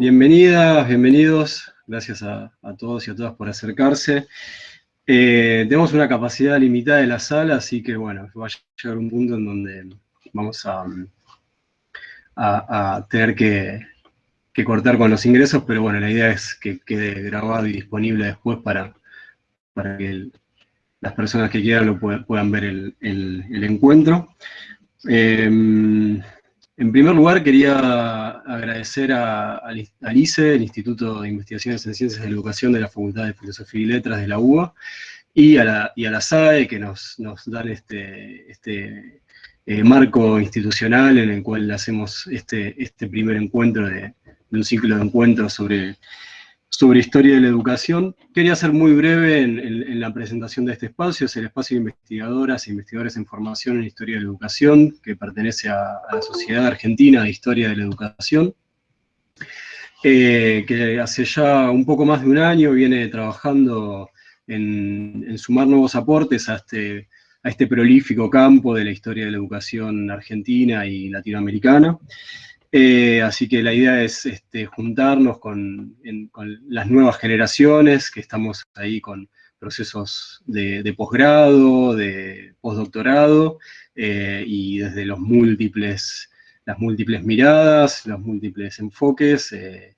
bienvenidas, bienvenidos. Gracias a, todos y a todas por acercarse. Eh, tenemos una capacidad limitada de la sala, así que bueno, va a llegar un punto en donde vamos a, a, tener que, cortar con los ingresos, pero bueno, la idea es que quede grabado y disponible después para, para que las personas que quieran lo puedan, ver el, encuentro. Em, en primer lugar, quería agradecer a, al ICE, el Instituto de Investigaciones en Ciencias de la Educación de la Facultad de Filosofía y Letras de la UBA, y a la, y a la SAE, que nos, nos dan este, este eh, marco institucional en el cual hacemos este, este primer encuentro de, un ciclo de encuentros sobre, sobre historia de la educación. Quería ser muy breve en, la presentación de este espacio, es el espacio de investigadoras e investigadores en formación en historia de la educación, que pertenece a, la Sociedad Argentina de Historia de la Educación, eh, que hace ya un poco más de un año viene trabajando en, en sumar nuevos aportes a este a este prolífico campo de la historia de la educación argentina y latinoamericana. Eh, así que la idea es este, juntarnos con, las nuevas generaciones, que estamos ahí con procesos de, posgrado, de postdoctorado, eh, y desde los múltiples, las múltiples miradas, los múltiples enfoques, eh,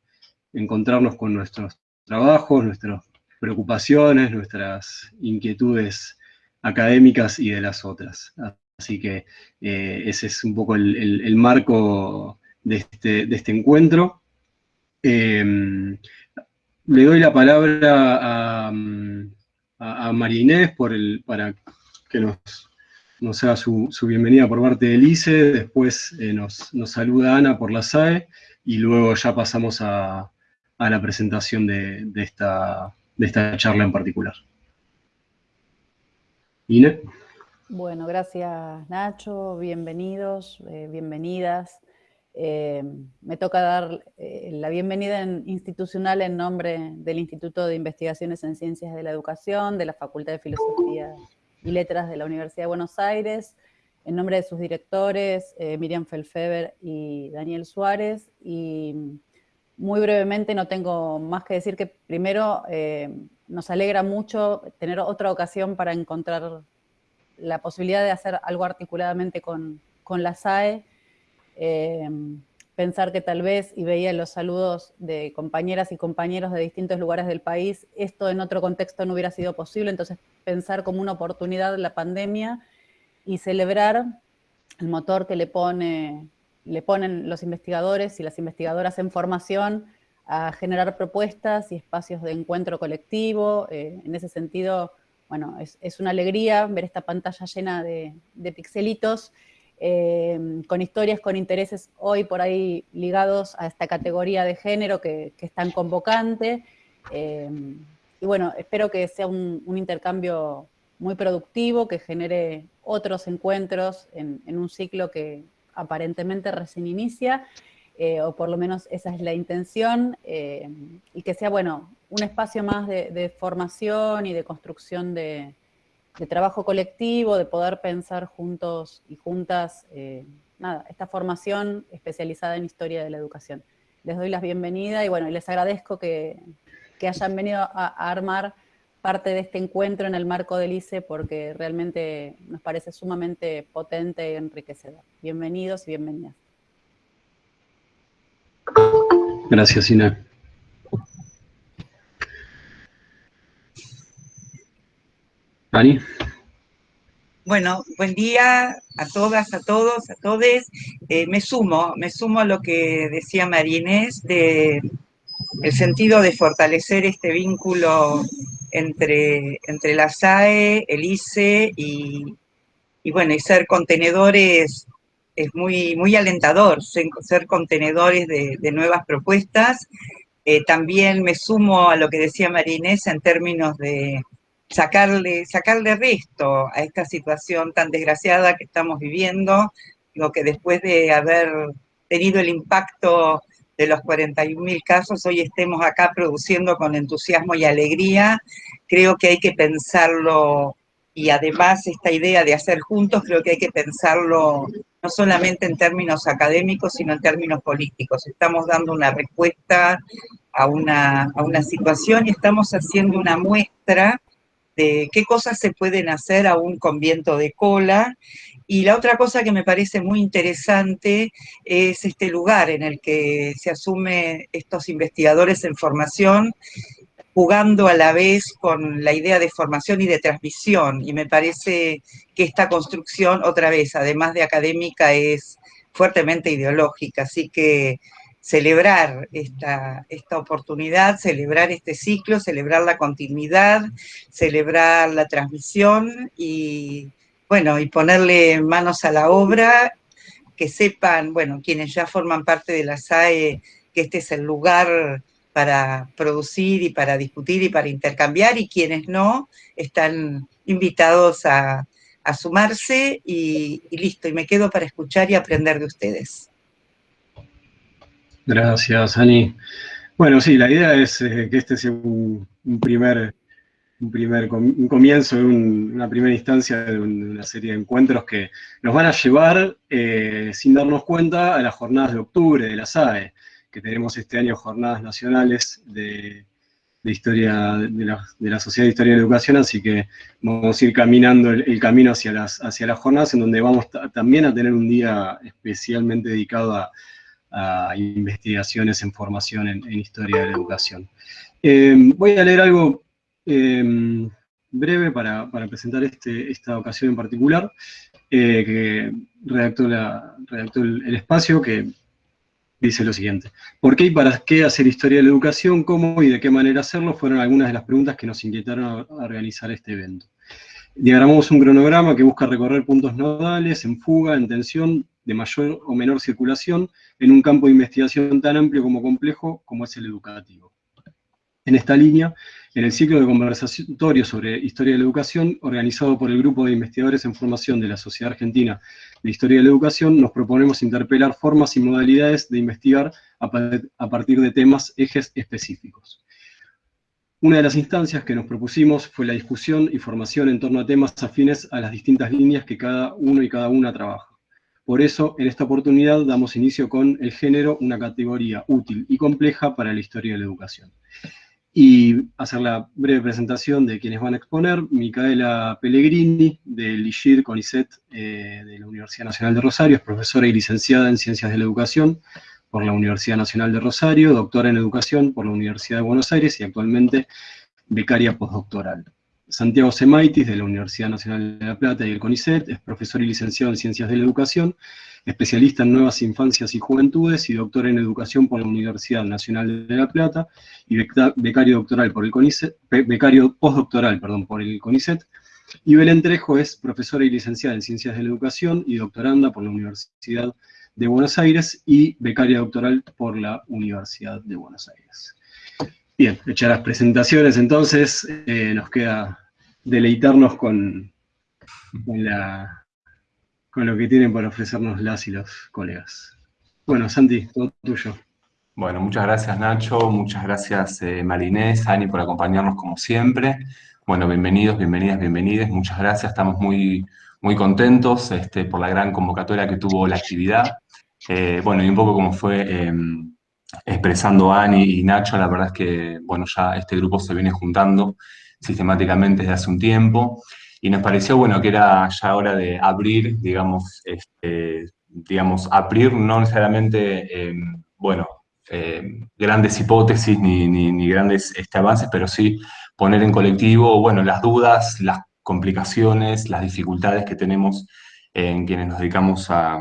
encontrarnos con nuestros trabajos, nuestras preocupaciones, nuestras inquietudes académicas y de las otras. Así que ese es un poco el, marco de este, este encuentro. Em, le doy la palabra a, a, María Inés para que nos, nos haga su, bienvenida por parte del ICE, después eh, nos, saluda Ana por la SAE, y luego ya pasamos a, la presentación de, esta, de esta charla en particular. Bueno, gracias Nacho, bienvenidos, eh, bienvenidas. Eh, me toca dar eh, la bienvenida institucional en nombre del Instituto de Investigaciones en Ciencias de la Educación, de la Facultad de Filosofía y Letras de la Universidad de Buenos Aires, en nombre de sus directores, Miriam Felfeber y Daniel Suárez, y muy brevemente no tengo más que decir que primero nos alegra mucho tener otra ocasión para encontrar la posibilidad de hacer algo articuladamente con, la SAE, eh, pensar que tal vez, y veía los saludos de compañeras y compañeros de distintos lugares del país, esto en otro contexto no hubiera sido posible, entonces pensar como una oportunidad la pandemia y celebrar el motor que le, pone, le ponen los investigadores y las investigadoras en formación a generar propuestas y espacios de encuentro colectivo. Eh, en ese sentido, bueno, es, una alegría ver esta pantalla llena de, pixelitos, eh, con historias, con intereses hoy por ahí ligados a esta categoría de género que, es tan convocante. Eh, y bueno, espero que sea un, intercambio muy productivo, que genere otros encuentros en, un ciclo que aparentemente recién inicia, eh, o por lo menos esa es la intención, eh, y que sea, bueno, un espacio más de, formación y de construcción de, trabajo colectivo, de poder pensar juntos y juntas, eh, nada, esta formación especializada en historia de la educación. Les doy las bienvenidas y bueno, les agradezco que, hayan venido a, armar parte de este encuentro en el marco del ICE porque realmente nos parece sumamente potente y enriquecedor. Bienvenidos y bienvenidas. Gracias, Ina. Ani. Bueno, buen día a todas, a todos, a todes. Eh, me sumo, me sumo a lo que decía María de el sentido de fortalecer este vínculo entre, entre la SAE, el ICE y, y bueno, y ser contenedores es muy, muy alentador ser, contenedores de, nuevas propuestas. Eh, también me sumo a lo que decía Marinés en términos de sacarle, sacarle resto a esta situación tan desgraciada que estamos viviendo, lo que después de haber tenido el impacto de los 41.000 casos, hoy estemos acá produciendo con entusiasmo y alegría, creo que hay que pensarlo, y además esta idea de hacer juntos, creo que hay que pensarlo no solamente en términos académicos, sino en términos políticos. Estamos dando una respuesta a una, a una situación y estamos haciendo una muestra de qué cosas se pueden hacer aún con viento de cola. Y la otra cosa que me parece muy interesante es este lugar en el que se asume estos investigadores en formación jugando a la vez con la idea de formación y de transmisión. Y me parece que esta construcción, otra vez, además de académica, es fuertemente ideológica. Así que celebrar esta, esta oportunidad, celebrar este ciclo, celebrar la continuidad, celebrar la transmisión y, bueno, y ponerle manos a la obra, que sepan, bueno, quienes ya forman parte de la SAE, que este es el lugar para producir y para discutir y para intercambiar, y quienes no, están invitados a, sumarse y, y listo, y me quedo para escuchar y aprender de ustedes. Gracias, Ani. Bueno, sí, la idea es eh, que este sea un, primer, un primer comienzo, una primera instancia de una serie de encuentros que nos van a llevar, eh, sin darnos cuenta, a las jornadas de octubre de la SAE, que tenemos este año jornadas nacionales de, historia, de la, Sociedad de Historia de Educación, así que vamos a ir caminando el, camino hacia las, hacia las jornadas, en donde vamos también a tener un día especialmente dedicado a a investigaciones en formación en, historia de la educación. Eh, voy a leer algo eh, breve para, presentar este, esta ocasión en particular, eh, que redactó, la, el, espacio, que dice lo siguiente. ¿Por qué y para qué hacer historia de la educación? ¿Cómo y de qué manera hacerlo? Fueron algunas de las preguntas que nos inquietaron a organizar este evento. Diagramamos un cronograma que busca recorrer puntos nodales en fuga, en tensión, de mayor o menor circulación, en un campo de investigación tan amplio como complejo como es el educativo. En esta línea, en el ciclo de conversatorio sobre Historia de la Educación, organizado por el Grupo de Investigadores en Formación de la Sociedad Argentina de Historia de la Educación, nos proponemos interpelar formas y modalidades de investigar a partir de temas, ejes específicos. Una de las instancias que nos propusimos fue la discusión y formación en torno a temas afines a las distintas líneas que cada uno y cada una trabaja. Por eso, en esta oportunidad damos inicio con el género, una categoría útil y compleja para la historia de la educación. Y hacer la breve presentación de quienes van a exponer, Micaela Pellegrini, del IGIR CONICET eh, de la Universidad Nacional de Rosario, es profesora y licenciada en Ciencias de la Educación, por la Universidad Nacional de Rosario, doctora en Educación por la Universidad de Buenos Aires y actualmente becaria postdoctoral. Santiago Semaitis, de la Universidad Nacional de La Plata y el CONICET, es profesor y licenciado en Ciencias de la Educación, especialista en Nuevas Infancias y Juventudes y doctor en Educación por la Universidad Nacional de La Plata y becario, doctoral por el CONICET, becario postdoctoral perdón, por el CONICET. Y Belén Trejo es profesora y licenciada en Ciencias de la Educación y doctoranda por la Universidad de Buenos Aires y becaria doctoral por la Universidad de Buenos Aires. Bien, hechas las presentaciones, entonces eh, nos queda deleitarnos con, con, lo que tienen para ofrecernos las y los colegas. Bueno, Santi, todo tuyo. Bueno, muchas gracias Nacho, muchas gracias eh, Marinés, Ani por acompañarnos como siempre. Bueno, bienvenidos, bienvenidas, bienvenidas, muchas gracias, estamos muy, muy contentos este, por la gran convocatoria que tuvo la actividad. Eh, bueno, y un poco como fue em, expresando Ani y Nacho, la verdad es que, bueno, ya este grupo se viene juntando sistemáticamente desde hace un tiempo, y nos pareció, bueno, que era ya hora de abrir, digamos, este, digamos, abrir no necesariamente, em, bueno, em, grandes hipótesis ni, ni, grandes este, avances, pero sí poner en colectivo, bueno, las dudas, las complicaciones, las dificultades que tenemos en quienes nos dedicamos a,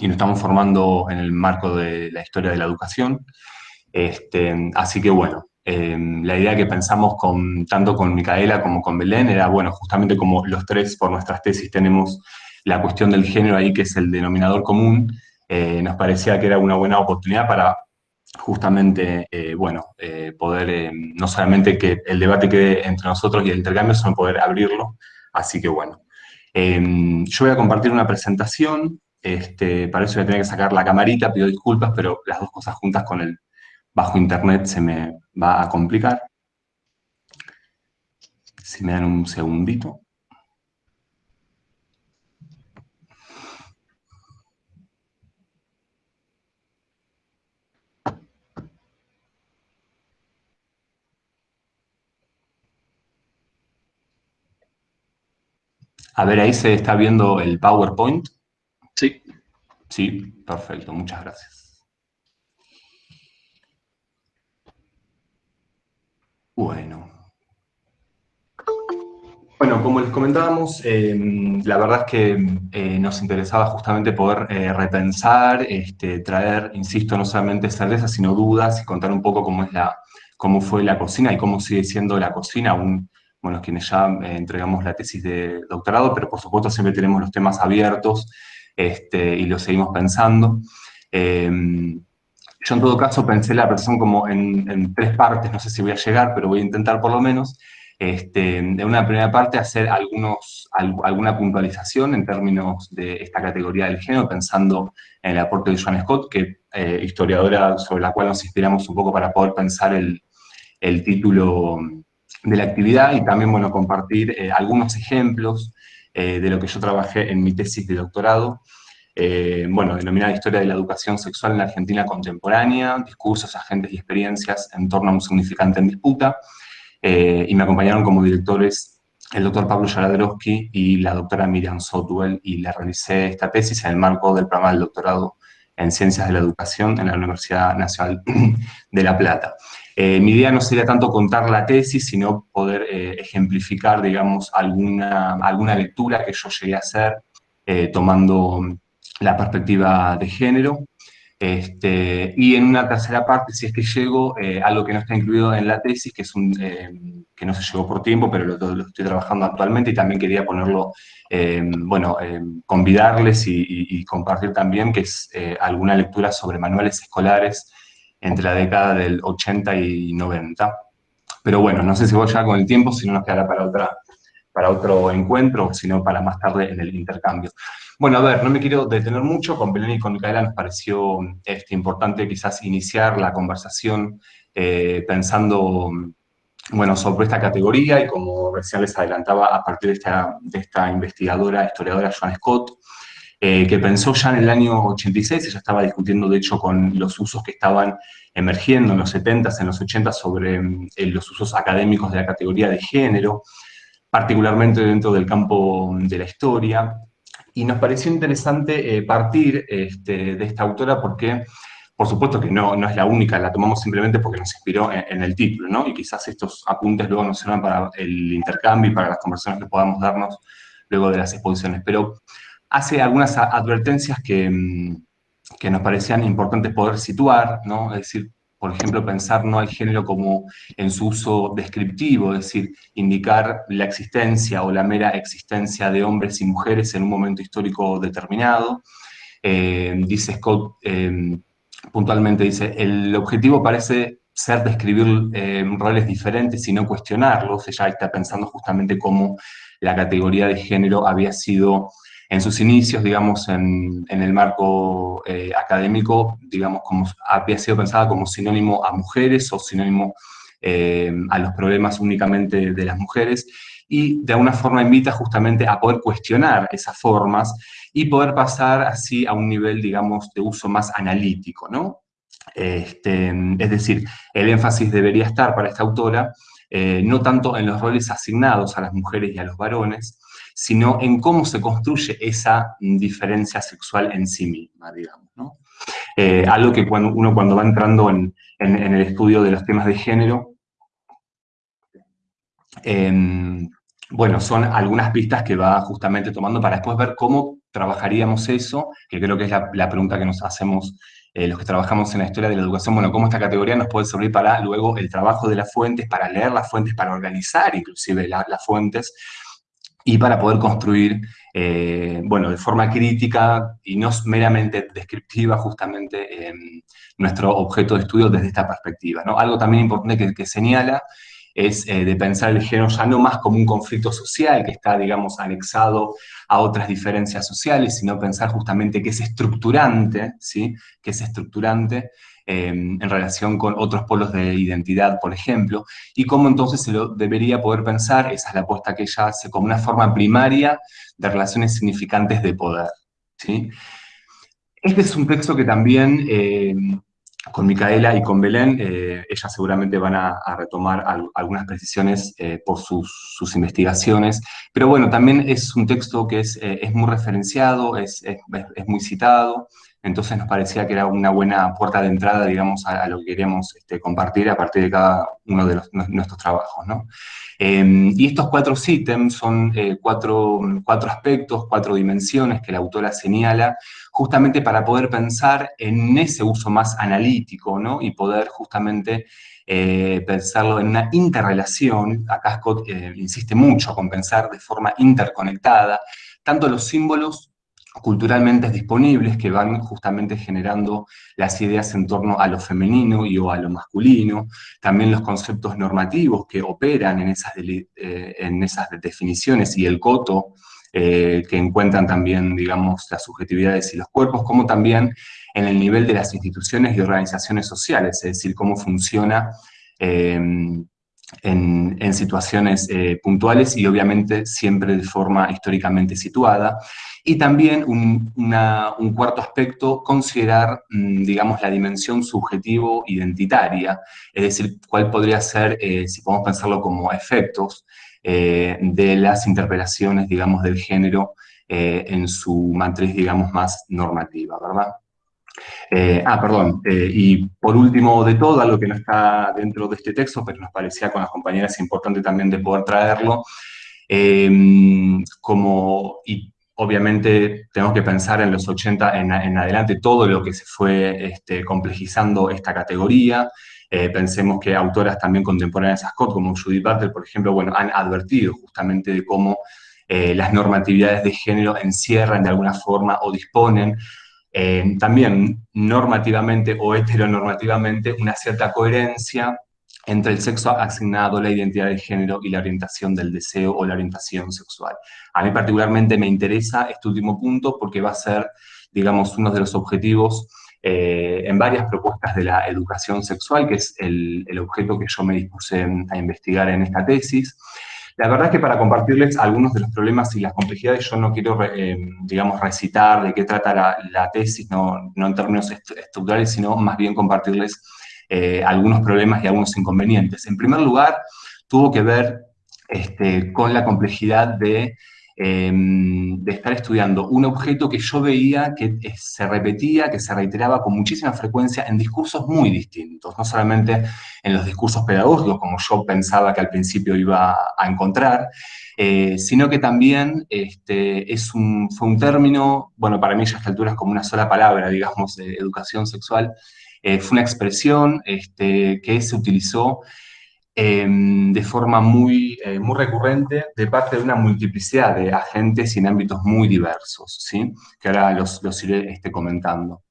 y nos estamos formando en el marco de la historia de la educación. Este, así que bueno, em, la idea que pensamos tanto con Micaela como con Belén era, bueno, justamente como los tres por nuestras tesis tenemos la cuestión del género ahí, que es el denominador común, eh, nos parecía que era una buena oportunidad para justamente, eh, bueno, eh, poder, em, no solamente que el debate quede entre nosotros y el intercambio, sino poder abrirlo. Así que bueno, em, yo voy a compartir una presentación este, para eso voy a tener que sacar la camarita, pido disculpas, pero las dos cosas juntas con el bajo internet se me va a complicar. Si me dan un segundito. A ver, ahí se está viendo el PowerPoint. Sí. Sí, perfecto, muchas gracias. Bueno. Bueno, como les comentábamos, em, la verdad es que eh, nos interesaba justamente poder eh, repensar, este, traer, insisto, no solamente certezas, sino dudas y contar un poco cómo, es la, cómo fue la cocina y cómo sigue siendo la cocina, aún, bueno, quienes ya eh, entregamos la tesis de doctorado, pero por supuesto siempre tenemos los temas abiertos este, y los seguimos pensando. Yo en todo caso pensé la versión como en, en tres partes, no sé si voy a llegar, pero voy a intentar por lo menos. Este, de una primera parte hacer algunos, alguna puntualización en términos de esta categoría del género, pensando en el aporte de Joan Scott, que eh, historiadora sobre la cual nos inspiramos un poco para poder pensar el, el título de la actividad y también, bueno, compartir eh, algunos ejemplos eh, de lo que yo trabajé en mi tesis de doctorado, bueno, denominada Historia de la Educación Sexual en la Argentina Contemporánea, discursos, agentes y experiencias en torno a un significante en disputa, eh, y me acompañaron como directores el doctor Pablo Yaradrowski y la doctora Miriam Sotwell, y le realicé esta tesis en el marco del programa del doctorado en Ciencias de la Educación en la Universidad Nacional de La Plata. Eh, mi idea no sería tanto contar la tesis, sino poder eh, ejemplificar, digamos, alguna, alguna lectura que yo llegué a hacer tomando la perspectiva de género, este, y en una tercera parte, si es que llego, eh, algo que no está incluido en la tesis, que, es un, eh, que no se llegó por tiempo, pero lo, estoy trabajando actualmente y también quería ponerlo, eh, bueno, convidarles y, compartir también, que es alguna lectura sobre manuales escolares entre la década del 80 y 90. Pero bueno, no sé si voy ya con el tiempo, si no nos quedará para, otra, para otro encuentro, sino para más tarde en el intercambio. Bueno, a ver, no me quiero detener mucho, con Belén y con Micaela nos pareció este, importante quizás iniciar la conversación eh, pensando, bueno, sobre esta categoría y como recién les adelantaba, a partir de esta, de esta investigadora, historiadora Joan Scott, eh, que pensó ya en el año 86, ella estaba discutiendo de hecho con los usos que estaban emergiendo en los 70s, en los 80s sobre eh, los usos académicos de la categoría de género, particularmente dentro del campo de la historia, y nos pareció interesante eh, partir este, de esta autora porque, por supuesto que no, no es la única, la tomamos simplemente porque nos inspiró en, el título, ¿no? Y quizás estos apuntes luego nos sirvan para el intercambio y para las conversaciones que podamos darnos luego de las exposiciones. Pero hace algunas advertencias que, mm, que nos parecían importantes poder situar, ¿no? Es decir, por ejemplo, pensar no al género como en su uso descriptivo, es decir, indicar la existencia o la mera existencia de hombres y mujeres en un momento histórico determinado. Eh, dice Scott, eh, puntualmente dice, el objetivo parece ser describir eh, roles diferentes y no cuestionarlos. Ella está pensando justamente cómo la categoría de género había sido en sus inicios, digamos, en, el marco eh, académico, digamos, como había sido pensada como sinónimo a mujeres o sinónimo eh, a los problemas únicamente de las mujeres, y de alguna forma invita justamente a poder cuestionar esas formas y poder pasar así a un nivel, digamos, de uso más analítico, ¿no? Este, es decir, el énfasis debería estar para esta autora eh, no tanto en los roles asignados a las mujeres y a los varones, sino en cómo se construye esa diferencia sexual en sí misma, digamos. ¿no? Eh, algo que cuando, uno cuando va entrando en, el estudio de los temas de género, em, bueno, son algunas pistas que va justamente tomando para después ver cómo trabajaríamos eso, que creo que es la, pregunta que nos hacemos eh, los que trabajamos en la historia de la educación, bueno, cómo esta categoría nos puede servir para luego el trabajo de las fuentes, para leer las fuentes, para organizar inclusive las fuentes, y para poder construir, eh, bueno, de forma crítica y no meramente descriptiva justamente em, nuestro objeto de estudio desde esta perspectiva. ¿no? Algo también importante que, señala es eh, de pensar el género ya no más como un conflicto social que está, digamos, anexado a otras diferencias sociales, sino pensar justamente que es estructurante, ¿sí? que es estructurante en relación con otros polos de identidad, por ejemplo, y cómo entonces se lo debería poder pensar, esa es la apuesta que ella hace, como una forma primaria de relaciones significantes de poder. ¿sí? Este es un texto que también em, con Micaela y con Belén, eh, ellas seguramente van a, retomar algunas precisiones eh, por sus, investigaciones, pero bueno, también es un texto que es, eh, es muy referenciado, es, es, muy citado, entonces nos parecía que era una buena puerta de entrada, digamos, a, lo que queríamos este, compartir a partir de cada uno de nuestros trabajos, ¿no? Em, y estos cuatro ítems son cuatro, cuatro aspectos, cuatro dimensiones que la autora señala, justamente para poder pensar en ese uso más analítico, ¿no? Y poder justamente eh, pensarlo en una interrelación, acá Scott eh, insiste mucho con pensar de forma interconectada, tanto los símbolos culturalmente disponibles que van justamente generando las ideas en torno a lo femenino y o a lo masculino, también los conceptos normativos que operan en esas, eh, en esas definiciones y el coto eh, que encuentran también, digamos, las subjetividades y los cuerpos, como también en el nivel de las instituciones y organizaciones sociales, es decir, cómo funciona em, en, situaciones eh, puntuales y obviamente siempre de forma históricamente situada. Y también un, cuarto aspecto, considerar, mm, digamos, la dimensión subjetivo-identitaria, es decir, cuál podría ser, eh, si podemos pensarlo como efectos, eh, de las interpelaciones, digamos, del género en su matriz, digamos, más normativa, ¿verdad? Eh, ah, perdón, y por último de todo, algo que no está dentro de este texto, pero nos parecía con las compañeras importante también de poder traerlo, como, y obviamente tenemos que pensar en los 80 en, adelante todo lo que se fue este, complejizando esta categoría, eh, pensemos que autoras también contemporáneas a Scott, como Judith Butler, por ejemplo, bueno, han advertido justamente de cómo eh, las normatividades de género encierran de alguna forma o disponen eh, también normativamente o heteronormativamente una cierta coherencia entre el sexo asignado, la identidad de género y la orientación del deseo o la orientación sexual. A mí particularmente me interesa este último punto porque va a ser, digamos, uno de los objetivos eh, en varias propuestas de la educación sexual, que es el, objeto que yo me dispuse a investigar en esta tesis. La verdad es que para compartirles algunos de los problemas y las complejidades, yo no quiero, eh, digamos, recitar de qué trata la, tesis, no, en términos estructurales, sino más bien compartirles eh, algunos problemas y algunos inconvenientes. En primer lugar, tuvo que ver este, con la complejidad de Em, de estar estudiando un objeto que yo veía que eh, se repetía, que se reiteraba con muchísima frecuencia en discursos muy distintos, no solamente en los discursos pedagógicos, como yo pensaba que al principio iba a encontrar, eh, sino que también este, es un, fue un término, bueno, para mí ya a esta altura es como una sola palabra, digamos, de educación sexual, eh, fue una expresión este, que se utilizó Em, de forma muy, eh, muy recurrente de parte de una multiplicidad de agentes y en ámbitos muy diversos, ¿sí? que ahora los, los iré este, comentando.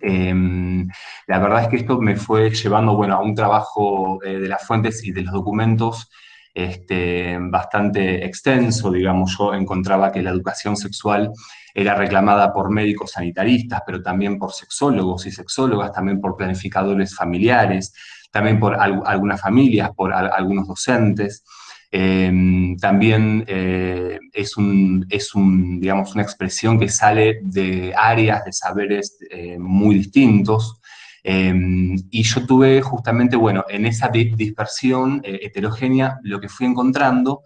Em, la verdad es que esto me fue llevando bueno, a un trabajo eh, de las fuentes y de los documentos este, bastante extenso, digamos, yo encontraba que la educación sexual era reclamada por médicos sanitaristas, pero también por sexólogos y sexólogas, también por planificadores familiares, también por algunas familias, por algunos docentes. Em, también eh, es, un, es un, digamos, una expresión que sale de áreas de saberes eh, muy distintos. Em, y yo tuve justamente, bueno, en esa dispersión eh, heterogénea, lo que fui encontrando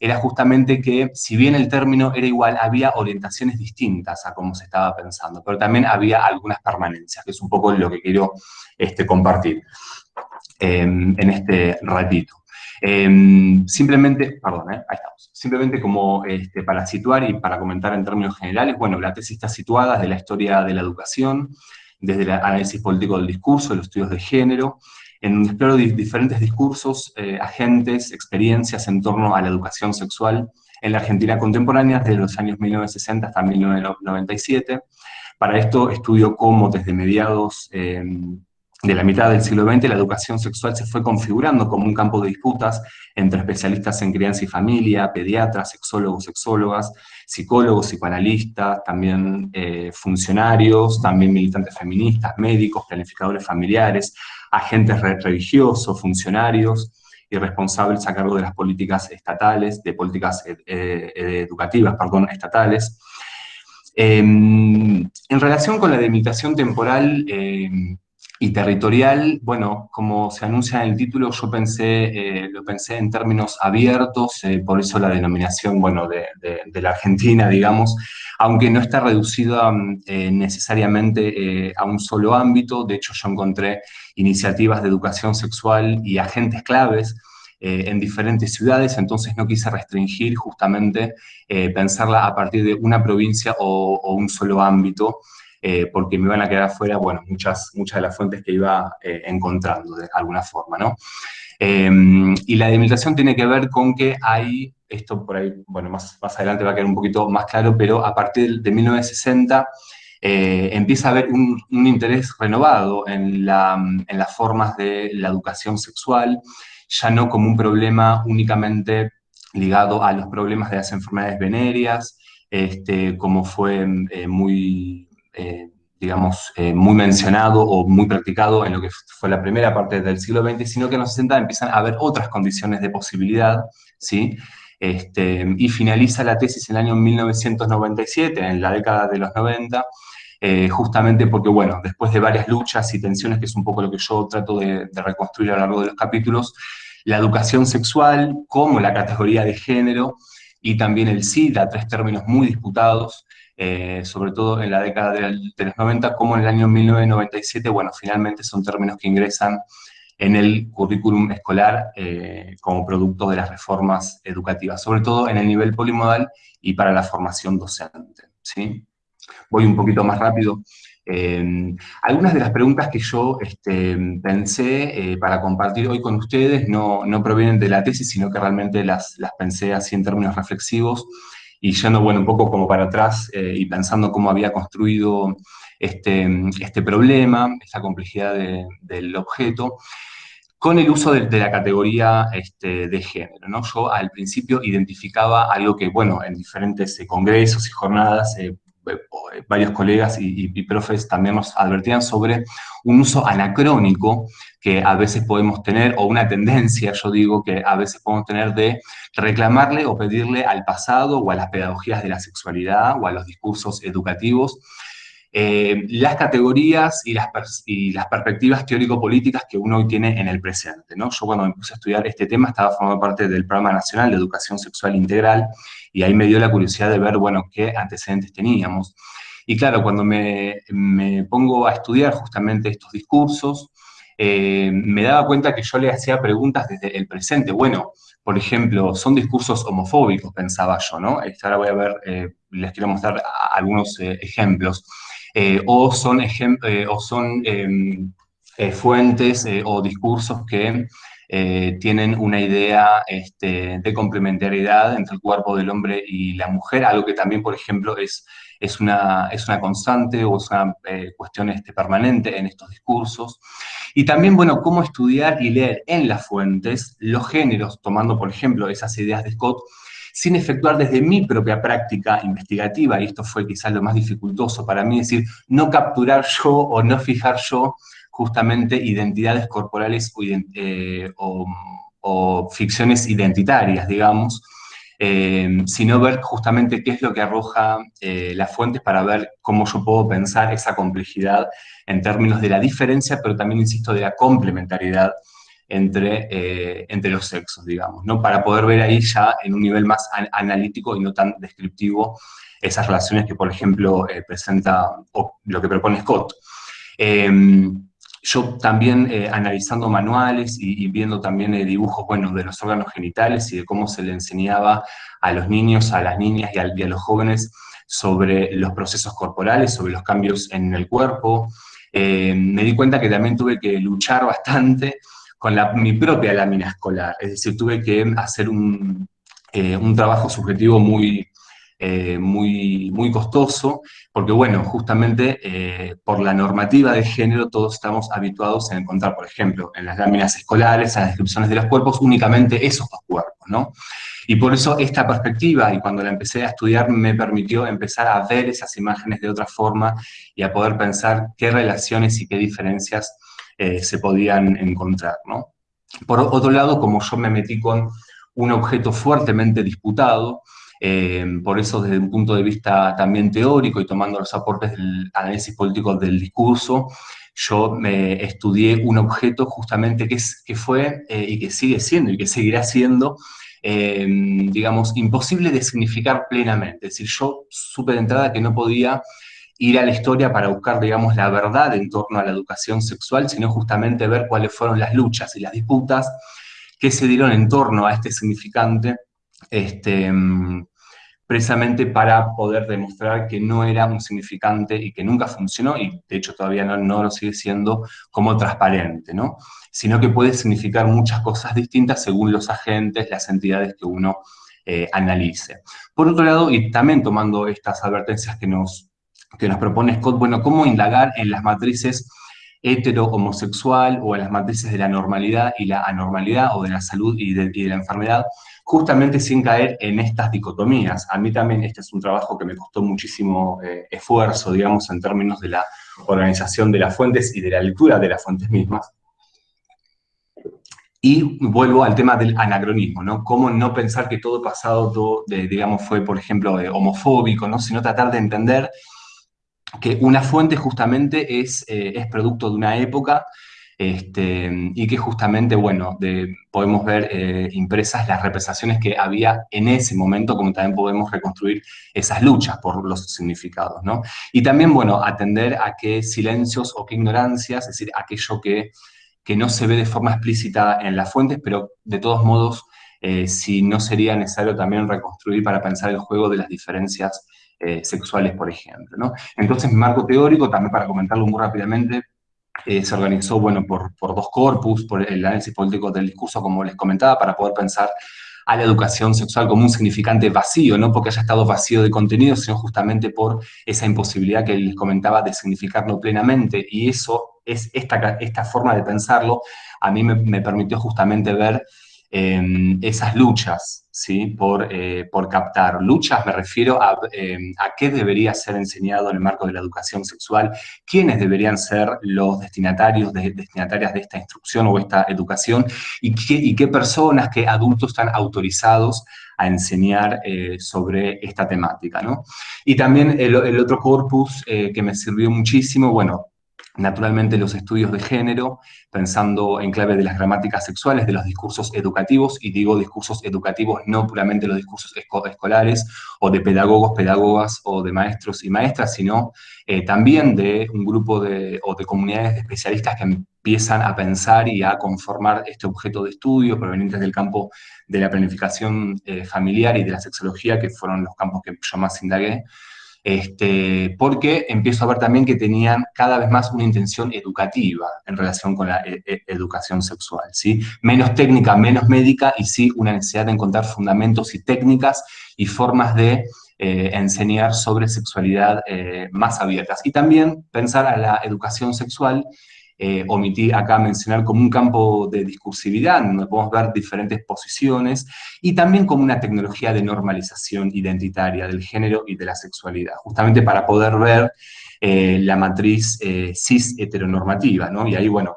era justamente que, si bien el término era igual, había orientaciones distintas a cómo se estaba pensando, pero también había algunas permanencias, que es un poco lo que quiero este, compartir. Em, en este ratito. Em, simplemente, perdón, eh, ahí estamos. Simplemente como este, para situar y para comentar en términos generales, bueno, la tesis está situada desde la historia de la educación, desde el análisis político del discurso, los estudios de género, en donde exploro diferentes discursos, eh, agentes, experiencias en torno a la educación sexual en la Argentina contemporánea desde los años 1960 hasta 1997. Para esto estudio cómo desde mediados em, de la mitad del siglo XX, la educación sexual se fue configurando como un campo de disputas entre especialistas en crianza y familia, pediatras, sexólogos, sexólogas, psicólogos, psicoanalistas, también eh, funcionarios, también militantes feministas, médicos, planificadores familiares, agentes religiosos, funcionarios y responsables a cargo de las políticas estatales, de políticas eh, eh, educativas, perdón, estatales. Em, en relación con la delimitación temporal, em, y territorial, bueno, como se anuncia en el título, yo pensé, eh, lo pensé en términos abiertos, eh, por eso la denominación, bueno, de, la Argentina, digamos, aunque no está reducida eh, necesariamente a un solo ámbito, de hecho yo encontré iniciativas de educación sexual y agentes claves en diferentes ciudades, entonces no quise restringir justamente pensarla a partir de una provincia o un solo ámbito, eh, porque me iban a quedar afuera, bueno, muchas, muchas de las fuentes que iba eh, encontrando de alguna forma, ¿no? Em, y la delimitación tiene que ver con que hay, esto por ahí, bueno, más, más adelante va a quedar un poquito más claro, pero a partir de 1960 eh, empieza a haber un, un interés renovado en, la, en las formas de la educación sexual, ya no como un problema únicamente ligado a los problemas de las enfermedades venéreas, este, como fue muy, eh, digamos, eh, muy mencionado o muy practicado en lo que fue la primera parte del siglo XX, sino que en los 60 empiezan a haber otras condiciones de posibilidad, ¿sí? Este, y finaliza la tesis en el año 1997, en la década de los 90, eh, justamente porque, bueno, después de varias luchas y tensiones, que es un poco lo que yo trato de, de reconstruir a lo largo de los capítulos, la educación sexual como la categoría de género y también el SIDA, tres términos muy disputados, eh, sobre todo en la década de, los 90, como en el año 1997, bueno, finalmente son términos que ingresan en el currículum escolar eh, como producto de las reformas educativas, sobre todo en el nivel polimodal y para la formación docente. ¿sí? Voy un poquito más rápido. Eh, algunas de las preguntas que yo este, pensé para compartir hoy con ustedes no, no, provienen de la tesis, sino que realmente las, las pensé así en términos reflexivos y yendo, bueno, un poco como para atrás eh, y pensando cómo había construido este, este problema, esta complejidad del objeto, con el uso de, la categoría este, de género. ¿no? Yo al principio identificaba algo que, bueno, en diferentes eh, congresos y jornadas eh, varios colegas y, profes también nos advertían sobre un uso anacrónico que a veces podemos tener, o una tendencia, yo digo, que a veces podemos tener de reclamarle o pedirle al pasado o a las pedagogías de la sexualidad o a los discursos educativos eh, las categorías y las, perspectivas teórico-políticas que uno hoy tiene en el presente. Yo cuando me puse a estudiar este tema estaba formando parte del Programa Nacional de Educación Sexual Integral y ahí me dio la curiosidad de ver, bueno, qué antecedentes teníamos. Y claro, cuando me, pongo a estudiar justamente estos discursos, eh, me daba cuenta que yo le hacía preguntas desde el presente. Bueno, por ejemplo, son discursos homofóbicos, pensaba yo, ¿no? Ahora voy a ver, eh, les quiero mostrar algunos ejemplos. Eh, o son, eh, o son em, eh, fuentes o discursos que tienen una idea este, de complementariedad entre el cuerpo del hombre y la mujer, algo que también, por ejemplo, es, es, una, es una constante o es una cuestión este, permanente en estos discursos. Y también, bueno, cómo estudiar y leer en las fuentes los géneros, tomando, por ejemplo, esas ideas de Scott, sin efectuar desde mi propia práctica investigativa, y esto fue quizás lo más dificultoso para mí, es decir, no capturar yo o no fijar yo justamente identidades corporales o, eh, ficciones identitarias, digamos, eh, sino ver justamente qué es lo que arroja eh, las fuentes para ver cómo yo puedo pensar esa complejidad en términos de la diferencia, pero también, insisto, de la complementariedad entre, eh, entre los sexos, digamos, ¿no? Para poder ver ahí ya en un nivel más analítico y no tan descriptivo esas relaciones que, por ejemplo, eh, presenta lo que propone Scott. Em, yo también eh, analizando manuales y, viendo también dibujos, bueno, de los órganos genitales y de cómo se le enseñaba a los niños, a las niñas y a, y a los jóvenes sobre los procesos corporales, sobre los cambios en el cuerpo, me di cuenta que también tuve que luchar bastante con mi propia lámina escolar. Es decir, tuve que hacer un, eh, trabajo subjetivo muy, eh, muy, muy costoso, porque bueno, justamente eh, por la normativa de género todos estamos habituados a encontrar, por ejemplo, en las láminas escolares, en las descripciones de los cuerpos, únicamente esos dos cuerpos, ¿no? Y por eso esta perspectiva, y cuando la empecé a estudiar, me permitió empezar a ver esas imágenes de otra forma y a poder pensar qué relaciones y qué diferencias eh, se podían encontrar. ¿no? Por otro lado, como yo me metí con un objeto fuertemente disputado, eh, por eso desde un punto de vista también teórico y tomando los aportes del análisis político del discurso, yo me estudié un objeto justamente que, es, que fue eh, y que sigue siendo y que seguirá siendo, digamos, imposible de significar plenamente. Es decir, yo supe de entrada que no podía ir a la historia para buscar, digamos, la verdad en torno a la educación sexual, sino justamente ver cuáles fueron las luchas y las disputas que se dieron en torno a este significante, este, precisamente para poder demostrar que no era un significante y que nunca funcionó, y de hecho todavía no, no lo sigue siendo, como transparente, ¿no? Sino que puede significar muchas cosas distintas según los agentes, las entidades que uno eh, analice. Por otro lado, y también tomando estas advertencias que nos, que nos propone Scott, bueno, cómo indagar en las matrices hetero-homosexual o en las matrices de la normalidad y la anormalidad o de la salud y de, y de la enfermedad, justamente sin caer en estas dicotomías. A mí también este es un trabajo que me costó muchísimo eh, esfuerzo, digamos, en términos de la organización de las fuentes y de la lectura de las fuentes mismas. Y vuelvo al tema del anacronismo, ¿no? Cómo no pensar que todo pasado, todo, digamos, fue, por ejemplo, eh, homofóbico, ¿no? Sino tratar de entender que una fuente justamente es, eh, es producto de una época este, y que justamente, bueno, podemos ver eh, impresas las representaciones que había en ese momento, como también podemos reconstruir esas luchas por los significados, ¿no? Y también, bueno, atender a qué silencios o qué ignorancias, es decir, aquello que, que no se ve de forma explícita en las fuentes, pero de todos modos, eh, si no sería necesario también reconstruir para pensar el juego de las diferencias eh, sexuales, por ejemplo. Entonces, marco teórico, también para comentarlo muy rápidamente, eh, se organizó, bueno, por, por, dos corpus, por el análisis político del discurso, como les comentaba, para poder pensar a la educación sexual como un significante vacío, no porque haya estado vacío de contenido, sino justamente por esa imposibilidad que les comentaba de significarlo plenamente, y eso es esta, esta forma de pensarlo, a mí me, me permitió justamente ver eh, esas luchas, ¿sí? Por, eh, por captar. Luchas me refiero a, em, a, qué debería ser enseñado en el marco de la educación sexual, quiénes deberían ser los destinatarios, de, destinatarias de esta instrucción o esta educación, y qué, y qué personas, qué adultos están autorizados a enseñar eh, sobre esta temática, ¿no? Y también el, otro corpus eh, que me sirvió muchísimo, bueno, naturalmente los estudios de género, pensando en clave de las gramáticas sexuales, de los discursos educativos, y digo discursos educativos no puramente los discursos escolares, o de pedagogos, pedagogas, o de maestros y maestras, sino eh, también de un grupo de, o de comunidades de especialistas que empiezan a pensar y a conformar este objeto de estudio provenientes del campo de la planificación eh, familiar y de la sexología, que fueron los campos que yo más indagué, este, porque empiezo a ver también que tenían cada vez más una intención educativa en relación con la e, e, educación sexual, ¿sí? Menos técnica, menos médica, y sí una necesidad de encontrar fundamentos y técnicas y formas de eh, enseñar sobre sexualidad eh, más abiertas. Y también pensar a la educación sexual eh, omití acá mencionar como un campo de discursividad, donde podemos ver diferentes posiciones, y también como una tecnología de normalización identitaria del género y de la sexualidad, justamente para poder ver eh, la matriz eh, cis heteronormativa, ¿no? Y ahí, bueno,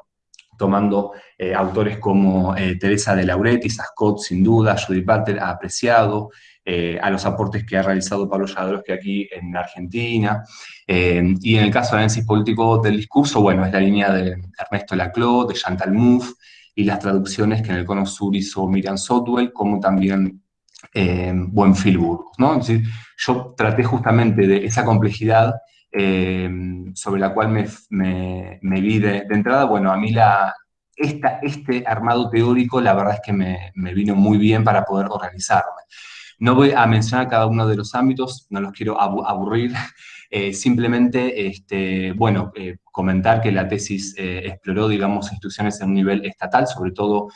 tomando autores como Teresa de Lauretis, Scott, sin duda, Judith Butler ha apreciado, eh, a los aportes que ha realizado Pablo Jadrowski aquí en Argentina, y en el caso del análisis político del discurso, bueno, es la línea de Ernesto Laclau, de Chantal Mouffe, y las traducciones que en el Cono Sur hizo Miriam Sotwell, como también eh, Buenfil ¿no? Decir, yo traté justamente de esa complejidad eh, sobre la cual me, me, vi de, de, entrada, bueno, a mí la, esta, este armado teórico la verdad es que me, me, vino muy bien para poder organizarme. No voy a mencionar cada uno de los ámbitos, no los quiero aburrir, eh, simplemente, este, bueno, eh, comentar que la tesis eh, exploró, digamos, instituciones en un nivel estatal, sobre todo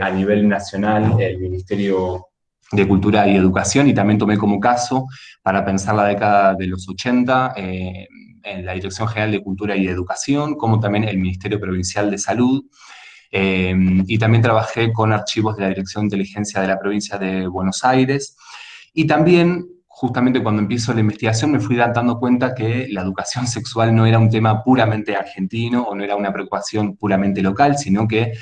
a nivel nacional, el Ministerio de Cultura y Educación, y también tomé como caso para pensar la década de los 80 eh, en la Dirección General de Cultura y Educación, como también el Ministerio Provincial de Salud, eh, y también trabajé con archivos de la Dirección de Inteligencia de la Provincia de Buenos Aires, y también, justamente cuando empiezo la investigación, me fui dando cuenta que la educación sexual no era un tema puramente argentino, o no era una preocupación puramente local, sino que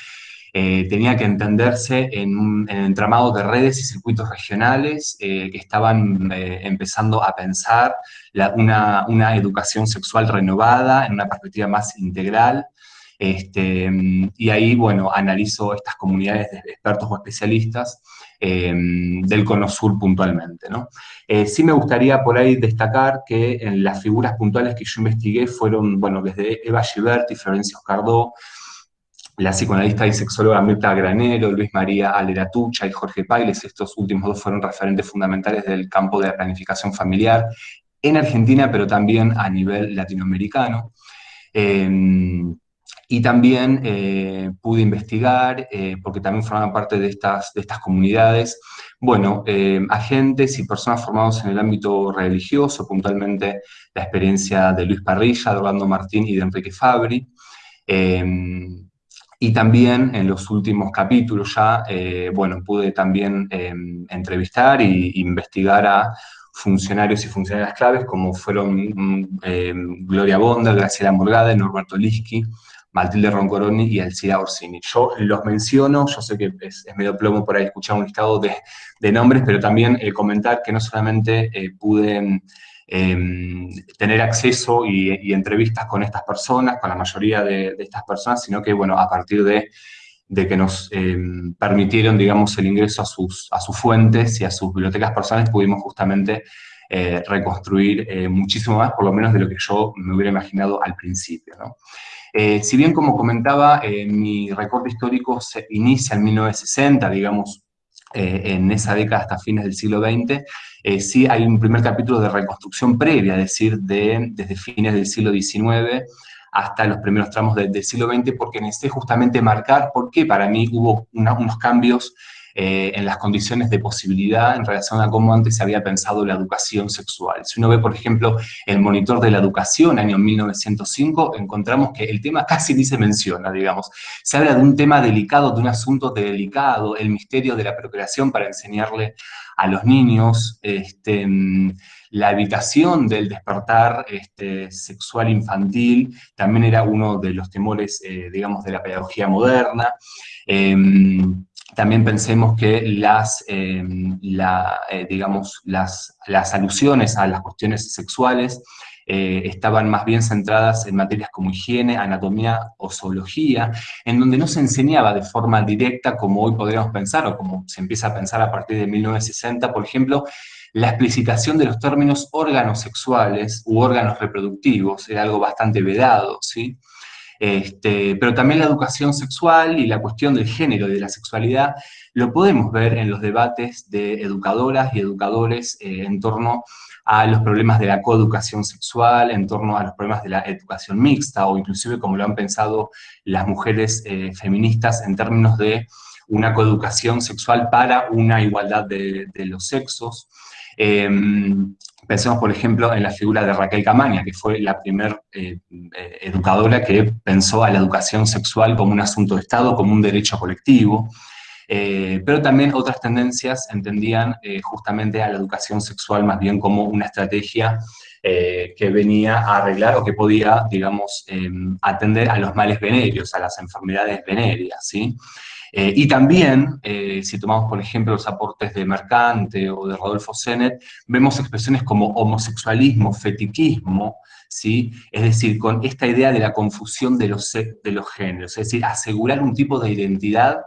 eh, tenía que entenderse en un entramado de redes y circuitos regionales eh, que estaban eh, empezando a pensar una, una, educación sexual renovada en una perspectiva más integral. Este, y ahí, bueno, analizo estas comunidades de expertos o especialistas del Cono Sur puntualmente. ¿no? sí me gustaría por ahí destacar que en las figuras puntuales que yo investigué fueron, bueno, desde Eva Giberti, Florencio Cardó, la psicoanalista y sexóloga Mirta Granero, Luis María Aleratucha y Jorge Pailes, estos últimos dos fueron referentes fundamentales del campo de la planificación familiar en Argentina, pero también a nivel latinoamericano. Em, y también eh, pude investigar, eh, porque también forman parte de estas, de estas comunidades, bueno, em, agentes y personas formados en el ámbito religioso, puntualmente la experiencia de Luis Parrilla, de Orlando Martín y de Enrique Fabri, em, y también en los últimos capítulos ya, eh, bueno, pude también em, entrevistar e investigar a funcionarios y funcionarias claves como fueron mm, Gloria Bonda, Graciela Morgada, Norberto Liski, Matilde Roncoroni y Alcira Orsini. Yo los menciono, yo sé que es, medio plomo por ahí escuchar un listado de, nombres, pero también eh, comentar que no solamente eh, pude Em, tener acceso y, entrevistas con estas personas, con la mayoría de, estas personas, sino que, bueno, a partir de, que nos em, permitieron, digamos, el ingreso a sus, a sus fuentes y a sus bibliotecas personales, pudimos justamente eh, reconstruir eh, muchísimo más, por lo menos de lo que yo me hubiera imaginado al principio, eh, si bien, como comentaba, mi recorte histórico se inicia en 1960, digamos, en esa década hasta fines del siglo XX, eh, sí hay un primer capítulo de reconstrucción previa, es decir, de, desde fines del siglo XIX hasta los primeros tramos del siglo XX, porque necesité justamente marcar por qué para mí hubo unos cambios eh, en las condiciones de posibilidad en relación a cómo antes se había pensado la educación sexual. Si uno ve, por ejemplo, el monitor de la educación, año 1905, encontramos que el tema casi ni se menciona, digamos. Se habla de un tema delicado, de un asunto delicado, el misterio de la procreación para enseñarle a los niños, este, la evitación del despertar este, sexual infantil también era uno de los temores, eh, digamos, de la pedagogía moderna. Em, también pensemos que las, em, eh, digamos, las, las alusiones a las cuestiones sexuales eh, estaban más bien centradas en materias como higiene, anatomía o zoología, en donde no se enseñaba de forma directa como hoy podríamos pensar, o como se empieza a pensar a partir de 1960, por ejemplo, la explicitación de los términos órganos sexuales u órganos reproductivos, era algo bastante vedado, ¿sí? Este, pero también la educación sexual y la cuestión del género y de la sexualidad lo podemos ver en los debates de educadoras y educadores eh, en torno a los problemas de la coeducación sexual, en torno a los problemas de la educación mixta, o inclusive como lo han pensado las mujeres eh, feministas en términos de una coeducación sexual para una igualdad de, los sexos. Em, pensemos, por ejemplo, en la figura de Raquel Camaña, que fue la primera eh, eh, educadora que pensó a la educación sexual como un asunto de Estado, como un derecho colectivo. Eh, pero también otras tendencias entendían justamente a la educación sexual más bien como una estrategia que venía a arreglar o que podía, digamos, em, atender a los males venéreos, a las enfermedades venéreas, ¿sí? Y también, si tomamos por ejemplo los aportes de Mercante o de Rodolfo Zenet, vemos expresiones como homosexualismo, fetiquismo, ¿sí? es decir, con esta idea de la confusión de los, de los géneros, es decir, asegurar un tipo de identidad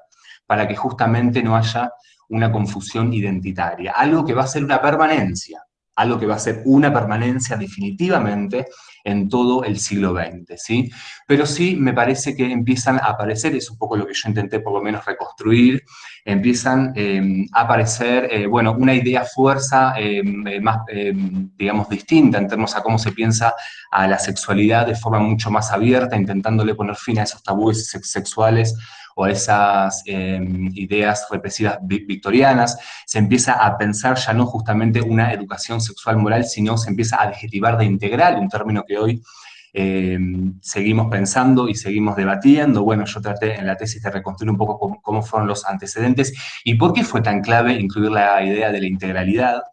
para que justamente no haya una confusión identitaria. Algo que va a ser una permanencia, algo que va a ser una permanencia definitivamente en todo el siglo XX, ¿sí? Pero sí me parece que empiezan a aparecer, es un poco lo que yo intenté por lo menos reconstruir, empiezan em, a aparecer, eh, bueno, una idea fuerza em, eh, más, em, digamos, distinta en términos a cómo se piensa a la sexualidad de forma mucho más abierta, intentándole poner fin a esos tabúes sexuales o esas em, ideas represivas victorianas, se empieza a pensar ya no justamente una educación sexual moral, sino se empieza a adjetivar de integral, un término que hoy em, seguimos pensando y seguimos debatiendo. Bueno, yo traté en la tesis de reconstruir un poco cómo, fueron los antecedentes y por qué fue tan clave incluir la idea de la integralidad.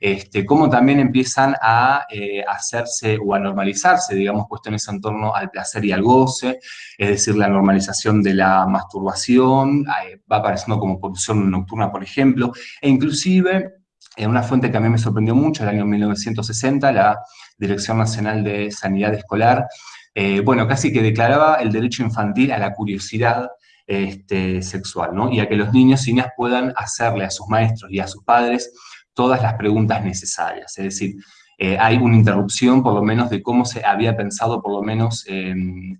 Este, cómo también empiezan a eh, hacerse o a normalizarse, digamos, cuestiones en torno al placer y al goce, es decir, la normalización de la masturbación, eh, va apareciendo como posición nocturna, por ejemplo, e inclusive, en una fuente que a mí me sorprendió mucho, el año 1960, la Dirección Nacional de Sanidad Escolar, eh, bueno, casi que declaraba el derecho infantil a la curiosidad este, sexual, ¿no? Y a que los niños y niñas puedan hacerle a sus maestros y a sus padres todas las preguntas necesarias. Es decir, eh, hay una interrupción por lo menos de cómo se había pensado por lo menos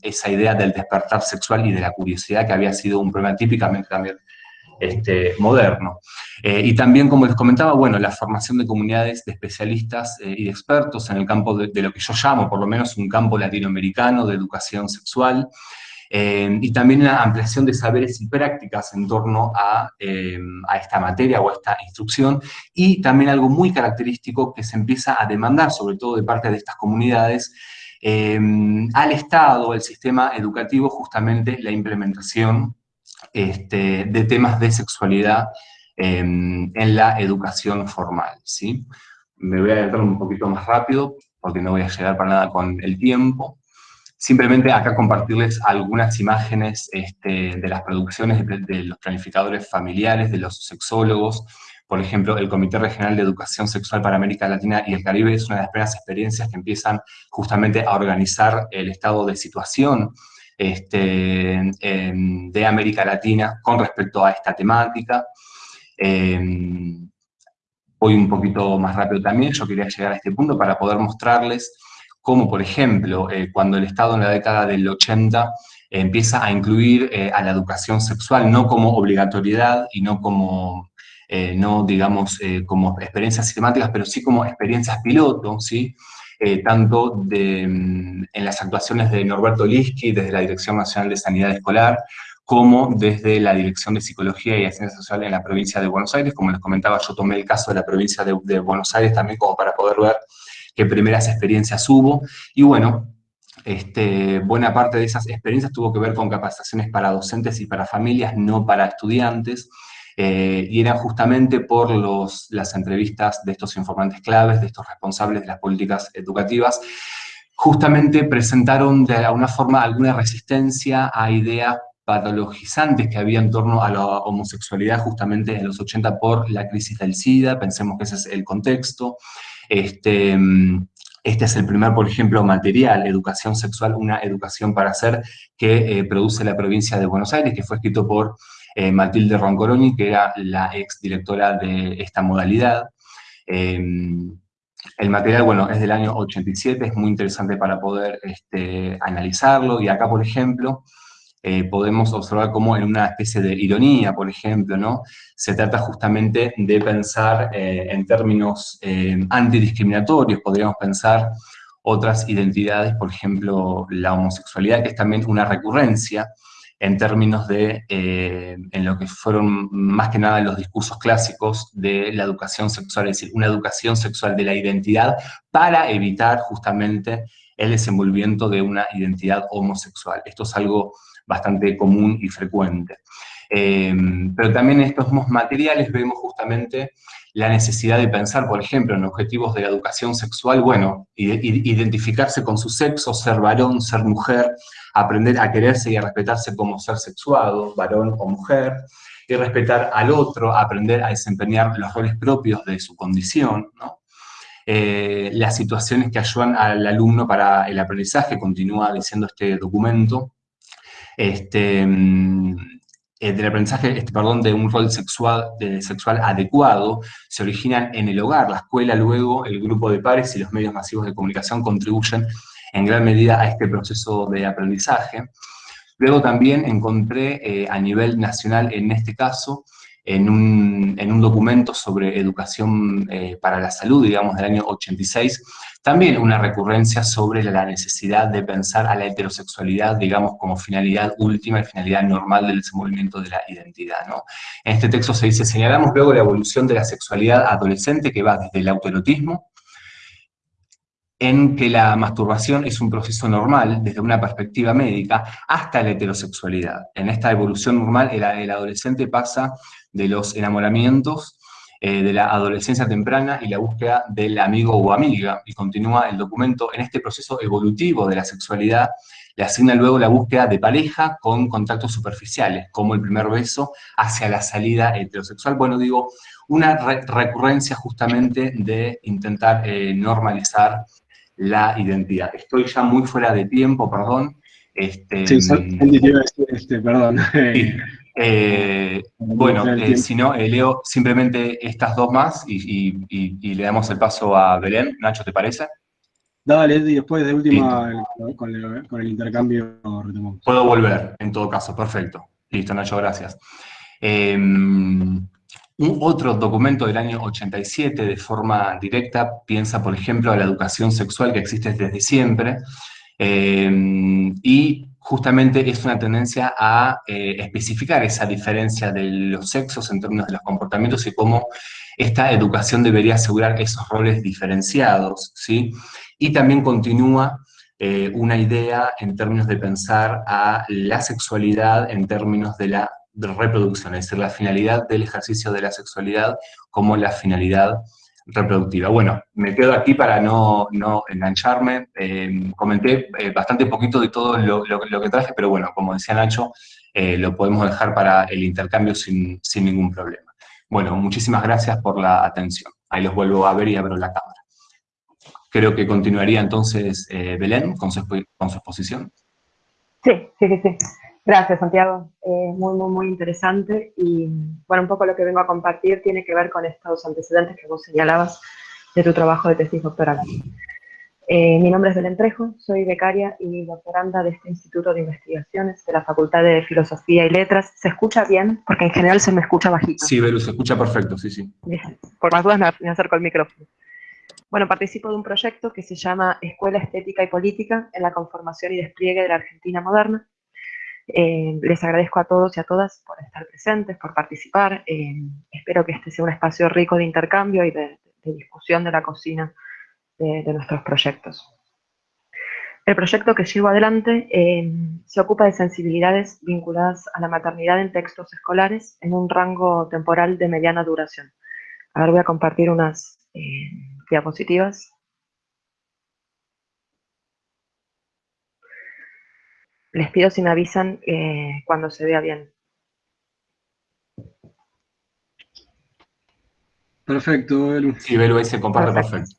esa idea del despertar sexual y de la curiosidad que había sido un problema típicamente también este, moderno. Eh, y también, como les comentaba, bueno, la formación de comunidades de especialistas eh, y de expertos en el campo de, lo que yo llamo, por lo menos, un campo latinoamericano de educación sexual, eh, y también la ampliación de saberes y prácticas en torno eh, a, esta materia o a esta instrucción, y también algo muy característico que se empieza a demandar, sobre todo de parte de estas comunidades, eh, al Estado, al sistema educativo, justamente la implementación este, de temas de sexualidad en la educación formal, ¿sí? Me voy a adelantar un poquito más rápido, porque no voy a llegar para nada con el tiempo. Simplemente acá compartirles algunas imágenes este, de las producciones de, los planificadores familiares, de los sexólogos. Por ejemplo, el Comité Regional de Educación Sexual para América Latina y el Caribe es una de las primeras experiencias que empiezan justamente a organizar el estado de situación este, de América Latina con respecto a esta temática. Em, voy un poquito más rápido también, yo quería llegar a este punto para poder mostrarles como por ejemplo eh, cuando el Estado en la década del 80 eh, empieza a incluir eh, a la educación sexual no como obligatoriedad y no como, no digamos, como experiencias sistemáticas, pero sí como experiencias piloto, ¿sí? tanto de, mm, en las actuaciones de Norberto Liski desde la Dirección Nacional de Sanidad Escolar, como desde la Dirección de Psicología y Ciencias Sociales en la provincia de Buenos Aires. Como les comentaba, yo tomé el caso de la provincia de, de Buenos Aires también como para poder ver primeras experiencias hubo, y bueno, este, buena parte de esas experiencias tuvo que ver con capacitaciones para docentes y para familias, no para estudiantes, eh, y eran justamente por los, las entrevistas de estos informantes claves, de estos responsables de las políticas educativas, justamente presentaron de alguna forma alguna resistencia a ideas patologizantes que había en torno a la homosexualidad justamente en los 80 por la crisis del SIDA, pensemos que ese es el contexto, este, este es el primer, por ejemplo, material, Educación Sexual, una educación para hacer, que eh, produce la provincia de Buenos Aires, que fue escrito por eh, Matilde Roncoroni, que era la ex directora de esta modalidad. Em, el material, bueno, es del año 87, es muy interesante para poder este, analizarlo, y acá, por ejemplo, eh, podemos observar como en una especie de ironía, por ejemplo, ¿no? Se trata justamente de pensar eh, en términos eh, antidiscriminatorios, podríamos pensar otras identidades, por ejemplo, la homosexualidad, que es también una recurrencia en términos de, en lo que fueron más que nada los discursos clásicos de la educación sexual, es decir, una educación sexual de la identidad para evitar justamente el desenvolvimiento de una identidad homosexual. Esto es algo bastante común y frecuente. Eh, pero también en estos materiales vemos justamente la necesidad de pensar, por ejemplo, en objetivos de la educación sexual, bueno, identificarse con su sexo, ser varón, ser mujer, aprender a quererse y a respetarse como ser sexuado, varón o mujer, y respetar al otro, aprender a desempeñar los roles propios de su condición, eh, las situaciones que ayudan al alumno para el aprendizaje, continúa diciendo este documento, este, mm, del aprendizaje, este, perdón, de un rol sexual, sexual adecuado se originan en el hogar. La escuela, luego, el grupo de pares y los medios masivos de comunicación contribuyen en gran medida a este proceso de aprendizaje. Luego también encontré eh, a nivel nacional, en este caso, en un, en un documento sobre educación eh, para la salud, digamos, del año 86, también una recurrencia sobre la necesidad de pensar a la heterosexualidad, digamos, como finalidad última y finalidad normal del desenvolvimiento de la identidad, ¿no? En este texto se dice, señalamos luego la evolución de la sexualidad adolescente que va desde el autoerotismo, en que la masturbación es un proceso normal desde una perspectiva médica, hasta la heterosexualidad. En esta evolución normal, el, el adolescente pasa de los enamoramientos eh, de la adolescencia temprana y la búsqueda del amigo o amiga. Y continúa el documento, en este proceso evolutivo de la sexualidad, le asigna luego la búsqueda de pareja con contactos superficiales, como el primer beso hacia la salida heterosexual. Bueno, digo, una recurrencia justamente de intentar eh, normalizar la identidad. Estoy ya muy fuera de tiempo, perdón. Este, sí, este, perdón. Eh, bueno, eh, si no, eh, leo simplemente estas dos más y, le damos el paso a Belén. Nacho, ¿te parece? Dale, y después de última con el, intercambio retomamos. Puedo volver, en todo caso, perfecto. Listo, Nacho, gracias. Em, un otro documento del año 87, de forma directa, piensa, por ejemplo, a la educación sexual que existe desde siempre, em, y justamente es una tendencia a eh, especificar esa diferencia de los sexos en términos de los comportamientos y cómo esta educación debería asegurar esos roles diferenciados, ¿sí? Y también continúa eh, una idea en términos de pensar a la sexualidad en términos de la reproducción, es decir, la finalidad del ejercicio de la sexualidad como la finalidad reproductiva. Bueno, me quedo aquí para no, engancharme. Eh, comenté eh, bastante poquito de todo lo, que traje, pero bueno, como decía Nacho, eh, lo podemos dejar para el intercambio sin, ningún problema. Bueno, muchísimas gracias por la atención. Ahí los vuelvo a ver y abro la cámara. Creo que continuaría entonces Belén con su, con su exposición. Sí, sí, sí. Gracias, Santiago. Eh, muy, muy, muy interesante. Y bueno, un poco lo que vengo a compartir tiene que ver con estos antecedentes que vos señalabas de tu trabajo de tesis doctoral. Eh, mi nombre es Belén Trejo, soy becaria y doctoranda de este Instituto de Investigaciones de la Facultad de Filosofía y Letras. ¿Se escucha bien? Porque en general se me escucha bajito. Sí, Belu, se escucha perfecto, sí, sí. Por más dudas me acerco al micrófono. Bueno, participo de un proyecto que se llama Escuela Estética y Política en la conformación y despliegue de la Argentina moderna, eh, les agradezco a todos y a todas por estar presentes, por participar. Eh, espero que este sea un espacio rico de intercambio y de, discusión de la cocina de, nuestros proyectos. El proyecto que llevo adelante eh, se ocupa de sensibilidades vinculadas a la maternidad en textos escolares en un rango temporal de mediana duración. Ahora voy a compartir unas diapositivas. Les pido si me avisan eh, cuando se vea bien. Perfecto, Belu. Sí, Belu, ahí se comparte perfecto.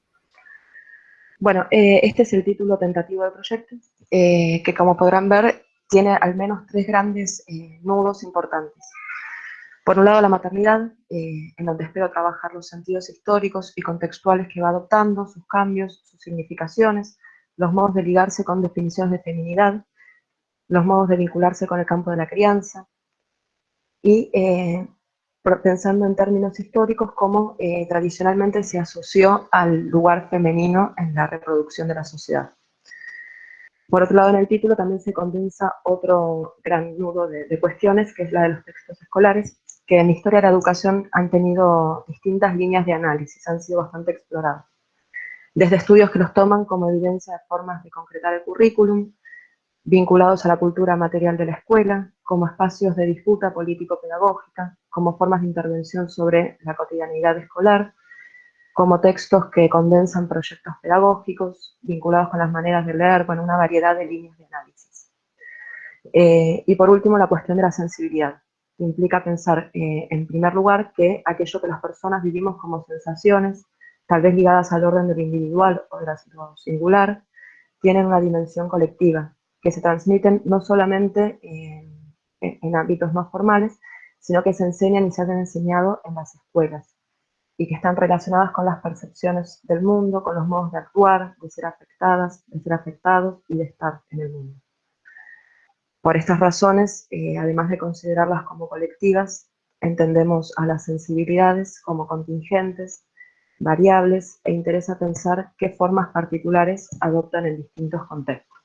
Bueno, eh, este es el título tentativo del proyecto, eh, que como podrán ver, tiene al menos tres grandes nudos importantes. Por un lado, la maternidad, en donde espero trabajar los sentidos históricos y contextuales que va adoptando, sus cambios, sus significaciones, los modos de ligarse con definiciones de feminidad, los modos de vincularse con el campo de la crianza, y eh, pensando en términos históricos, cómo eh, tradicionalmente se asoció al lugar femenino en la reproducción de la sociedad. Por otro lado, en el título también se condensa otro gran nudo de, de cuestiones, que es la de los textos escolares, que en historia de la educación han tenido distintas líneas de análisis, han sido bastante explorados. Desde estudios que los toman como evidencia de formas de concretar el currículum, vinculados a la cultura material de la escuela, como espacios de disputa político-pedagógica, como formas de intervención sobre la cotidianidad escolar, como textos que condensan proyectos pedagógicos vinculados con las maneras de leer, con una variedad de líneas de análisis. Eh, y por último, la cuestión de la sensibilidad, que implica pensar, eh, en primer lugar, que aquello que las personas vivimos como sensaciones, tal vez ligadas al orden de lo individual o de lo singular, tienen una dimensión colectiva, que se transmiten no solamente en, ámbitos no formales, sino que se enseñan y se han enseñado en las escuelas y que están relacionadas con las percepciones del mundo, con los modos de actuar, de ser afectadas, de ser afectados y de estar en el mundo. Por estas razones, eh, además de considerarlas como colectivas, entendemos a las sensibilidades como contingentes, variables, e interesa pensar qué formas particulares adoptan en distintos contextos.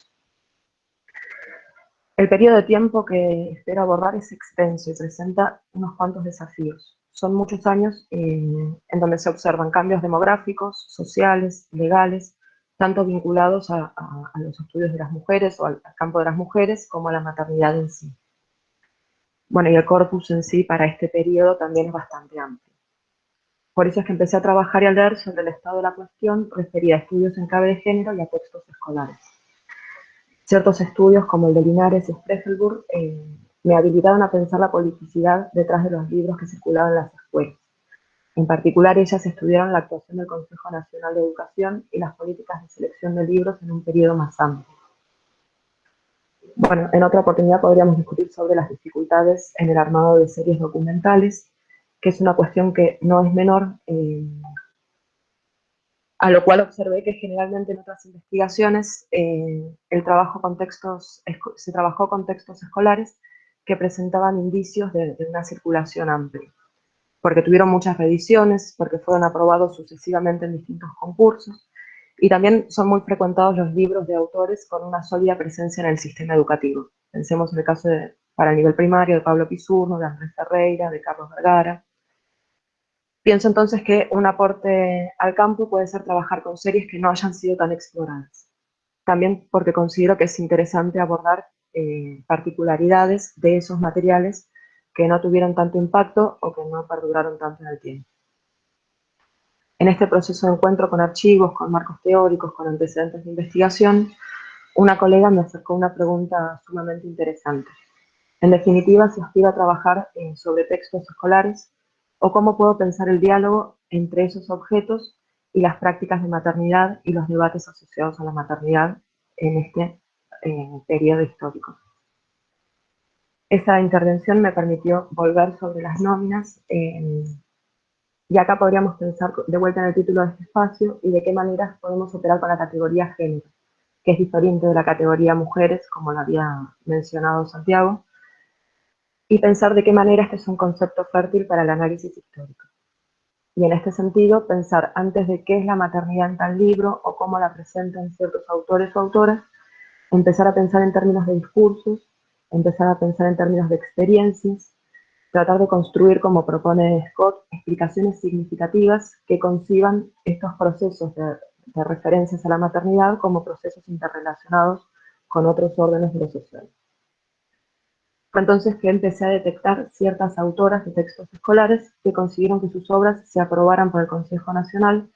El periodo de tiempo que espero abordar es extenso y presenta unos cuantos desafíos. Son muchos años en donde se observan cambios demográficos, sociales, legales, tanto vinculados a, los estudios de las mujeres o al, campo de las mujeres, como a la maternidad en sí. Bueno, y el corpus en sí para este periodo también es bastante amplio. Por eso es que empecé a trabajar y a leer sobre el estado de la cuestión referida a estudios en clave de género y a textos escolares. Ciertos estudios, como el de Linares y Sprechelburg, eh, me habilitaron a pensar la politicidad detrás de los libros que circulaban en las escuelas. En particular, ellas estudiaron la actuación del Consejo Nacional de Educación y las políticas de selección de libros en un periodo más amplio. Bueno, en otra oportunidad podríamos discutir sobre las dificultades en el armado de series documentales, que es una cuestión que no es menor, eh, a lo cual observé que generalmente en otras investigaciones eh, el trabajo con textos, se trabajó con textos escolares que presentaban indicios de, una circulación amplia porque tuvieron muchas reediciones, porque fueron aprobados sucesivamente en distintos concursos, y también son muy frecuentados los libros de autores con una sólida presencia en el sistema educativo. Pensemos en el caso para el nivel primario de Pablo Pisurno, de Andrés Ferreira, de Carlos Vergara. Pienso entonces que un aporte al campo puede ser trabajar con series que no hayan sido tan exploradas. También porque considero que es interesante abordar eh, particularidades de esos materiales que no tuvieron tanto impacto o que no perduraron tanto en el tiempo. En este proceso de encuentro con archivos, con marcos teóricos, con antecedentes de investigación, una colega me acercó una pregunta sumamente interesante. En definitiva, si aspira a trabajar eh, sobre textos escolares o cómo puedo pensar el diálogo entre esos objetos y las prácticas de maternidad y los debates asociados a la maternidad en este eh, periodo histórico. Esa intervención me permitió volver sobre las nóminas eh, y acá podríamos pensar de vuelta en el título de este espacio y de qué maneras podemos operar con la categoría género, que es diferente de la categoría mujeres, como lo había mencionado Santiago, y pensar de qué manera este es un concepto fértil para el análisis histórico. Y en este sentido, pensar antes de qué es la maternidad en tal libro o cómo la presentan ciertos autores o autoras, empezar a pensar en términos de discursos, empezar a pensar en términos de experiencias, tratar de construir, como propone Scott, explicaciones significativas que conciban estos procesos de, referencias a la maternidad como procesos interrelacionados con otros órdenes de lo social. Fue entonces que empecé a detectar ciertas autoras de textos escolares que consiguieron que sus obras se aprobaran por el Consejo Nacional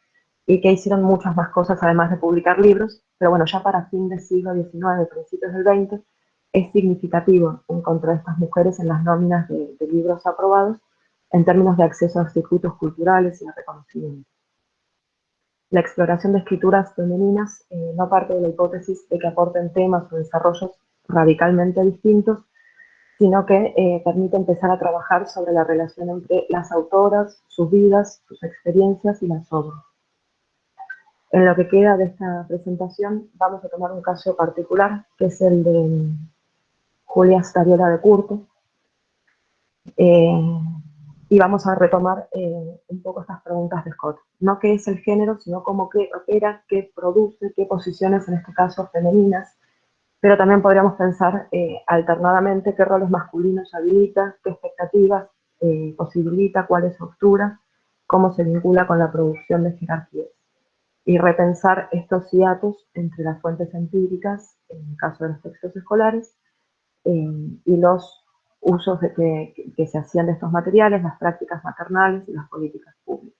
y que hicieron muchas más cosas además de publicar libros, pero bueno, ya para fin del siglo XIX, principios del XX, es significativo encontrar a estas mujeres en las nóminas de, libros aprobados en términos de acceso a circuitos culturales y de reconocimiento. La exploración de escrituras femeninas eh, no parte de la hipótesis de que aporten temas o desarrollos radicalmente distintos, sino que eh, permite empezar a trabajar sobre la relación entre las autoras, sus vidas, sus experiencias y las obras. En lo que queda de esta presentación vamos a tomar un caso particular, que es el de Julia Stariola de Curto. Eh, y vamos a retomar eh, un poco estas preguntas de Scott. No qué es el género, sino cómo qué opera, qué produce, qué posiciones, en este caso femeninas, pero también podríamos pensar eh, alternadamente qué roles masculinos habilita, qué expectativas posibilita, cuál es su obtura, cómo se vincula con la producción de jerarquías. Y repensar estos hiatos entre las fuentes empíricas, en el caso de los textos escolares, eh, y los usos que, se hacían de estos materiales, las prácticas maternales y las políticas públicas.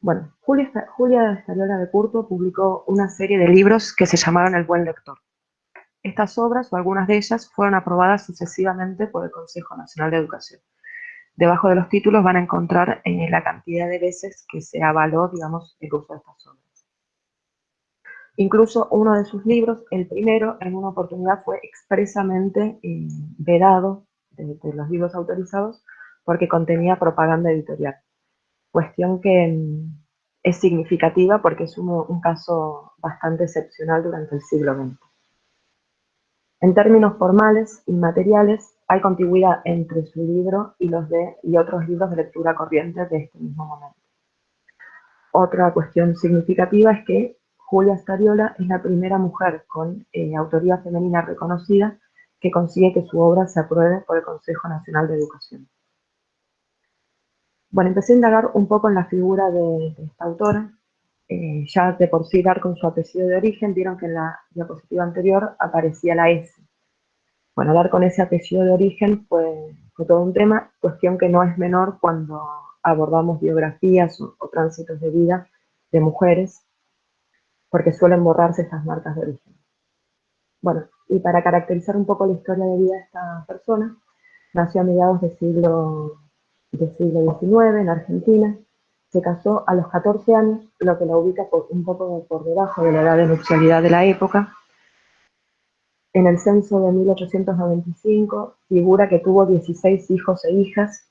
Bueno, Julia, Julia Estariola de Curto publicó una serie de libros que se llamaron El Buen Lector. Estas obras, o algunas de ellas, fueron aprobadas sucesivamente por el Consejo Nacional de Educación. Debajo de los títulos van a encontrar eh, la cantidad de veces que se avaló, digamos, el uso de estas obras. Incluso uno de sus libros, el primero, en una oportunidad fue expresamente eh, vedado de, los libros autorizados porque contenía propaganda editorial. Cuestión que mm, es significativa porque es un, caso bastante excepcional durante el siglo XX. En términos formales y materiales, hay contigüidad entre su libro y, los de, y otros libros de lectura corriente de este mismo momento. Otra cuestión significativa es que Julia Stariola es la primera mujer con eh, autoría femenina reconocida que consigue que su obra se apruebe por el Consejo Nacional de Educación. Bueno, empecé a indagar un poco en la figura de, esta autora. Eh, ya de por sí dar con su apellido de origen, vieron que en la diapositiva anterior aparecía la S. Bueno, dar con ese apellido de origen fue, fue todo un tema, cuestión que no es menor cuando abordamos biografías o, tránsitos de vida de mujeres, porque suelen borrarse estas marcas de origen. Bueno, y para caracterizar un poco la historia de vida de esta persona, nació a mediados del siglo, del siglo XIX en Argentina, se casó a los 14 años, lo que la ubica por, un poco por debajo de la edad de nupcialidad de la época. En el censo de 1895 figura que tuvo 16 hijos e hijas.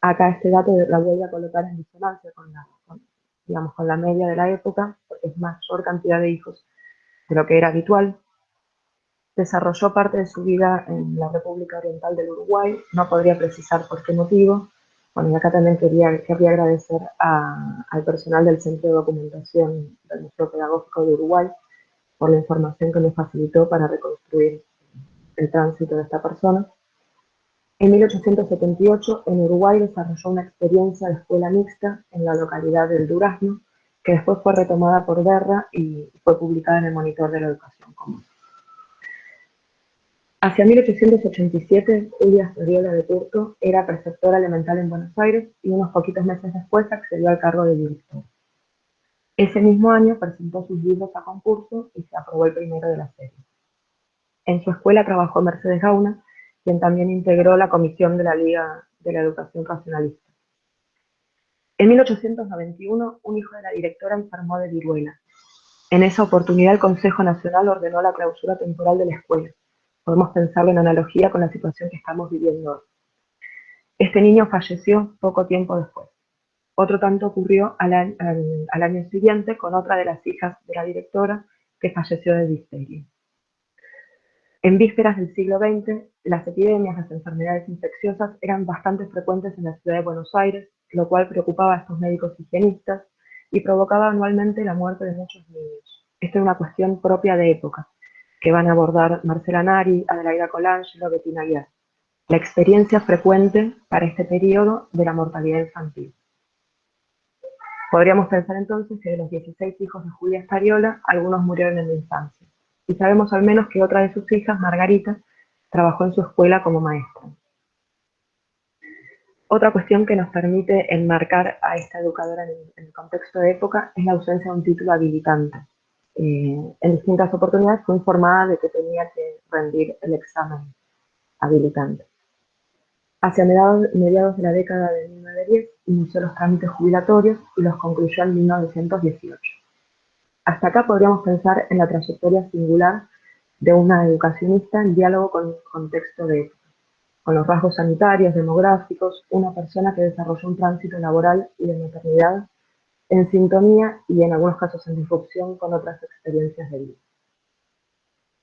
Acá este dato la voy a colocar en disonancia con la, digamos, con la media de la época, porque es mayor cantidad de hijos de lo que era habitual. Desarrolló parte de su vida en la República Oriental del Uruguay, no podría precisar por qué motivo, bueno, y acá también quería, quería agradecer al personal del Centro de Documentación del Museo Pedagógico de Uruguay por la información que me facilitó para reconstruir el tránsito de esta persona. En 1878, en Uruguay desarrolló una experiencia de escuela mixta en la localidad del Durazno, que después fue retomada por Guerra y fue publicada en el Monitor de la Educación Común. Hacia 1887, Julia Ferriola de Turto era preceptora elemental en Buenos Aires y unos poquitos meses después accedió al cargo de director. Ese mismo año presentó sus libros a concurso y se aprobó el primero de la serie. En su escuela trabajó Mercedes Gauna, quien también integró la comisión de la Liga de la Educación Racionalista. En 1891, un hijo de la directora enfermó de viruela. En esa oportunidad, el Consejo Nacional ordenó la clausura temporal de la escuela Podemos pensarlo en analogía con la situación que estamos viviendo hoy. Este niño falleció poco tiempo después. Otro tanto ocurrió al, año siguiente con otra de las hijas de la directora que falleció de difteria. En vísperas del siglo XX, las epidemias, las enfermedades infecciosas eran bastante frecuentes en la ciudad de Buenos Aires, lo cual preocupaba a estos médicos higienistas y provocaba anualmente la muerte de muchos niños. Esta es una cuestión propia de época que van a abordar Marcela Nari, Adelaida Colangelo, Bettina Guiar. La experiencia frecuente para este periodo de la mortalidad infantil. Podríamos pensar entonces que de los 16 hijos de Julia Estariola, algunos murieron en la infancia. Y sabemos al menos que otra de sus hijas, Margarita, trabajó en su escuela como maestra. Otra cuestión que nos permite enmarcar a esta educadora en el contexto de época es la ausencia de un título habilitante. Eh, en distintas oportunidades fue informada de que tenía que rendir el examen habilitante. Hacia mediados, de la década de 1910 inició los trámites jubilatorios y los concluyó en 1918. Hasta acá podríamos pensar en la trayectoria singular de una educacionista en diálogo con el contexto de con los rasgos sanitarios, demográficos, una persona que desarrolló un tránsito laboral y de maternidad en sintonía y en algunos casos en disrupción con otras experiencias de vida.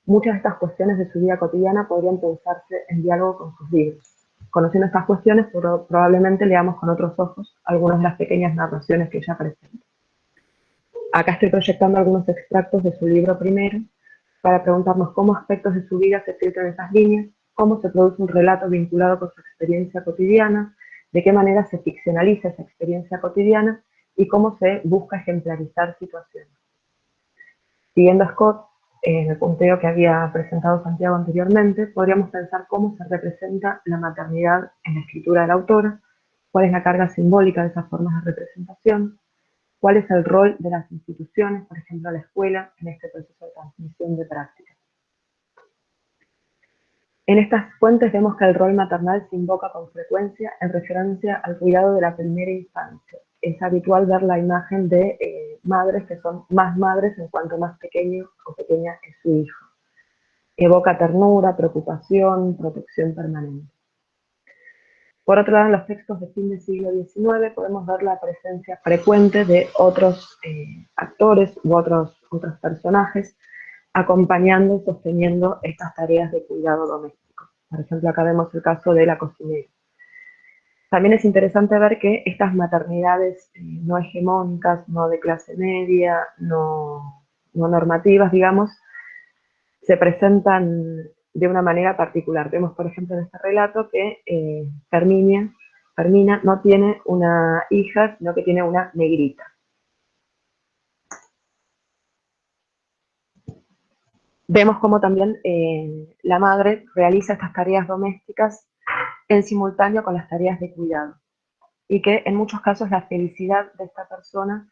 Muchas de estas cuestiones de su vida cotidiana podrían pensarse en diálogo con sus libros. Conociendo estas cuestiones, probablemente leamos con otros ojos algunas de las pequeñas narraciones que ella presenta. Acá estoy proyectando algunos extractos de su libro primero, para preguntarnos cómo aspectos de su vida se filtran esas líneas, cómo se produce un relato vinculado con su experiencia cotidiana, de qué manera se ficcionaliza esa experiencia cotidiana y cómo se busca ejemplarizar situaciones. Siguiendo a Scott, en el punteo que había presentado Santiago anteriormente, podríamos pensar cómo se representa la maternidad en la escritura de la autora, cuál es la carga simbólica de esas formas de representación, cuál es el rol de las instituciones, por ejemplo la escuela, en este proceso de transmisión de prácticas. En estas fuentes vemos que el rol maternal se invoca con frecuencia en referencia al cuidado de la primera infancia, es habitual ver la imagen de eh, madres que son más madres en cuanto más pequeño o pequeña es su hijo. Evoca ternura, preocupación, protección permanente. Por otro lado, en los textos de fin del siglo XIX podemos ver la presencia frecuente de otros eh, actores u otros, otros personajes acompañando y sosteniendo estas tareas de cuidado doméstico. Por ejemplo, acá vemos el caso de la cocinera. También es interesante ver que estas maternidades eh, no hegemónicas, no de clase media, no, normativas, digamos, se presentan de una manera particular. Vemos, por ejemplo, en este relato que eh, Ferminia, no tiene una hija, sino que tiene una negrita. Vemos cómo también eh, la madre realiza estas tareas domésticas en simultáneo con las tareas de cuidado. y que en muchos casos la felicidad de esta persona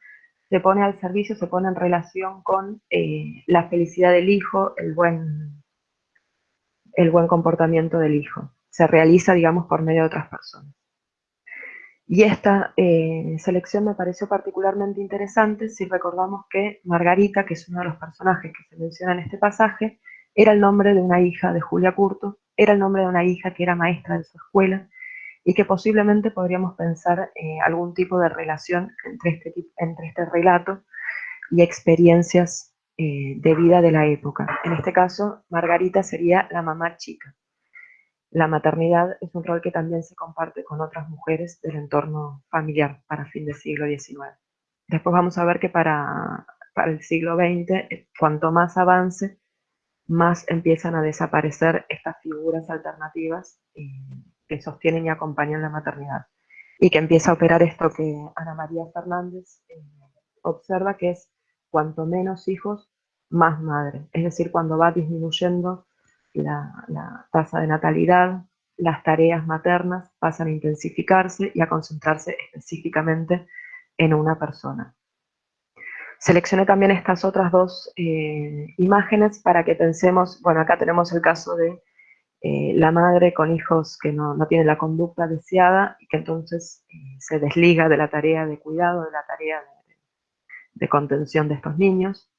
se pone al servicio, se pone en relación con eh, la felicidad del hijo, el buen, el buen comportamiento del hijo. Se realiza, digamos, por medio de otras personas. Y esta eh, selección me pareció particularmente interesante si recordamos que Margarita, que es uno de los personajes que se menciona en este pasaje, era el nombre de una hija de Julia Curto, era el nombre de una hija que era maestra de su escuela, y que posiblemente podríamos pensar eh, algún tipo de relación entre este, entre este relato y experiencias eh, de vida de la época. En este caso, Margarita sería la mamá chica. La maternidad es un rol que también se comparte con otras mujeres del entorno familiar para fin del siglo XIX. Después vamos a ver que para, para el siglo XX, eh, cuanto más avance, más empiezan a desaparecer estas figuras alternativas que sostienen y acompañan la maternidad. Y que empieza a operar esto que Ana María Fernández eh, observa, que es cuanto menos hijos, más madre. Es decir, cuando va disminuyendo la, tasa de natalidad, las tareas maternas pasan a intensificarse y a concentrarse específicamente en una persona. Seleccioné también estas otras dos eh, imágenes para que pensemos, bueno, acá tenemos el caso de eh, la madre con hijos que no, no, tienen la conducta deseada y que entonces eh, se desliga de la tarea de cuidado, de la tarea de, contención de estos niños.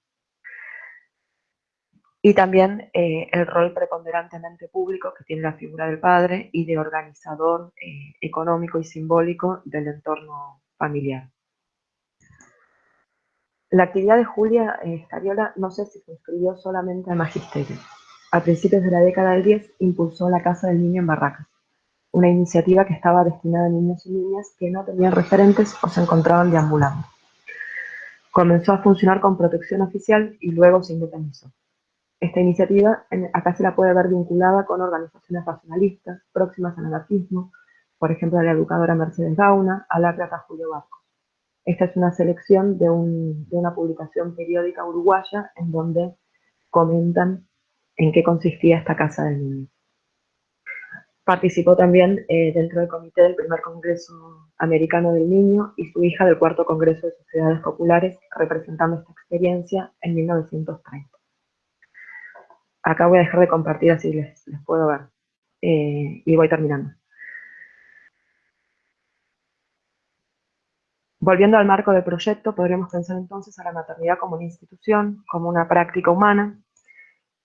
Y también el rol preponderantemente público que tiene la figura del padre y de organizador económico y simbólico del entorno familiar. La actividad de Julia Escariola no sé si se inscribió solamente al magisterio. A principios de la década del 10 impulsó la Casa del Niño en Barracas, una iniciativa que estaba destinada a niños y niñas que no tenían referentes o se encontraban deambulando. Comenzó a funcionar con protección oficial y luego se independizó. Esta iniciativa acá se la puede ver vinculada con organizaciones racionalistas próximas al anarquismo, por ejemplo a la educadora Mercedes Gauna, a la plata Julio Barcos. Esta es una selección de, una publicación periódica uruguaya en donde comentan en qué consistía esta Casa del Niño. Participó también eh, dentro del comité del primer Congreso Americano del Niño y su hija del cuarto Congreso de Sociedades Populares, representando esta experiencia en 1930. Acá voy a dejar de compartir así les, puedo ver. Eh, y voy terminando. Volviendo al marco del proyecto, podríamos pensar entonces a la maternidad como una institución, como una práctica humana,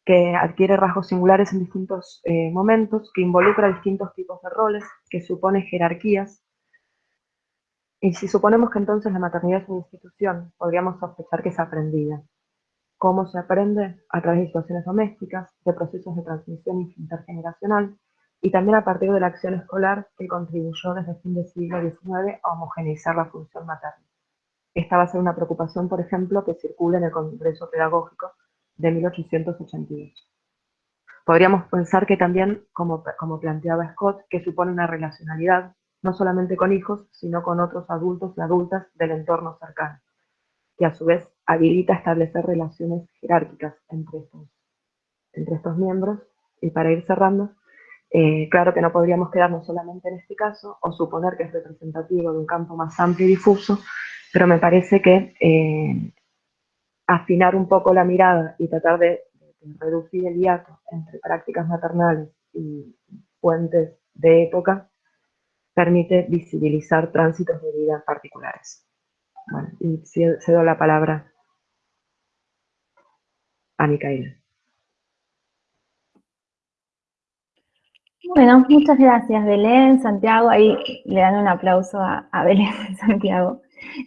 que adquiere rasgos singulares en distintos eh, momentos, que involucra distintos tipos de roles, que supone jerarquías. Y si suponemos que entonces la maternidad es una institución, podríamos sospechar que es aprendida. ¿Cómo se aprende? A través de situaciones domésticas, de procesos de transmisión intergeneracional, y también a partir de la acción escolar que contribuyó desde el fin del siglo XIX a homogeneizar la función materna. Esta va a ser una preocupación, por ejemplo, que circula en el Congreso Pedagógico de 1882. Podríamos pensar que también, como, como planteaba Scott, que supone una relacionalidad, no solamente con hijos, sino con otros adultos y adultas del entorno cercano, que a su vez habilita establecer relaciones jerárquicas entre estos, entre estos miembros. Y para ir cerrando, eh, claro que no podríamos quedarnos solamente en este caso o suponer que es representativo de un campo más amplio y difuso, pero me parece que eh, afinar un poco la mirada y tratar de, reducir el hiato entre prácticas maternales y fuentes de época, permite visibilizar tránsitos de vida particulares. Bueno, y cedo la palabra a Micaela. Bueno, muchas gracias Belén, Santiago, ahí le dan un aplauso a, Belén, Santiago.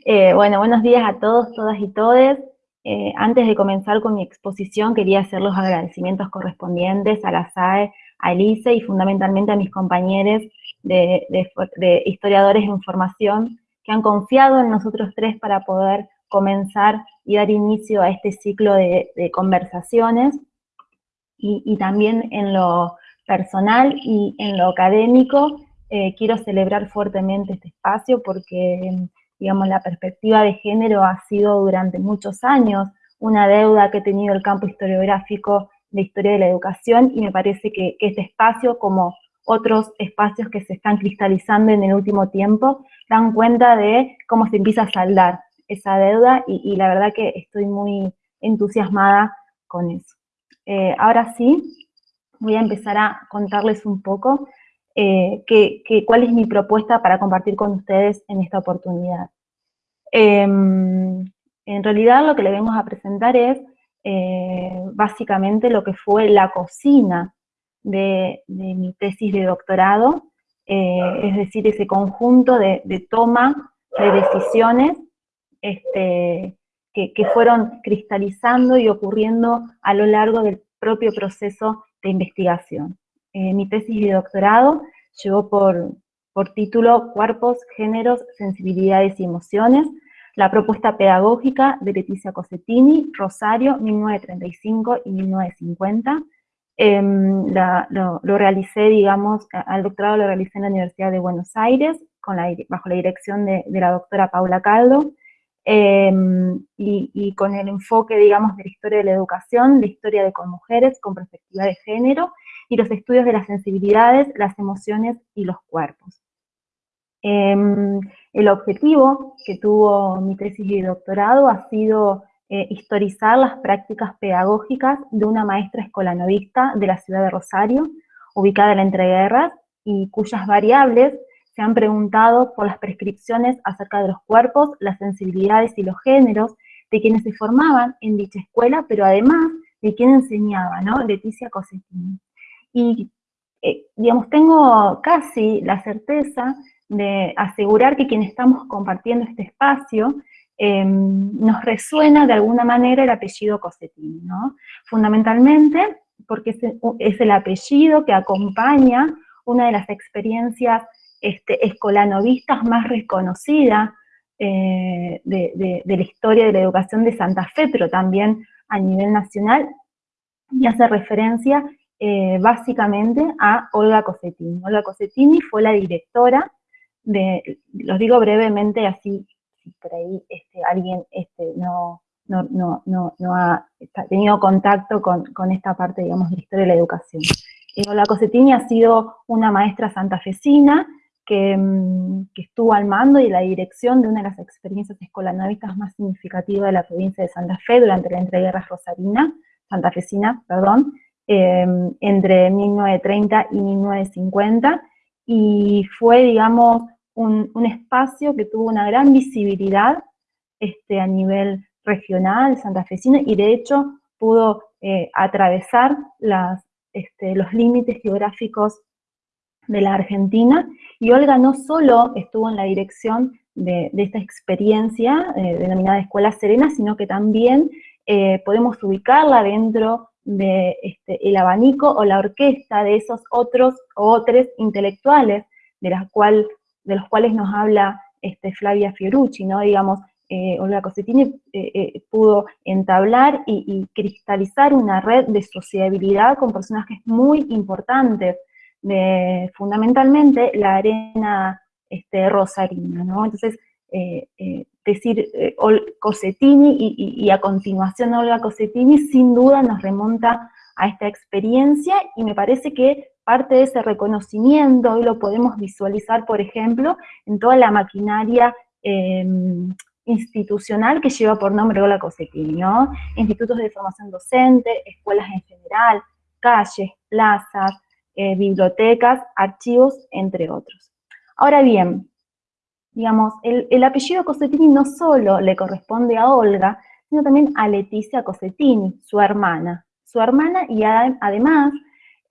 Eh, bueno, buenos días a todos, todas y todes. Eh, antes de comenzar con mi exposición, quería hacer los agradecimientos correspondientes a la SAE, a Elise y fundamentalmente a mis compañeros de, historiadores en formación que han confiado en nosotros tres para poder comenzar y dar inicio a este ciclo de, conversaciones y, también en lo personal y en lo académico eh, quiero celebrar fuertemente este espacio porque digamos, la perspectiva de género ha sido durante muchos años una deuda que ha tenido el campo historiográfico de historia de la educación y me parece que, este espacio como otros espacios que se están cristalizando en el último tiempo, dan cuenta de cómo se empieza a saldar esa deuda y, la verdad que estoy muy entusiasmada con eso. Eh, ahora sí, voy a empezar a contarles un poco eh, cuál es mi propuesta para compartir con ustedes en esta oportunidad. Em, en realidad lo que le vengo a presentar es eh, básicamente lo que fue la cocina de, mi tesis de doctorado, eh, es decir, ese conjunto de, toma de decisiones este, que, fueron cristalizando y ocurriendo a lo largo del propio proceso de investigación. Eh, mi tesis de doctorado llevó por, por título Cuerpos, Géneros, Sensibilidades y Emociones, la propuesta pedagógica de Leticia Cosettini, Rosario, 1935 y 1950, Em, lo, realicé, digamos, al doctorado lo realicé en la Universidad de Buenos Aires, bajo la dirección de, la doctora Paula Caldo, em, y, con el enfoque, digamos, de la historia de la educación, la historia de con mujeres, con perspectiva de género, y los estudios de las sensibilidades, las emociones y los cuerpos. Em, el objetivo que tuvo mi tesis de doctorado ha sido eh, historizar las prácticas pedagógicas de una maestra escolanovista de la ciudad de Rosario, ubicada en la entreguerras, y cuyas variables se han preguntado por las prescripciones acerca de los cuerpos, las sensibilidades y los géneros de quienes se formaban en dicha escuela, pero además de quien enseñaba, ¿no? Leticia Cosettini. Y, eh, digamos, tengo casi la certeza de asegurar que quienes estamos compartiendo este espacio Em, nos resuena de alguna manera el apellido Cosettini, ¿no? Fundamentalmente porque es, el apellido que acompaña una de las experiencias este, escolanovistas más reconocidas eh, de, la historia de la educación de Santa Fe, pero también a nivel nacional, y hace referencia eh, básicamente a Olga Cosettini. Olga Cosettini fue la directora de, los digo brevemente así por ahí este, alguien este, no, no, no, no, ha tenido contacto con, esta parte, digamos, de la historia de la educación. la Cosettini ha sido una maestra santafesina que, mm, que, estuvo al mando y la dirección de una de las experiencias escolanovistas más significativas de la provincia de Santa Fe durante la entreguerra rosarina, santafesina, perdón, em, entre 1930 y 1950, y fue, digamos, un, espacio que tuvo una gran visibilidad este, a nivel regional, santafesino, y de hecho pudo eh, atravesar este, los límites geográficos de la Argentina, y Olga no solo estuvo en la dirección de, esta experiencia eh, denominada Escuela Serena, sino que también eh, podemos ubicarla dentro de este, el abanico o la orquesta de esos otros o otros intelectuales, de cuales de los cuales nos habla este, Flavia Fiorucci, ¿no? Digamos, eh, Olga Cosettini eh, eh, pudo entablar y, cristalizar una red de sociabilidad con personajes muy importantes, fundamentalmente la arena este, rosarina, ¿no? Entonces, decir Cosettini y, y, a continuación Olga Cosettini sin duda nos remonta a esta experiencia y me parece que parte de ese reconocimiento hoy lo podemos visualizar, por ejemplo, en toda la maquinaria em, institucional que lleva por nombre Ola Cosettini, ¿no? Institutos de formación docente, escuelas en general, calles, plazas, eh, bibliotecas, archivos, entre otros. Ahora bien, digamos, el, el, apellido Cosettini no solo le corresponde a Olga, sino también a Leticia Cosettini, su hermana. Su hermana y además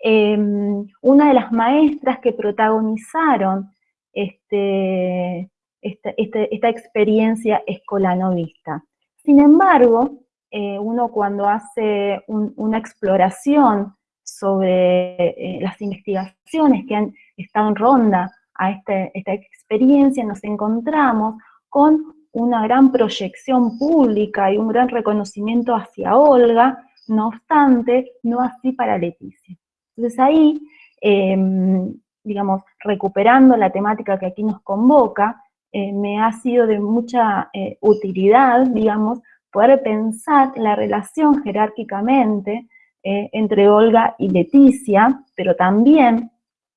Em, una de las maestras que protagonizaron este, este, esta, experiencia escolanovista. Sin embargo, eh, uno cuando hace una exploración sobre eh, las investigaciones que han estado en ronda a este, esta experiencia, nos encontramos con una gran proyección pública y un gran reconocimiento hacia Olga, no obstante, no así para Leticia. Entonces ahí, em, digamos, recuperando la temática que aquí nos convoca, eh, me ha sido de mucha eh, utilidad, digamos, poder pensar la relación jerárquicamente eh, entre Olga y Leticia, pero también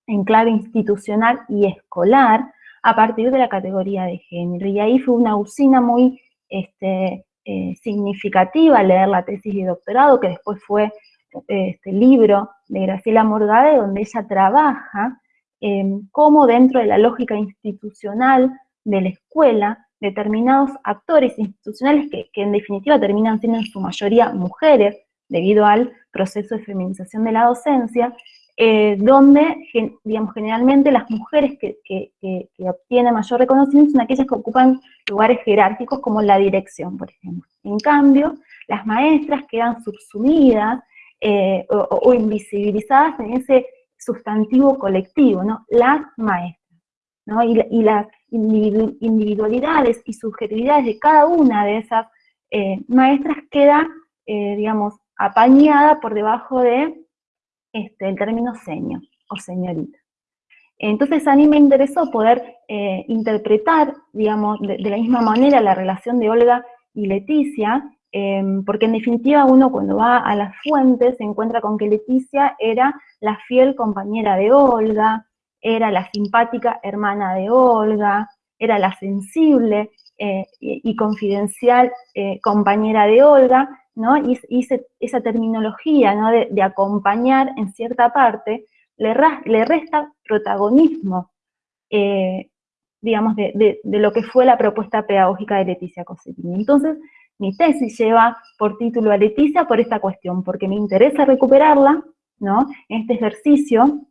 en clave institucional y escolar a partir de la categoría de género. Y ahí fue una usina muy este, eh, significativa leer la tesis de doctorado, que después fue este libro de Graciela Morgade, donde ella trabaja eh, cómo dentro de la lógica institucional de la escuela, determinados actores institucionales que, que en definitiva terminan siendo en su mayoría mujeres, debido al proceso de feminización de la docencia, eh, donde, digamos, generalmente las mujeres que, obtienen mayor reconocimiento son aquellas que ocupan lugares jerárquicos como la dirección, por ejemplo. En cambio, las maestras quedan subsumidas eh, o, invisibilizadas en ese sustantivo colectivo, ¿no? Las maestras, ¿no? Y, las individualidades y subjetividades de cada una de esas eh, maestras queda, digamos, apañada por debajo de este, término seño o señorita. Entonces a mí me interesó poder eh, interpretar, digamos, de, la misma manera la relación de Olga y Leticia, em, porque en definitiva uno cuando va a las fuentes se encuentra con que Leticia era la fiel compañera de Olga, era la simpática hermana de Olga, era la sensible eh, y, confidencial eh, compañera de Olga, ¿no? Y, esa terminología ¿no? de, acompañar en cierta parte le, resta protagonismo, eh, digamos, de, lo que fue la propuesta pedagógica de Leticia Cosettini. Entonces, mi tesis lleva por título a Leticia por esta cuestión, porque me interesa recuperarla, ¿no? En este ejercicio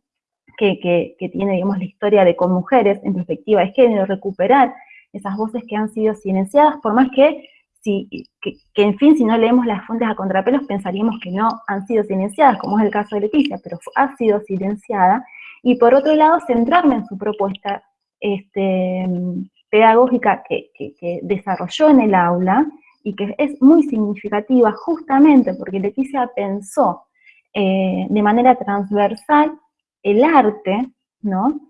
que, que, tiene, digamos, la historia de con mujeres en perspectiva de género, recuperar esas voces que han sido silenciadas, por más que que, en fin, si no leemos las fuentes a contrapelos, pensaríamos que no han sido silenciadas, como es el caso de Leticia, pero ha sido silenciada, y por otro lado, centrarme en su propuesta este, pedagógica que, desarrolló en el aula, y que es muy significativa justamente porque Leticia pensó eh, de manera transversal el arte, ¿no?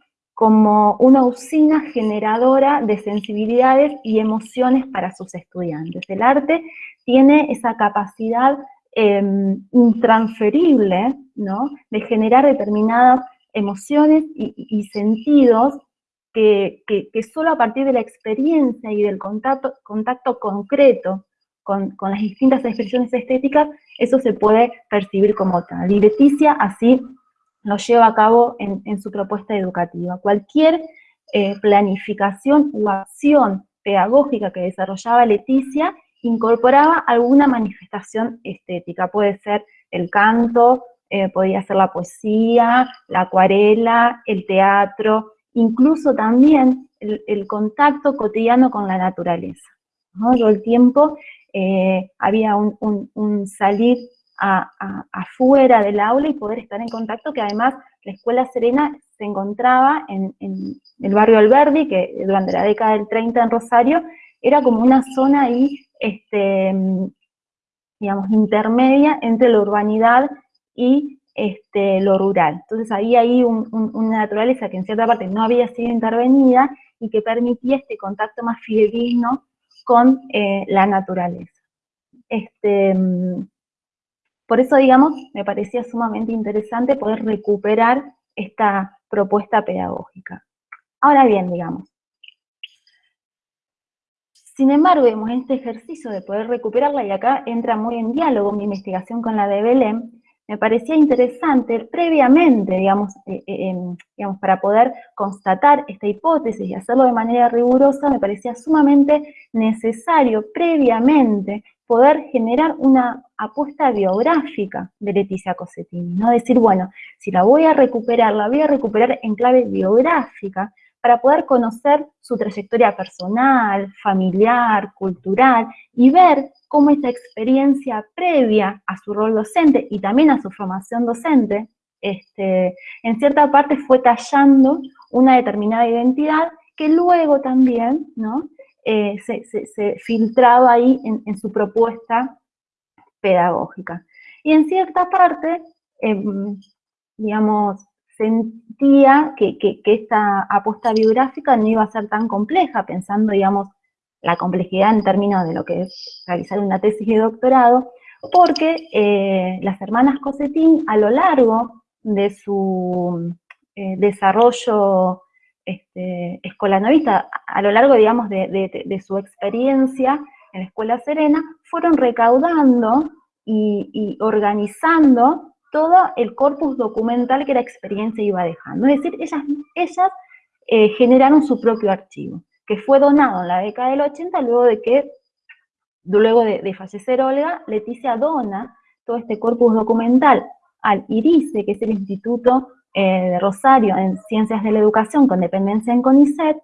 Como una usina generadora de sensibilidades y emociones para sus estudiantes. El arte tiene esa capacidad em, intransferible ¿no? de generar determinadas emociones y, sentidos que, solo a partir de la experiencia y del contacto, concreto con, con, las distintas expresiones estéticas, eso se puede percibir como tal. Y Leticia así lo lleva a cabo en, su propuesta educativa. Cualquier eh, planificación u acción pedagógica que desarrollaba Leticia incorporaba alguna manifestación estética, puede ser el canto, eh, podía ser la poesía, la acuarela, el teatro, incluso también el, contacto cotidiano con la naturaleza. Todo el tiempo eh, había un salir afuera del aula y poder estar en contacto, que además la Escuela Serena se encontraba en, el barrio Alberdi, que durante la década del 30 en Rosario, era como una zona ahí, este, digamos, intermedia entre la urbanidad y este, lo rural. Entonces ahí hay una naturaleza que en cierta parte no había sido intervenida y que permitía este contacto más fidedigno con eh, la naturaleza. Este, por eso, digamos, me parecía sumamente interesante poder recuperar esta propuesta pedagógica. Ahora bien, digamos, sin embargo, vemos este ejercicio de poder recuperarla, y acá entra muy en diálogo mi investigación con la de Belén, me parecía interesante previamente, digamos, eh, eh, digamos, para poder constatar esta hipótesis y hacerlo de manera rigurosa, me parecía sumamente necesario previamente poder generar una apuesta biográfica de Leticia Cosettini, ¿no? Decir, bueno, si la voy a recuperar, la voy a recuperar en clave biográfica, para poder conocer su trayectoria personal, familiar, cultural, y ver cómo esta experiencia previa a su rol docente y también a su formación docente, este, en cierta parte fue tallando una determinada identidad que luego también ¿no? Eh, se, filtraba ahí en, su propuesta pedagógica. Y en cierta parte, em, digamos, sentía que, esta apuesta biográfica no iba a ser tan compleja, pensando, digamos, la complejidad en términos de lo que es realizar una tesis de doctorado, porque eh, las hermanas Cosetín a lo largo de su, eh, desarrollo este, escolanovista a lo largo, digamos, de, su experiencia en la Escuela Serena, fueron recaudando y, organizando todo el corpus documental que la experiencia iba dejando. Es decir, ellas, eh, generaron su propio archivo, que fue donado en la década del 80, luego de que, luego de, fallecer Olga, Leticia dona todo este corpus documental al IRICE, que es el Instituto eh, de Rosario en Ciencias de la Educación con dependencia en CONICET,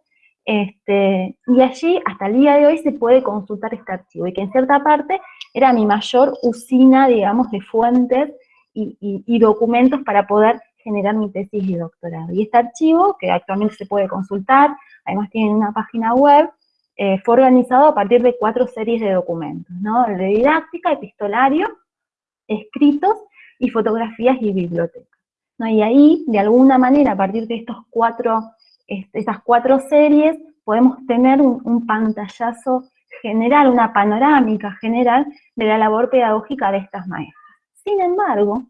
este, y allí hasta el día de hoy se puede consultar este archivo, y que en cierta parte era mi mayor usina, digamos, de fuentes y, documentos para poder generar mi tesis de doctorado. Y este archivo, que actualmente se puede consultar, además tiene una página web, eh, fue organizado a partir de cuatro series de documentos, ¿no? El de didáctica, epistolario, escritos y fotografías y bibliotecas. Y ahí, de alguna manera, a partir de estos cuatro, estas cuatro series, podemos tener un, pantallazo general, una panorámica general de la labor pedagógica de estas maestras. Sin embargo,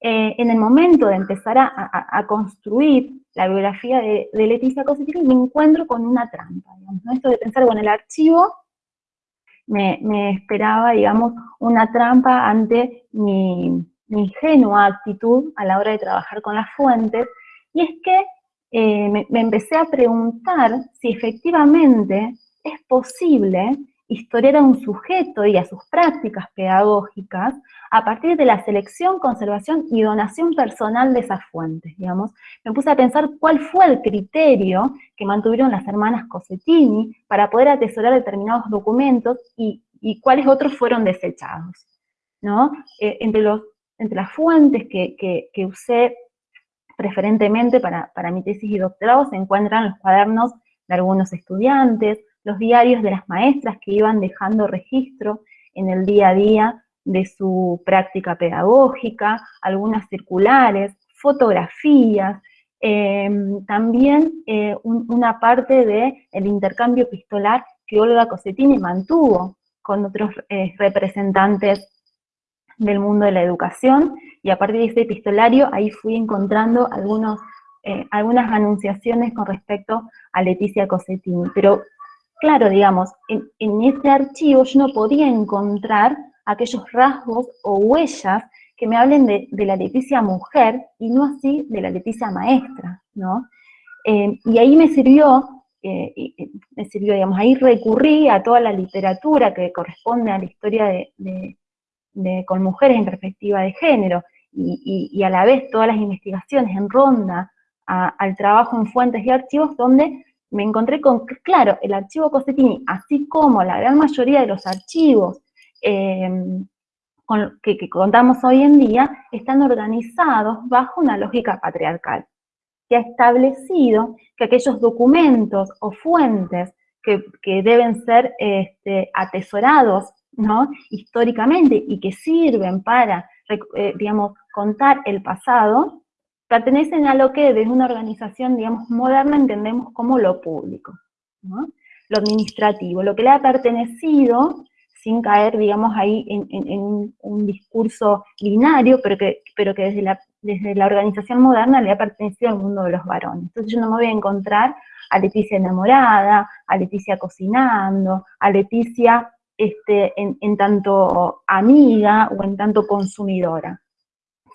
eh, en el momento de empezar a, construir la biografía de, Leticia Cosetti, me encuentro con una trampa, digamos, Esto de pensar, bueno, el archivo me, me, esperaba, digamos, una trampa ante mi ingenua actitud a la hora de trabajar con las fuentes, y es que eh, me, empecé a preguntar si efectivamente es posible historiar a un sujeto y a sus prácticas pedagógicas a partir de la selección, conservación y donación personal de esas fuentes, digamos. Me puse a pensar cuál fue el criterio que mantuvieron las hermanas Cosettini para poder atesorar determinados documentos y, cuáles otros fueron desechados, ¿no? Eh, entre los entre las fuentes que, usé preferentemente para, mi tesis y doctorado se encuentran los cuadernos de algunos estudiantes, los diarios de las maestras que iban dejando registro en el día a día de su práctica pedagógica, algunas circulares, fotografías, em, también eh, una parte del intercambio epistolar que Olga Cosetini mantuvo con otros eh, representantes del mundo de la educación, y a partir de ese epistolario ahí fui encontrando algunos, eh, algunas anunciaciones con respecto a Leticia Cosettini. Pero claro, digamos, en, en este archivo yo no podía encontrar aquellos rasgos o huellas que me hablen de, la Leticia mujer y no así de la Leticia maestra, ¿no? Eh, y ahí me sirvió, eh, me sirvió, digamos, ahí recurrí a toda la literatura que corresponde a la historia de, con mujeres en perspectiva de género, y, a la vez todas las investigaciones en ronda al trabajo en fuentes y archivos, donde me encontré con, claro, el archivo Cosettini, así como la gran mayoría de los archivos em, que, contamos hoy en día, están organizados bajo una lógica patriarcal, que ha establecido que aquellos documentos o fuentes que, deben ser este, atesorados ¿no? históricamente y que sirven para, eh, digamos, contar el pasado, pertenecen a lo que desde una organización, digamos, moderna entendemos como lo público, lo administrativo, lo que le ha pertenecido sin caer, digamos, ahí en, un, discurso binario, pero que, pero que desde, la, desde la organización moderna le ha pertenecido al mundo de los varones. Entonces yo no me voy a encontrar a Leticia enamorada, a Leticia cocinando, a Leticia este, en, tanto amiga o en tanto consumidora.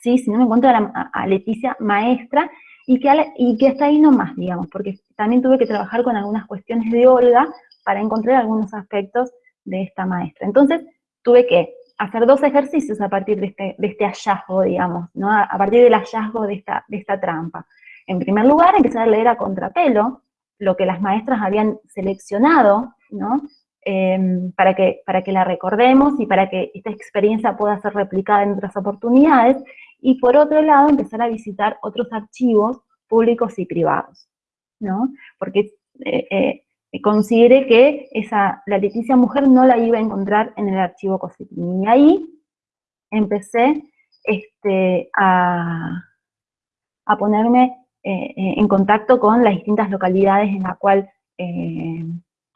¿sí? Si no me encuentro a, Leticia maestra y que, y que está ahí nomás, digamos, porque también tuve que trabajar con algunas cuestiones de Olga para encontrar algunos aspectos de esta maestra. Entonces, tuve que hacer dos ejercicios a partir de este, este hallazgo, digamos, ¿no? a, partir del hallazgo de esta, de esta trampa. En primer lugar, empezar a leer a contrapelo lo que las maestras habían seleccionado, ¿no? Em, para, que, para que la recordemos y para que esta experiencia pueda ser replicada en otras oportunidades, y por otro lado empezar a visitar otros archivos públicos y privados, ¿no? Porque eh, eh, considere que esa, la Leticia Mujer no la iba a encontrar en el archivo Cositini. Y ahí empecé este, a, a ponerme eh, en contacto con las distintas localidades en la cual,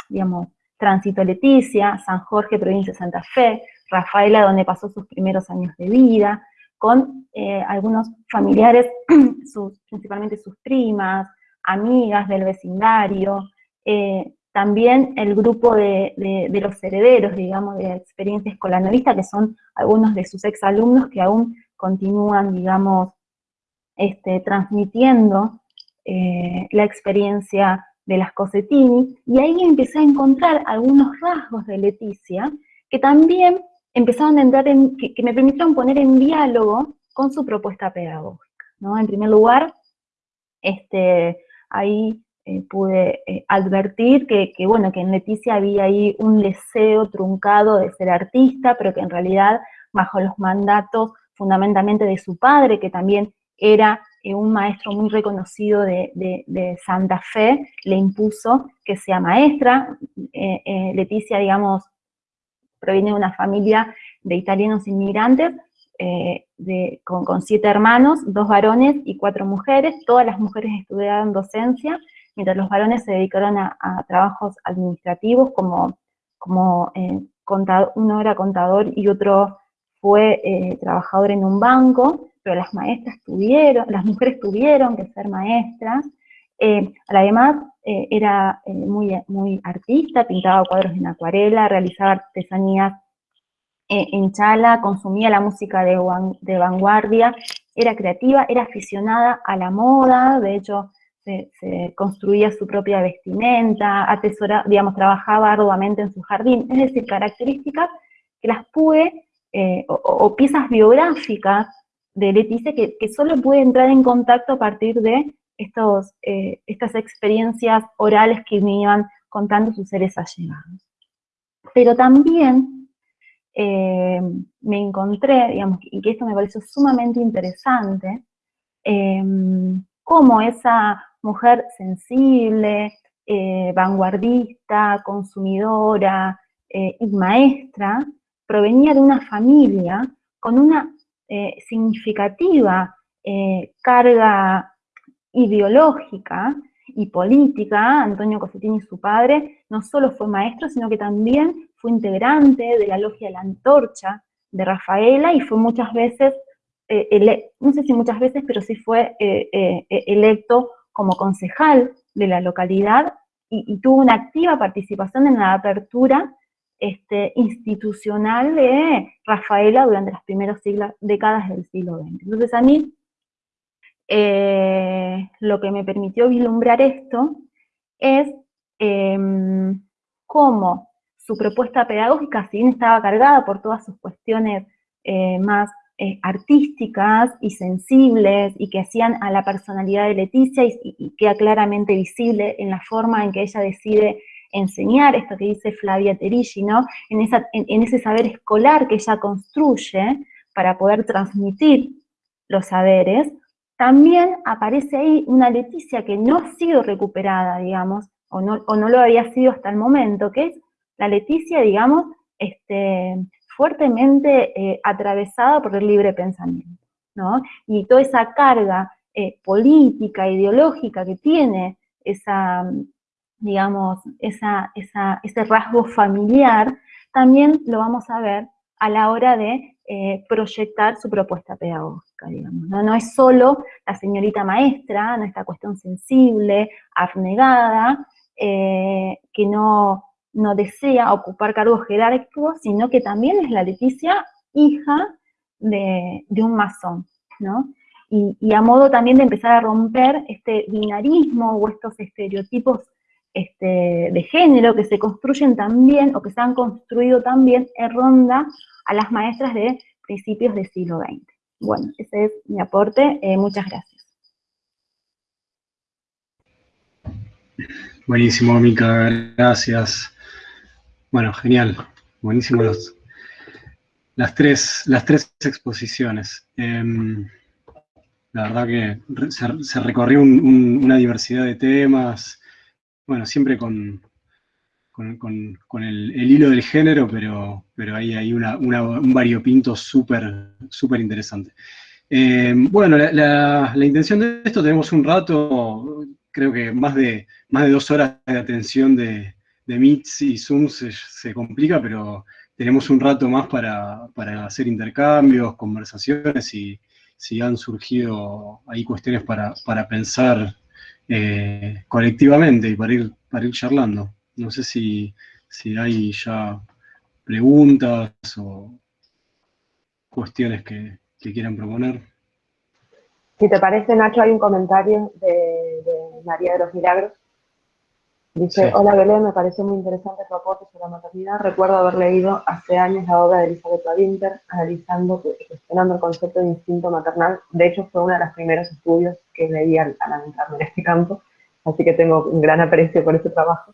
digamos, Tránsito Leticia, San Jorge, provincia de Santa Fe, Rafaela, donde pasó sus primeros años de vida, con eh, algunos familiares, principalmente sus primas, amigas del vecindario, eh, también el grupo de, los herederos, digamos, de experiencia escolanovista, que son algunos de sus exalumnos que aún continúan, digamos, este, transmitiendo eh, la experiencia de las Cosetini, y ahí empecé a encontrar algunos rasgos de Leticia que también empezaron a entrar en, que, me permitieron poner en diálogo con su propuesta pedagógica. ¿no? En primer lugar, este, ahí eh, pude eh, advertir que, bueno, que en Leticia había ahí un deseo truncado de ser artista, pero que en realidad bajo los mandatos fundamentalmente de su padre, que también era eh, un maestro muy reconocido de, Santa Fe, le impuso que sea maestra. Leticia, digamos, proviene de una familia de italianos inmigrantes, con, con, siete hermanos, dos varones y cuatro mujeres. Todas las mujeres estudiaron docencia, mientras los varones se dedicaron a, trabajos administrativos como, como eh, uno era contador y otro fue eh, trabajador en un banco, pero las maestras tuvieron, las mujeres tuvieron que ser maestras, eh, además era muy, muy artista, pintaba cuadros en acuarela, realizaba artesanías en chala, consumía la música de, de vanguardia, era creativa, era aficionada a la moda, de hecho se, construía su propia vestimenta, atesora, digamos, trabajaba arduamente en su jardín, es decir, características que las pude, eh, o, piezas biográficas de Leticia que, solo pude entrar en contacto a partir de estos, eh, estas experiencias orales que me iban contando sus seres allegados. Pero también eh, me encontré, digamos, y que esto me pareció sumamente interesante, cómo esa mujer sensible, eh, vanguardista, consumidora eh, y maestra, provenía de una familia con una eh, significativa carga ideológica y política, Antonio Cosetini, su padre, no solo fue maestro, sino que también fue integrante de la logia de la antorcha de Rafaela y fue muchas veces, no sé si muchas veces, pero sí fue electo como concejal de la localidad y, tuvo una activa participación en la apertura este, institucional de Rafaela durante las primeras décadas del siglo XX. Entonces a mí, eh, lo que me permitió vislumbrar esto es em, cómo su propuesta pedagógica, si bien estaba cargada por todas sus cuestiones eh, más eh, artísticas y sensibles y que hacían a la personalidad de Leticia y, queda claramente visible en la forma en que ella decide enseñar, esto que dice Flavia Terigi, ¿no? En, ese saber escolar que ella construye para poder transmitir los saberes, también aparece ahí una Leticia que no ha sido recuperada, digamos, o no, o no lo había sido hasta el momento, que es la Leticia, digamos, este, fuertemente eh, atravesada por el libre pensamiento, ¿no? Y toda esa carga eh, política, ideológica que tiene esa, digamos, ese rasgo familiar, también lo vamos a ver a la hora de eh, proyectar su propuesta pedagógica. ¿no? no es solo la señorita maestra, no esta cuestión sensible, abnegada, que no no desea ocupar cargos jerárquicos, sino que también es la Leticia hija de, un masón, ¿no? Y, a modo también de empezar a romper este binarismo o estos estereotipos este, de género que se construyen también, o que se han construido también en ronda a las maestras de principios del siglo XX. Bueno, ese es mi aporte. Eh, muchas gracias. Buenísimo, Mica, gracias. Bueno, genial. Buenísimo las, tres, las tres exposiciones. Em, la verdad que se, recorrió una diversidad de temas, bueno, siempre con, con, el, hilo del género, pero, pero ahí hay un variopinto súper súper interesante. Em, bueno, la, la, intención de esto, tenemos un rato, creo que más de, más de dos horas de atención de, de Meets y Zooms se, complica, pero tenemos un rato más para, hacer intercambios, conversaciones y si han surgido ahí cuestiones para, pensar eh, colectivamente y para ir, para ir charlando. No sé si, si hay ya preguntas o cuestiones que, quieran proponer. Si te parece, Nacho, hay un comentario de María de los Milagros Dice, hola Belén, me pareció muy interesante tu aporte sobre la maternidad. Recuerdo haber leído hace años la obra de Elizabeth Winter, analizando y cuestionando el concepto de instinto maternal. De hecho, fue uno de los primeros estudios que leí al, adentrarme en este campo, así que tengo un gran aprecio por ese trabajo.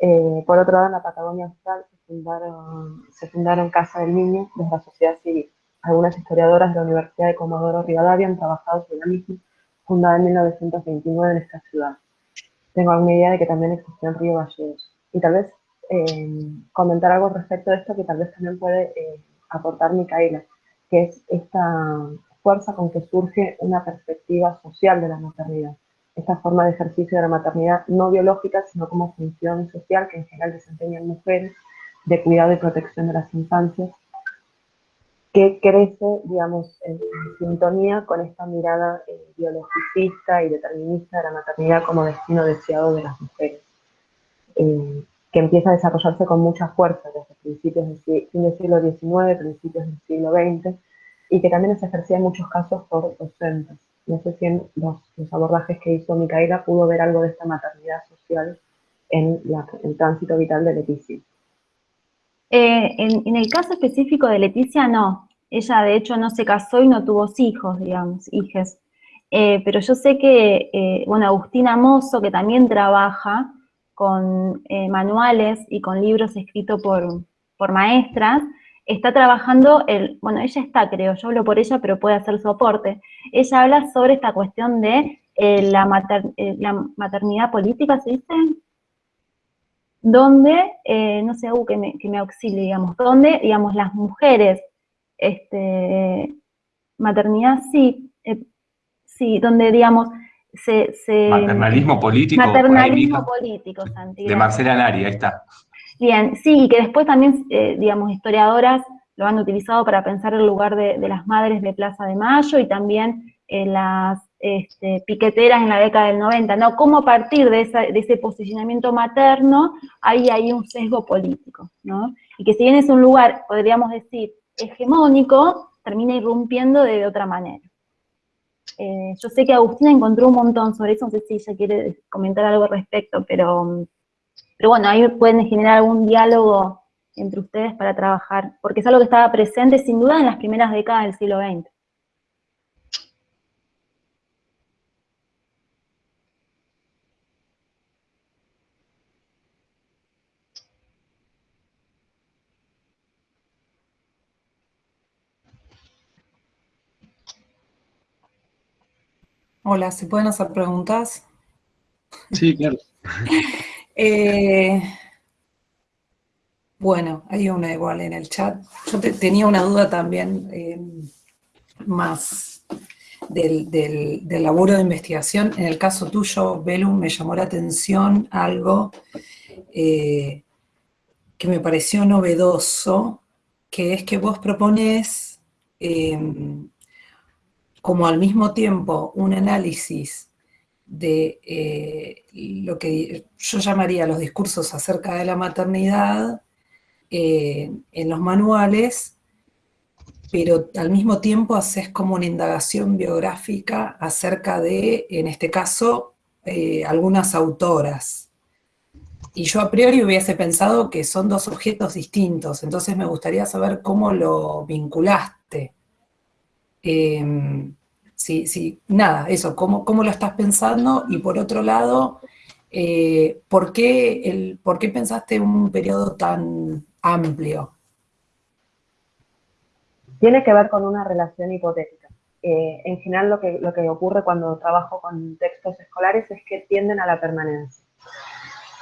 Eh, por otro lado, en la Patagonia Austral se fundaron, se fundaron Casa del Niño desde la sociedad civil. Algunas historiadoras de la Universidad de Comodoro Rivadavia han trabajado sobre la misma, fundada en 1929 en esta ciudad tengo alguna idea de que también existió en Río Gallegos. Y tal vez eh, comentar algo respecto de esto que tal vez también puede eh, aportar Micaela, que es esta fuerza con que surge una perspectiva social de la maternidad. Esta forma de ejercicio de la maternidad no biológica, sino como función social que en general desempeñan mujeres, de cuidado y protección de las infancias, que crece, digamos, en, sintonía con esta mirada eh, biologicista y determinista de la maternidad como destino deseado de las mujeres, eh, que empieza a desarrollarse con mucha fuerza desde principios del, siglo XIX, principios del siglo XX, y que también se ejercía en muchos casos por docentes. No sé si en los, abordajes que hizo Micaela pudo ver algo de esta maternidad social en el tránsito vital de Leticia. Eh, en, el caso específico de Leticia, no. Ella, de hecho, no se casó y no tuvo hijos, digamos, hijes. Eh, pero yo sé que, eh, bueno, Agustina Mozo, que también trabaja con manuales y con libros escritos por, por maestras, está trabajando, el, bueno, ella está, creo, yo hablo por ella, pero puede hacer soporte. Ella habla sobre esta cuestión de la, la maternidad política, ¿se dice? Donde, eh, no sé, que me, que me auxilie, digamos, donde, digamos, las mujeres, este, maternidad sí, eh, sí, donde, digamos, se... maternalismo político. Maternalismo político, Santi. De Marcela Nari, ahí está. Bien, sí, y que después también, eh, digamos, historiadoras lo han utilizado para pensar el lugar de, de, las madres de Plaza de Mayo y también las este, piqueteras en la década del 90, ¿no? Cómo a partir de, ese posicionamiento materno hay ahí un sesgo político, ¿no? Y que si bien es un lugar, podríamos decir, hegemónico, termina irrumpiendo de otra manera. Eh, yo sé que Agustina encontró un montón sobre eso, no sé si ella quiere comentar algo al respecto, pero bueno, ahí pueden generar algún diálogo entre ustedes para trabajar, porque es algo que estaba presente sin duda en las primeras décadas del siglo XX. Hola, ¿se pueden hacer preguntas? Sí, claro. Eh, bueno, hay una igual en el chat. Yo tenía una duda también eh, más del, laburo de investigación. En el caso tuyo, Belum, me llamó la atención algo eh, que me pareció novedoso, que es que vos propones como al mismo tiempo un análisis de eh, lo que yo llamaría los discursos acerca de la maternidad eh, en los manuales, pero al mismo tiempo haces como una indagación biográfica acerca de, en este caso, eh, algunas autoras. Y yo a priori hubiese pensado que son dos objetos distintos, entonces me gustaría saber cómo lo vinculaste. Em, sí, sí, nada, eso, ¿cómo, ¿cómo, lo estás pensando? Y por otro lado, eh, ¿por, qué el, ¿por qué pensaste un periodo tan amplio? Tiene que ver con una relación hipotética. Eh, en general lo que, lo que ocurre cuando trabajo con textos escolares es que tienden a la permanencia.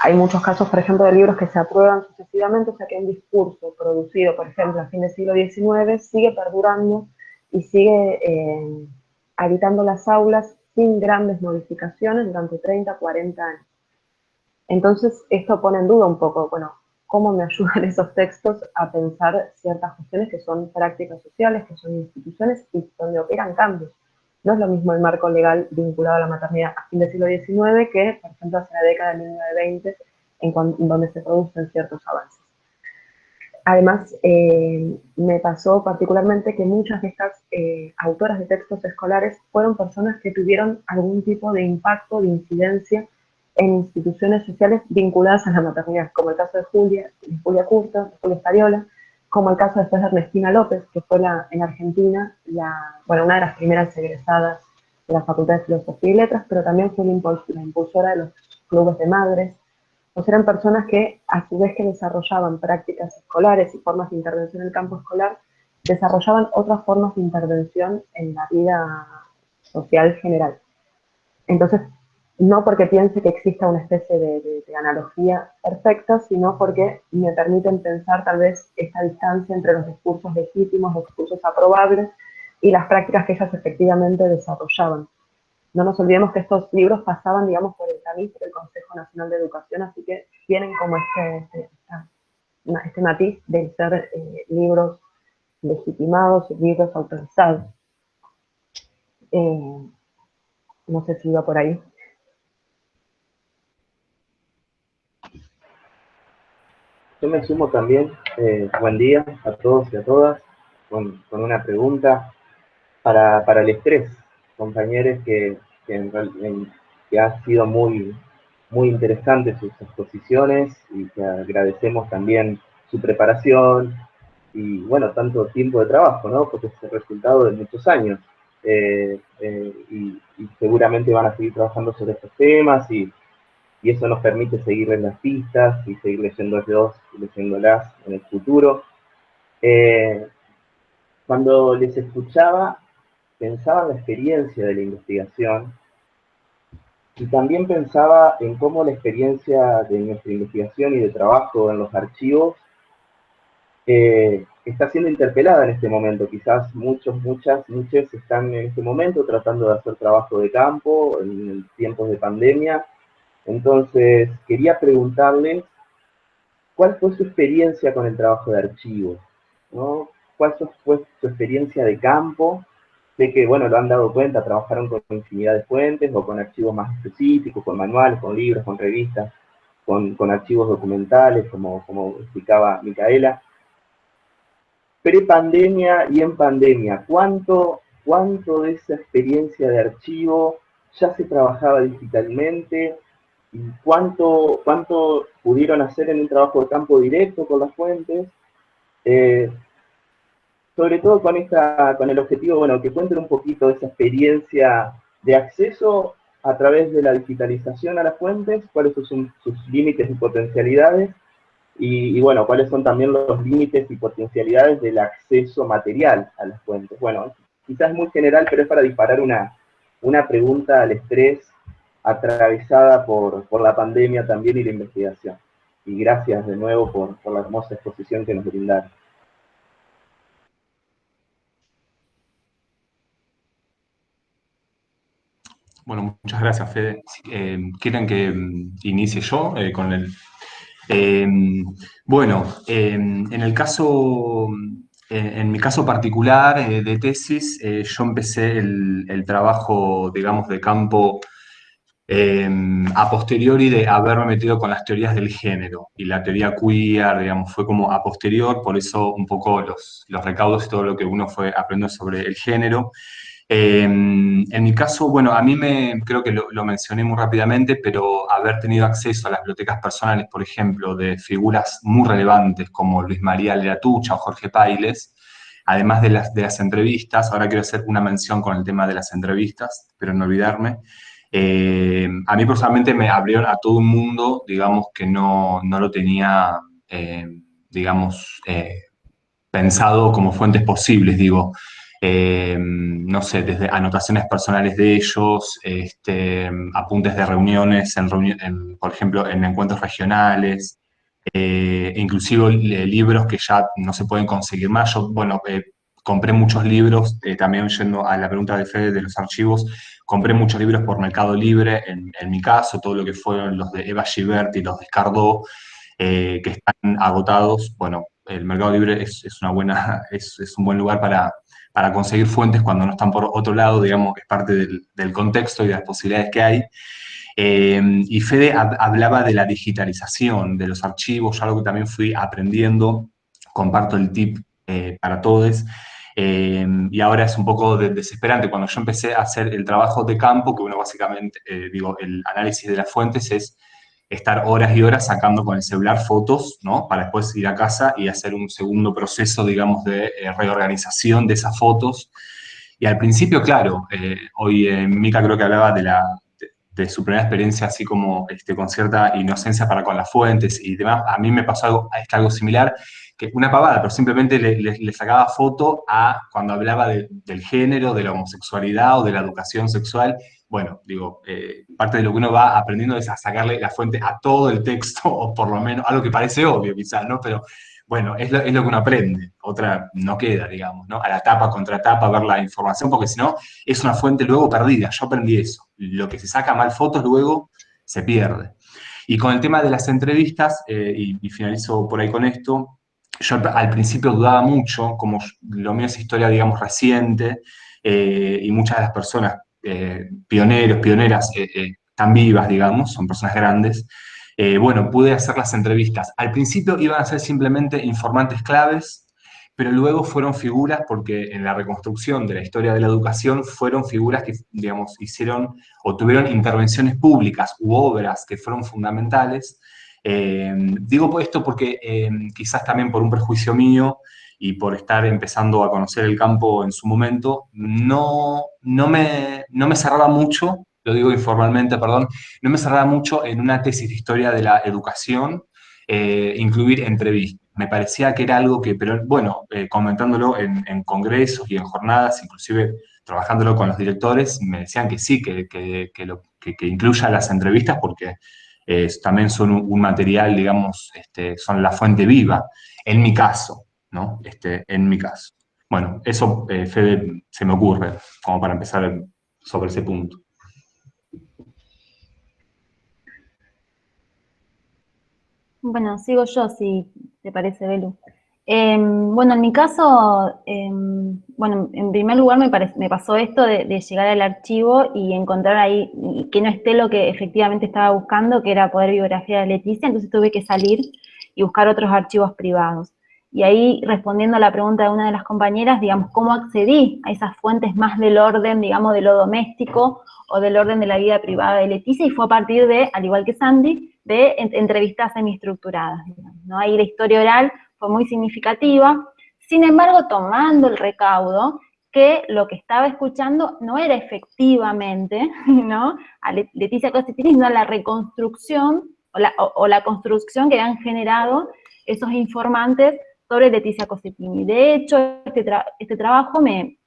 Hay muchos casos, por ejemplo, de libros que se aprueban sucesivamente, o sea que un discurso producido, por ejemplo, a fin del siglo XIX, sigue perdurando y sigue eh, habitando las aulas sin grandes modificaciones durante 30, 40 años. Entonces, esto pone en duda un poco, bueno, cómo me ayudan esos textos a pensar ciertas cuestiones que son prácticas sociales, que son instituciones y donde operan cambios. No es lo mismo el marco legal vinculado a la maternidad a fin del siglo XIX que, por ejemplo, hacia la década de 1920, en donde se producen ciertos avances. Además, eh, me pasó particularmente que muchas de estas eh, autoras de textos escolares fueron personas que tuvieron algún tipo de impacto, de incidencia en instituciones sociales vinculadas a la maternidad, como el caso de Julia, Julia Curto, Julia Estariola, como el caso después de Ernestina López, que fue la, en Argentina una de las primeras egresadas de la Facultad de Filosofía y Letras, pero también fue la impulsora de los clubes de madres, sea, eran personas que, a su vez que desarrollaban prácticas escolares y formas de intervención en el campo escolar, desarrollaban otras formas de intervención en la vida social general. Entonces, no porque piense que exista una especie de, analogía perfecta, sino porque me permiten pensar tal vez esta distancia entre los discursos legítimos, los discursos aprobables y las prácticas que ellas efectivamente desarrollaban. No nos olvidemos que estos libros pasaban, digamos, por el tamiz del Consejo Nacional de Educación, así que tienen como este, este, este matiz de ser eh, libros legitimados, libros autorizados. Eh, no sé si iba por ahí. Yo me sumo también, eh, buen día a todos y a todas, con, una pregunta para, el estrés, compañeros que, que, ha sido muy, muy interesante sus exposiciones y que agradecemos también su preparación y, bueno, tanto tiempo de trabajo, ¿no? Porque es el resultado de muchos años. Eh, eh, y, seguramente van a seguir trabajando sobre estos temas y, y eso nos permite seguir en las pistas y seguir leyéndolos leyéndolas en el futuro. Eh, cuando les escuchaba, pensaba en la experiencia de la investigación y también pensaba en cómo la experiencia de nuestra investigación y de trabajo en los archivos eh, está siendo interpelada en este momento. Quizás muchos, muchas, muchos están en este momento tratando de hacer trabajo de campo en tiempos de pandemia entonces, quería preguntarles cuál fue su experiencia con el trabajo de archivo, ¿no? ¿Cuál fue su experiencia de campo? Sé que, bueno, lo han dado cuenta, trabajaron con infinidad de fuentes o con archivos más específicos, con manuales, con libros, con revistas, con, archivos documentales, como, como explicaba Micaela. Pre-pandemia y en pandemia, ¿cuánto, ¿cuánto de esa experiencia de archivo ya se trabajaba digitalmente? y cuánto, cuánto pudieron hacer en un trabajo de campo directo con las fuentes, eh, sobre todo con, esta, con el objetivo, bueno, que cuenten un poquito de esa experiencia de acceso a través de la digitalización a las fuentes, cuáles son sus límites y potencialidades, y, y, bueno, cuáles son también los límites y potencialidades del acceso material a las fuentes. Bueno, quizás muy general, pero es para disparar una, una pregunta al estrés atravesada por, la pandemia también y la investigación. Y gracias de nuevo por, la hermosa exposición que nos brindaron. Bueno, muchas gracias, Fede. Eh, ¿Quieren que mm, inicie yo eh, con el...? Eh, bueno, en el caso, en mi caso particular de tesis, yo empecé el, el, trabajo, digamos, de campo Em, a posteriori de haberme metido con las teorías del género y la teoría queer, digamos, fue como a posterior, por eso un poco los, los recaudos y todo lo que uno fue aprendiendo sobre el género. Em, en mi caso, bueno, a mí me, creo que lo, mencioné muy rápidamente, pero haber tenido acceso a las bibliotecas personales, por ejemplo, de figuras muy relevantes como Luis María Leratucha o Jorge Pailes, además de las, de las entrevistas, ahora quiero hacer una mención con el tema de las entrevistas, pero no olvidarme, eh, a mí personalmente me abrieron a todo un mundo, digamos, que no, no lo tenía, eh, digamos, eh, pensado como fuentes posibles, digo. No sé, desde anotaciones personales de ellos, este, apuntes de reuniones, por ejemplo, en encuentros regionales, inclusive libros que ya no se pueden conseguir más. Yo, bueno, compré muchos libros, también yendo a la pregunta de Fede de los archivos, compré muchos libros por Mercado Libre, en, mi caso, todo lo que fueron los de Eva Givert y los de Escardó, que están agotados, bueno, el mercado libre es, una buena, es, un buen lugar para, para, conseguir fuentes cuando no están por otro lado, digamos que es parte del, contexto y de las posibilidades que hay. Eh, y Fede hablaba de la digitalización de los archivos, algo que también fui aprendiendo, comparto el tip eh, para todos, eh, y ahora es un poco desesperante. Cuando yo empecé a hacer el trabajo de campo, que uno básicamente, digo, el análisis de las fuentes es estar horas y horas sacando con el celular fotos, ¿no? Para después ir a casa y hacer un segundo proceso, digamos, de reorganización de esas fotos. Y al principio, claro, hoy Mica creo que hablaba de la, de su primera experiencia así como este, con cierta inocencia para con las fuentes y demás, a mí me pasó algo, algo similar, una pavada, pero simplemente le, sacaba foto a cuando hablaba del género, de la homosexualidad o de la educación sexual. Bueno, digo, eh, parte de lo que uno va aprendiendo es a sacarle la fuente a todo el texto, o por lo menos algo que parece obvio quizás, ¿no? Pero bueno, es lo, es lo, que uno aprende, otra no queda, digamos, ¿no? A la tapa, contra tapa, ver la información, porque si no, es una fuente luego perdida. Yo aprendí eso. Lo que se saca mal fotos luego se pierde. Y con el tema de las entrevistas, eh, y, finalizo por ahí con esto, yo al principio dudaba mucho, como lo mío es historia, digamos, reciente, eh, y muchas de las personas, eh, pioneros, pioneras, están vivas, digamos, son personas grandes, eh, bueno, pude hacer las entrevistas. Al principio iban a ser simplemente informantes claves, pero luego fueron figuras, porque en la reconstrucción de la historia de la educación fueron figuras que, digamos, hicieron o tuvieron intervenciones públicas u obras que fueron fundamentales. Eh, digo esto porque eh, quizás también por un prejuicio mío y por estar empezando a conocer el campo en su momento, no, no, me, no me cerraba mucho lo digo informalmente, perdón, no me cerraba mucho en una tesis de historia de la educación, eh, incluir entrevistas. Me parecía que era algo que, pero bueno, comentándolo en, congresos y en jornadas, inclusive trabajándolo con los directores, me decían que sí, que, que, que incluya las entrevistas porque eh, también son un, material, digamos, este, son la fuente viva, en mi caso, ¿no? Este, en mi caso. Bueno, eso, Fede, se me ocurre, como para empezar sobre ese punto. Bueno, sigo yo, si te parece, Belu. Em, bueno, en mi caso, em, bueno, en primer lugar me, me pasó esto de, llegar al archivo y encontrar ahí que no esté lo que efectivamente estaba buscando, que era poder biografía de Leticia, entonces tuve que salir y buscar otros archivos privados. Y ahí, respondiendo a la pregunta de una de las compañeras, digamos, ¿cómo accedí a esas fuentes más del orden, digamos, de lo doméstico o del orden de la vida privada de Leticia? Y fue a partir de, al igual que Sandy, de entrevistas semiestructuradas. ¿no? Ahí la historia oral fue muy significativa, sin embargo, tomando el recaudo, que lo que estaba escuchando no era efectivamente, ¿no? A Leticia Cositini, sino la reconstrucción o la, o la, construcción que han generado esos informantes sobre Leticia Cositini. De hecho, este, este trabajo me,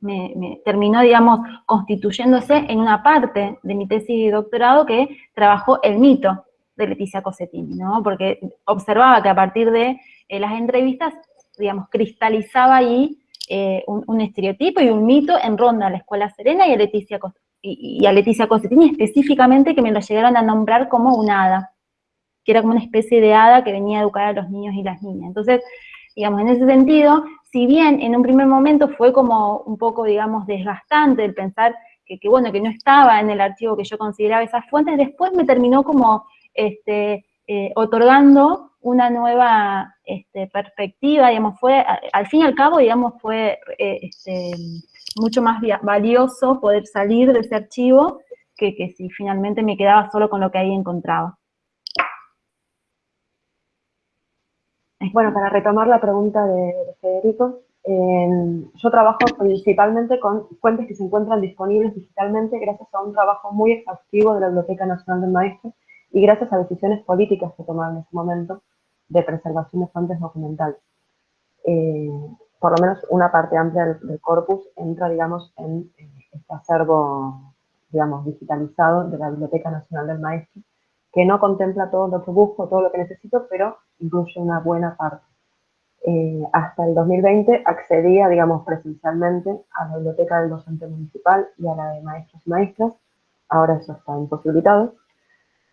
me, terminó, digamos, constituyéndose en una parte de mi tesis de doctorado que trabajó el mito de Leticia Cosetini, ¿no? Porque observaba que a partir de eh, las entrevistas, digamos, cristalizaba ahí eh, un, estereotipo y un mito en ronda a la Escuela Serena y a Leticia, y, a Leticia Cosetini específicamente, que me lo llegaron a nombrar como un hada, que era como una especie de hada que venía a educar a los niños y las niñas. Entonces, digamos, en ese sentido, si bien en un primer momento fue como un poco, digamos, desgastante el pensar que, que, bueno, que no estaba en el archivo que yo consideraba esas fuentes, después me terminó como este, eh, otorgando una nueva este, perspectiva, digamos, fue, al fin y al cabo, digamos, fue eh, este, mucho más valioso poder salir de ese archivo que, que si finalmente me quedaba solo con lo que ahí encontraba. Bueno, para retomar la pregunta de, Federico, yo trabajo principalmente con fuentes que se encuentran disponibles digitalmente gracias a un trabajo muy exhaustivo de la Biblioteca Nacional del Maestro y gracias a decisiones políticas que tomaron en ese momento de preservación de fuentes documentales. Eh, por lo menos una parte amplia del, corpus entra, digamos, en este acervo, digamos, digitalizado de la Biblioteca Nacional del Maestro, que no contempla todo lo que busco, todo lo que necesito, pero incluye una buena parte. Eh, hasta el 2020 accedía, digamos, presencialmente a la biblioteca del docente municipal y a la de maestros y maestras. Ahora eso está imposibilitado.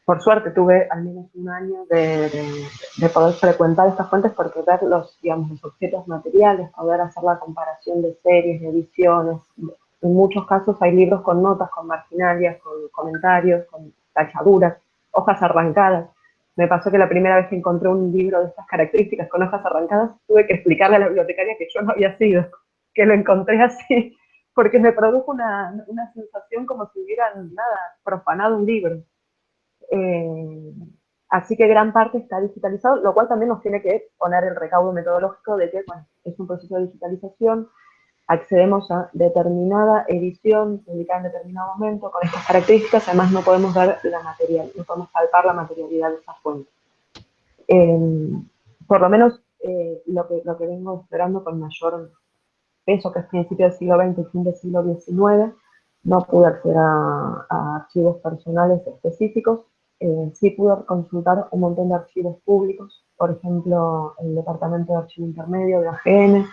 Por suerte tuve al menos un año de, poder frecuentar estas fuentes porque ver los, digamos, los objetos materiales, poder hacer la comparación de series, de ediciones. En muchos casos hay libros con notas, con marginalias, con comentarios, con tachaduras, hojas arrancadas. Me pasó que la primera vez que encontré un libro de estas características con hojas arrancadas, tuve que explicarle a la bibliotecaria que yo no había sido, que lo encontré así, porque me produjo una, una sensación como si hubieran, nada, profanado un libro. Eh, así que gran parte está digitalizado, lo cual también nos tiene que poner el recaudo metodológico de que es un proceso de digitalización, accedemos a determinada edición publicada en determinado momento con estas características, además no podemos ver la material, no podemos palpar la materialidad de esa fuente. Eh, por lo menos eh, lo, que, lo que vengo esperando con mayor peso, que es principio del siglo XX y fin del siglo XIX, no pude acceder a archivos personales específicos, eh, sí pude consultar un montón de archivos públicos, por ejemplo, el Departamento de Archivo Intermedio de AGN,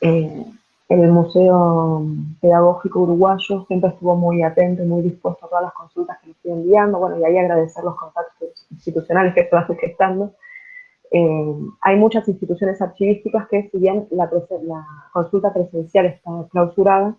eh, el Museo Pedagógico Uruguayo siempre estuvo muy atento muy dispuesto a todas las consultas que me estoy enviando, bueno, y ahí agradecer los contactos institucionales que estoy gestando. Eh, hay muchas instituciones archivísticas que, si bien la consulta presencial está clausurada,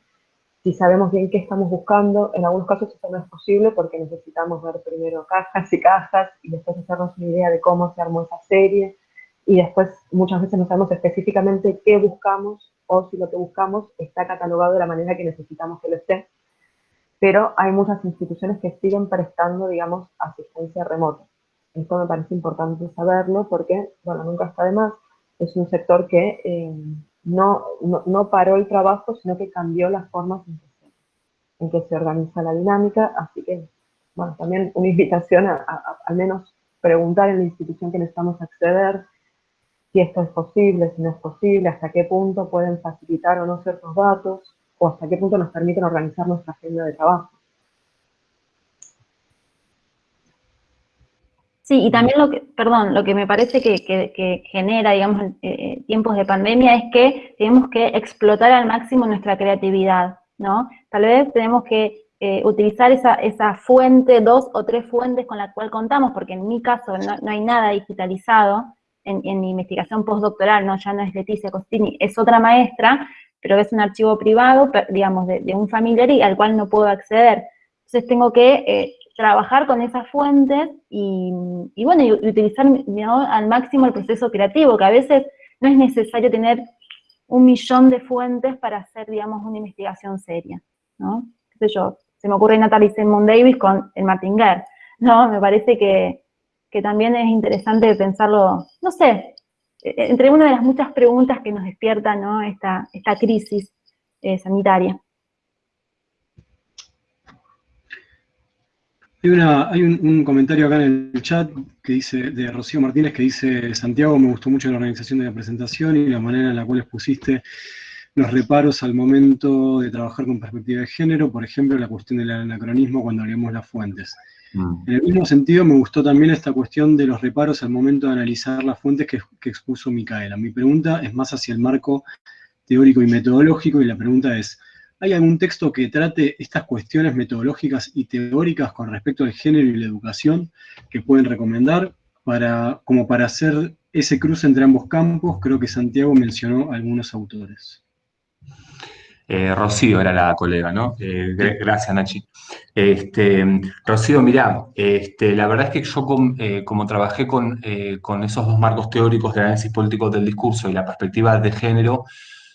si sabemos bien qué estamos buscando, en algunos casos eso no es posible porque necesitamos ver primero cajas y cajas y después hacernos una idea de cómo se armó esa serie y después muchas veces no sabemos específicamente qué buscamos o si lo que buscamos está catalogado de la manera que necesitamos que lo esté. Pero hay muchas instituciones que siguen prestando, digamos, asistencia remota. Esto me parece importante saberlo porque, bueno, nunca está de más. Es un sector que eh, no, no, paró el trabajo, sino que cambió las formas en que, se, organiza la dinámica, así que, bueno, también una invitación a, al menos preguntar en la institución que necesitamos acceder, si esto es posible, si no es posible, hasta qué punto pueden facilitar o no ciertos datos, o hasta qué punto nos permiten organizar nuestra agenda de trabajo. Sí, y también lo que, perdón, lo que me parece que, genera, digamos, eh, eh, tiempos de pandemia es que tenemos que explotar al máximo nuestra creatividad, ¿no? Tal vez tenemos que eh, utilizar esa, esa fuente, dos o tres fuentes con la cual contamos, porque en mi caso no, hay nada digitalizado en, mi investigación postdoctoral, ¿no? Ya no es Leticia Costini, es otra maestra, pero es un archivo privado, digamos, de, un familiar y al cual no puedo acceder. Entonces tengo que trabajar con esas fuentes y, bueno, y utilizar al máximo el proceso creativo, que a veces no es necesario tener un millón de fuentes para hacer, digamos, una investigación seria, ¿no? ¿Qué sé yo? Se me ocurre Natalie Simon Davis con el Martinger, ¿no? Me parece que, también es interesante pensarlo, no sé, e, e, entre una de las muchas preguntas que nos despierta, ¿no? Esta, esta crisis eh, sanitaria. Hay, un, comentario acá en el chat que dice, de Rocío Martínez que dice, Santiago, me gustó mucho la organización de la presentación y la manera en la cual expusiste los reparos al momento de trabajar con perspectiva de género, por ejemplo, la cuestión del anacronismo cuando leemos las fuentes. Mm. En el mismo sentido, me gustó también esta cuestión de los reparos al momento de analizar las fuentes que, que expuso Micaela. Mi pregunta es más hacia el marco teórico y metodológico, y la pregunta es, ¿Hay algún texto que trate estas cuestiones metodológicas y teóricas con respecto al género y la educación que pueden recomendar para, como para hacer ese cruce entre ambos campos? Creo que Santiago mencionó algunos autores. Eh, Rocío era la colega, ¿no? Eh, gracias, Nachi. Este, Rocío, mirá, este, la verdad es que yo eh, como trabajé con, con, esos dos marcos teóricos de análisis político del discurso y la perspectiva de género,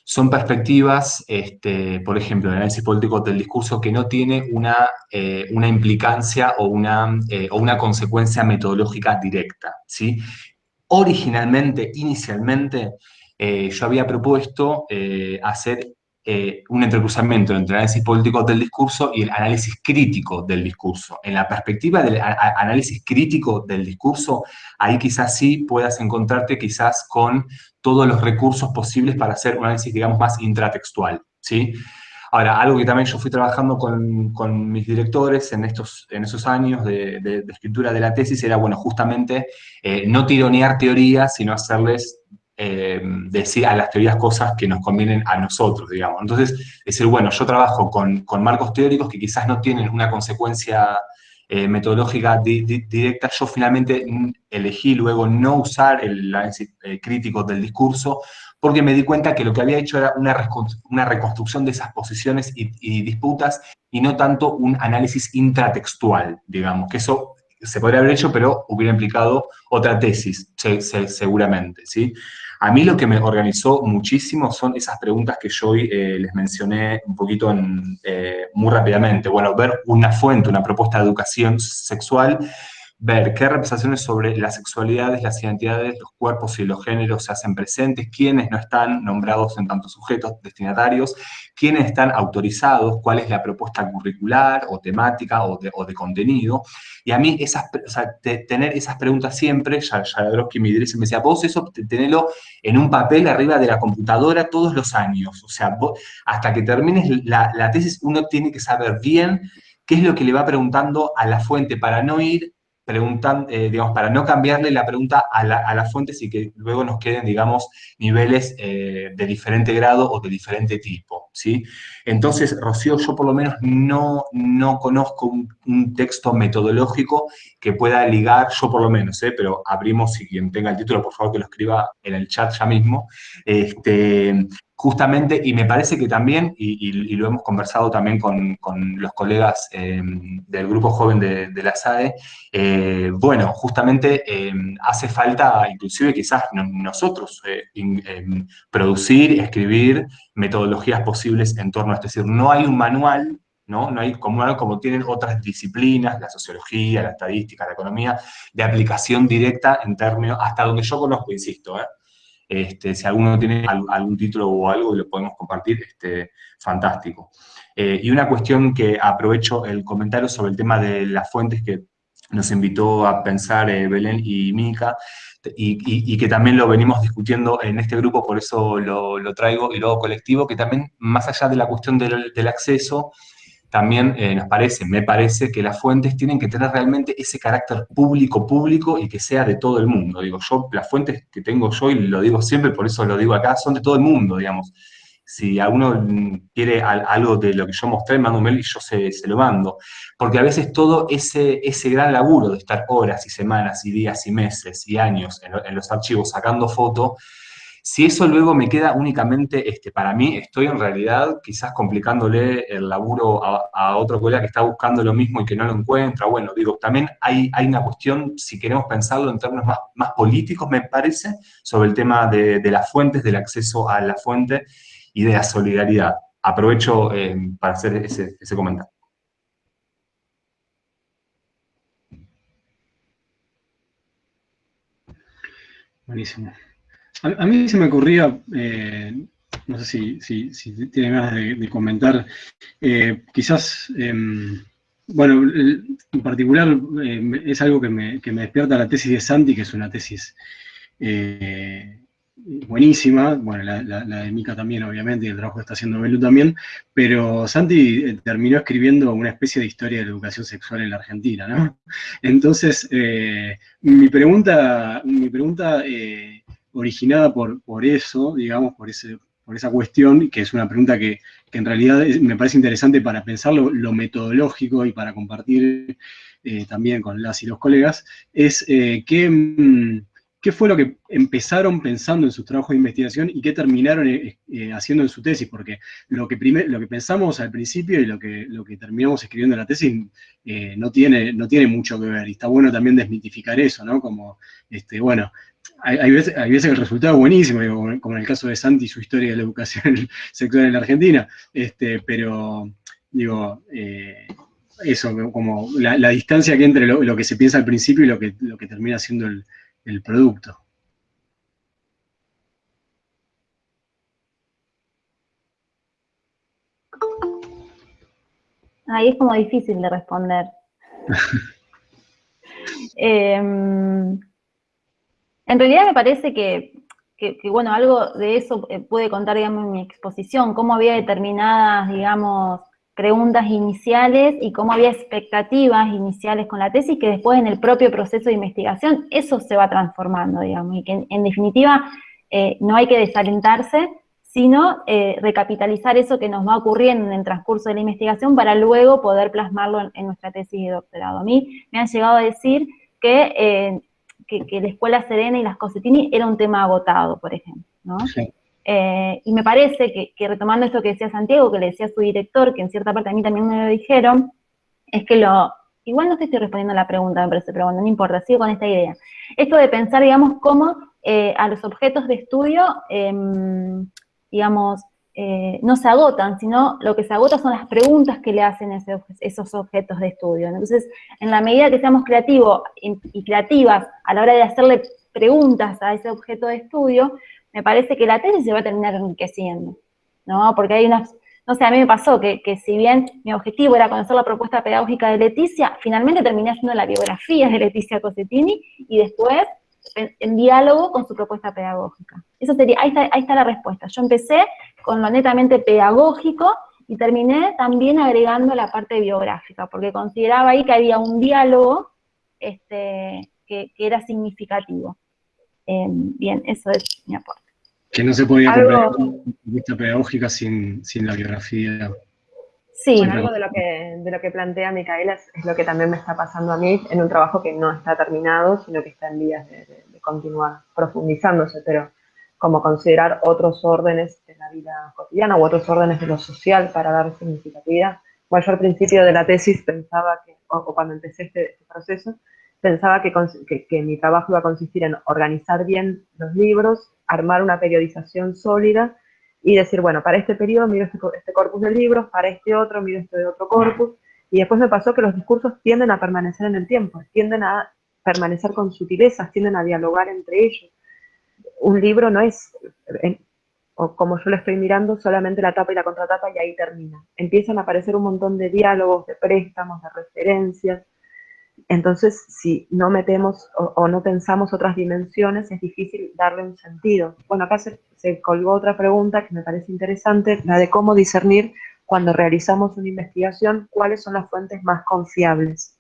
son perspectivas, este, por ejemplo, el análisis político del discurso que no tiene una, eh, una implicancia o una, eh, o una consecuencia metodológica directa. ¿sí? Originalmente, inicialmente, eh, yo había propuesto hacer un entrecruzamiento entre el análisis político del discurso y el análisis crítico del discurso. En la perspectiva del análisis crítico del discurso, ahí quizás sí puedas encontrarte quizás con todos los recursos posibles para hacer un análisis, digamos, más intratextual, ¿sí? Ahora, algo que también yo fui trabajando con, mis directores en, estos, en esos años de, escritura de la tesis era, bueno, justamente eh, no tironear teorías, sino hacerles eh, decir a las teorías cosas que nos convienen a nosotros, digamos. Entonces, decir, bueno, yo trabajo con, marcos teóricos que quizás no tienen una consecuencia eh, metodológica directa, yo finalmente elegí luego no usar el análisis eh, crítico del discurso, porque me di cuenta que lo que había hecho era una, una reconstrucción de esas posiciones y, disputas, y no tanto un análisis intratextual, digamos, que eso se podría haber hecho, pero hubiera implicado otra tesis, seguramente, ¿sí? A mí lo que me organizó muchísimo son esas preguntas que yo hoy eh, les mencioné un poquito en, muy rápidamente. Bueno, ver una fuente, una propuesta de educación sexual ver qué representaciones sobre las sexualidades, las identidades, los cuerpos y los géneros se hacen presentes, quiénes no están nombrados en tantos sujetos destinatarios, quiénes están autorizados, cuál es la propuesta curricular o temática o de, contenido. Y a mí esas, tener esas preguntas siempre, ya que me decía, vos eso tenelo en un papel arriba de la computadora todos los años. O sea, hasta que termines la, la tesis uno tiene que saber bien qué es lo que le va preguntando a la fuente para no ir preguntan, eh, digamos, para no cambiarle la pregunta a, las fuentes y que luego nos queden, digamos, niveles eh, de diferente grado o de diferente tipo, ¿sí? Entonces, Rocío, yo por lo menos no, no conozco un, texto metodológico que pueda ligar, yo por lo menos, ¿eh? pero abrimos, y quien tenga el título, por favor, que lo escriba en el chat ya mismo, este, justamente, y me parece que también, y, lo hemos conversado también con, los colegas em, del grupo joven de, la SAE, eh, bueno, justamente em, hace falta, inclusive quizás nosotros, eh, em, producir, escribir metodologías posibles en torno a esto. Es decir, no hay un manual ¿no? No hay como, como tienen otras disciplinas, la sociología, la estadística, la economía, de aplicación directa en términos, hasta donde yo conozco, insisto, ¿eh? Este, si alguno tiene algún título o algo y lo podemos compartir, este, fantástico. Eh, y una cuestión que aprovecho el comentario sobre el tema de las fuentes que nos invitó a pensar eh, Belén y Mica, y, que también lo venimos discutiendo en este grupo, por eso lo, traigo, y luego colectivo, que también, más allá de la cuestión del, del acceso, también eh, nos parece, me parece, que las fuentes tienen que tener realmente ese carácter público-público y que sea de todo el mundo. Digo, yo, las fuentes que tengo yo, y lo digo siempre, por eso lo digo acá, son de todo el mundo, digamos. Si alguno quiere algo de lo que yo mostré, mando un mail y yo se, lo mando. Porque a veces todo ese, ese gran laburo de estar horas y semanas y días y meses y años en, en los archivos sacando fotos, si eso luego me queda únicamente este, para mí, estoy en realidad quizás complicándole el laburo a, otro colega que está buscando lo mismo y que no lo encuentra. Bueno, digo, también hay, una cuestión, si queremos pensarlo en términos más, más políticos, me parece, sobre el tema de, las fuentes, del acceso a la fuente y de la solidaridad. Aprovecho eh, para hacer ese, ese comentario. Buenísimo. A, mí se me ocurría, eh, no sé si, si, si tiene ganas de, comentar, eh, quizás, em, bueno, en particular em, es algo que me, que me, despierta la tesis de Santi, que es una tesis eh, buenísima, bueno, la, de Mica también, obviamente, y el trabajo que está haciendo Belu también, pero Santi terminó escribiendo una especie de historia de la educación sexual en la Argentina, ¿no? Entonces, mi pregunta, mi pregunta originada por, por eso, digamos, por, ese, por esa cuestión, que es una pregunta que, en realidad me parece interesante para pensar lo, metodológico y para compartir eh, también con las y los colegas, es eh, mm, qué, fue lo que empezaron pensando en sus trabajos de investigación y qué terminaron eh, haciendo en su tesis, porque lo que, lo que pensamos al principio y lo que, lo que terminamos escribiendo en la tesis no, tiene, no tiene mucho que ver, y está bueno también desmitificar eso, ¿no? Como, este, bueno, hay, veces, hay, veces, que el resultado es buenísimo, como en el caso de Santi, su historia de la educación sexual en la Argentina, este, pero digo, eh, eso, como la, distancia que entre lo, que se piensa al principio y lo que, lo que termina siendo el, el producto. Ahí es como difícil de responder. eh, en realidad me parece que, bueno, algo de eso eh, puede contar, digamos, en mi exposición, cómo había determinadas, digamos, preguntas iniciales y cómo había expectativas iniciales con la tesis que después en el propio proceso de investigación eso se va transformando, digamos, y que en, definitiva eh, no hay que desalentarse sino eh, recapitalizar eso que nos va ocurriendo en el transcurso de la investigación para luego poder plasmarlo en, nuestra tesis de doctorado. A mí me han llegado a decir que, que, la Escuela Serena y las Cosetini era un tema agotado, por ejemplo, ¿no? Eh, y me parece que, que, retomando esto que decía Santiago, que le decía su director, que en cierta parte a mí también me lo dijeron, es que lo, igual no te estoy respondiendo a la pregunta, me parece, pero bueno, no importa, sigo con esta idea. Esto de pensar, digamos, cómo eh, a los objetos de estudio, em, digamos, eh, no se agotan, sino lo que se agota son las preguntas que le hacen esos objetos de estudio. Entonces, en la medida que seamos creativos y creativas a la hora de hacerle preguntas a ese objeto de estudio, me parece que la tesis se va a terminar enriqueciendo, ¿no? Porque hay unas, no sé, a mí me pasó que, si bien mi objetivo era conocer la propuesta pedagógica de Leticia, finalmente terminé haciendo la biografía de Leticia Cosetini y después en, diálogo con su propuesta pedagógica. Eso sería, ahí está, ahí está la respuesta. Yo empecé con lo netamente pedagógico y terminé también agregando la parte biográfica, porque consideraba ahí que había un diálogo este, que, era significativo. Em, bien, eso es mi aporte. Que no se podía comprender vista pedagógica sin, sin, la biografía. Sí, algo de lo que, de lo que plantea Micaela es, lo que también me está pasando a mí en un trabajo que no está terminado, sino que está en vías de, continuar profundizándose, pero como considerar otros órdenes de la vida cotidiana u otros órdenes de lo social para dar significatividad. Bueno, yo al principio de la tesis pensaba que, o, cuando empecé este, este proceso, pensaba que, que, mi trabajo iba a consistir en organizar bien los libros, armar una periodización sólida y decir, bueno, para este periodo miro este, este, corpus de libros, para este otro miro este de otro corpus, y después me pasó que los discursos tienden a permanecer en el tiempo, tienden a permanecer con sutilezas, tienden a dialogar entre ellos. Un libro no es, o como yo lo estoy mirando, solamente la tapa y la contratapa y ahí termina. Empiezan a aparecer un montón de diálogos, de préstamos, de referencias, entonces, si no metemos o, no pensamos otras dimensiones, es difícil darle un sentido. Bueno, acá se, colgó otra pregunta que me parece interesante, la de cómo discernir cuando realizamos una investigación, cuáles son las fuentes más confiables.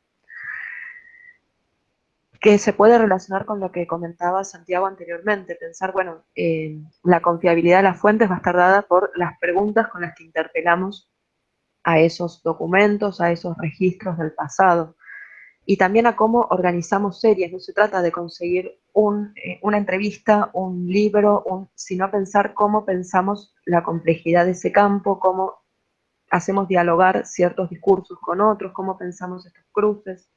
Que se puede relacionar con lo que comentaba Santiago anteriormente, pensar, bueno, la confiabilidad de las fuentes va a estar dada por las preguntas con las que interpelamos a esos documentos, a esos registros del pasado y también a cómo organizamos series. No se trata de conseguir eh, una entrevista, un libro, sino pensar cómo pensamos la complejidad de ese campo, cómo hacemos dialogar ciertos discursos con otros, cómo pensamos estos cruces.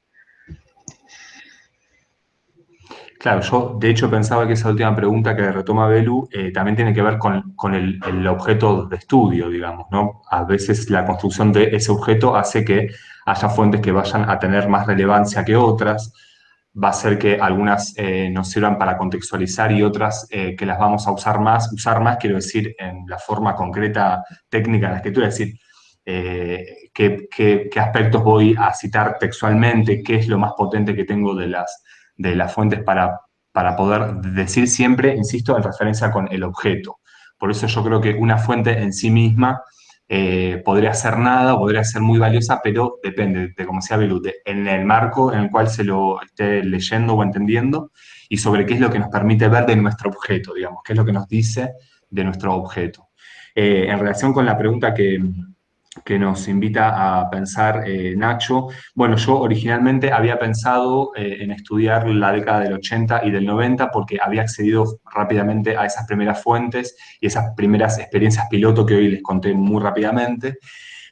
Claro, yo de hecho pensaba que esa última pregunta que retoma Belu eh, también tiene que ver con, el, el, objeto de estudio, digamos, ¿no? A veces la construcción de ese objeto hace que haya fuentes que vayan a tener más relevancia que otras, va a ser que algunas eh, nos sirvan para contextualizar y otras eh, que las vamos a usar más, usar más quiero decir en la forma concreta técnica de la escritura, es decir, qué, aspectos voy a citar textualmente, qué es lo más potente que tengo de las, de las fuentes para, para poder decir siempre, insisto, en referencia con el objeto. Por eso yo creo que una fuente en sí misma eh, podría ser nada, podría ser muy valiosa, pero depende de, como sea Belute, en el marco en el cual se lo esté leyendo o entendiendo y sobre qué es lo que nos permite ver de nuestro objeto, digamos, qué es lo que nos dice de nuestro objeto. Eh, en relación con la pregunta que, que nos invita a pensar eh, Nacho. Bueno, yo originalmente había pensado eh, en estudiar la década del 80 y del 90 porque había accedido rápidamente a esas primeras fuentes y esas primeras experiencias piloto que hoy les conté muy rápidamente.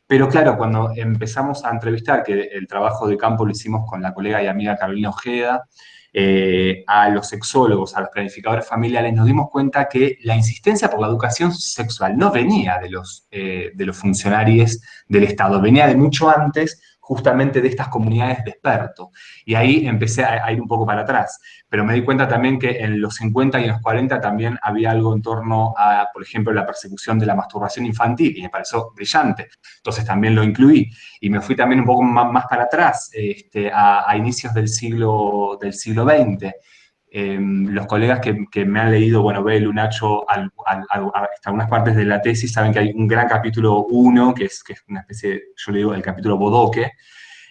Pero claro, cuando empezamos a entrevistar, que el trabajo de campo lo hicimos con la colega y amiga Carolina Ojeda, eh, a los sexólogos, a los planificadores familiares, nos dimos cuenta que la insistencia por la educación sexual no venía de los, eh, de los funcionarios del Estado, venía de mucho antes justamente de estas comunidades de expertos. Y ahí empecé a, ir un poco para atrás. Pero me di cuenta también que en los 50 y en los 40 también había algo en torno a, por ejemplo, la persecución de la masturbación infantil, y me pareció brillante. Entonces también lo incluí. Y me fui también un poco más, para atrás, este, a, inicios del siglo, del siglo XX. Em, los colegas que, me han leído, bueno, Belu, Nacho, algunas partes de la tesis saben que hay un gran capítulo 1, que es, una especie, yo le digo, el capítulo Bodoque,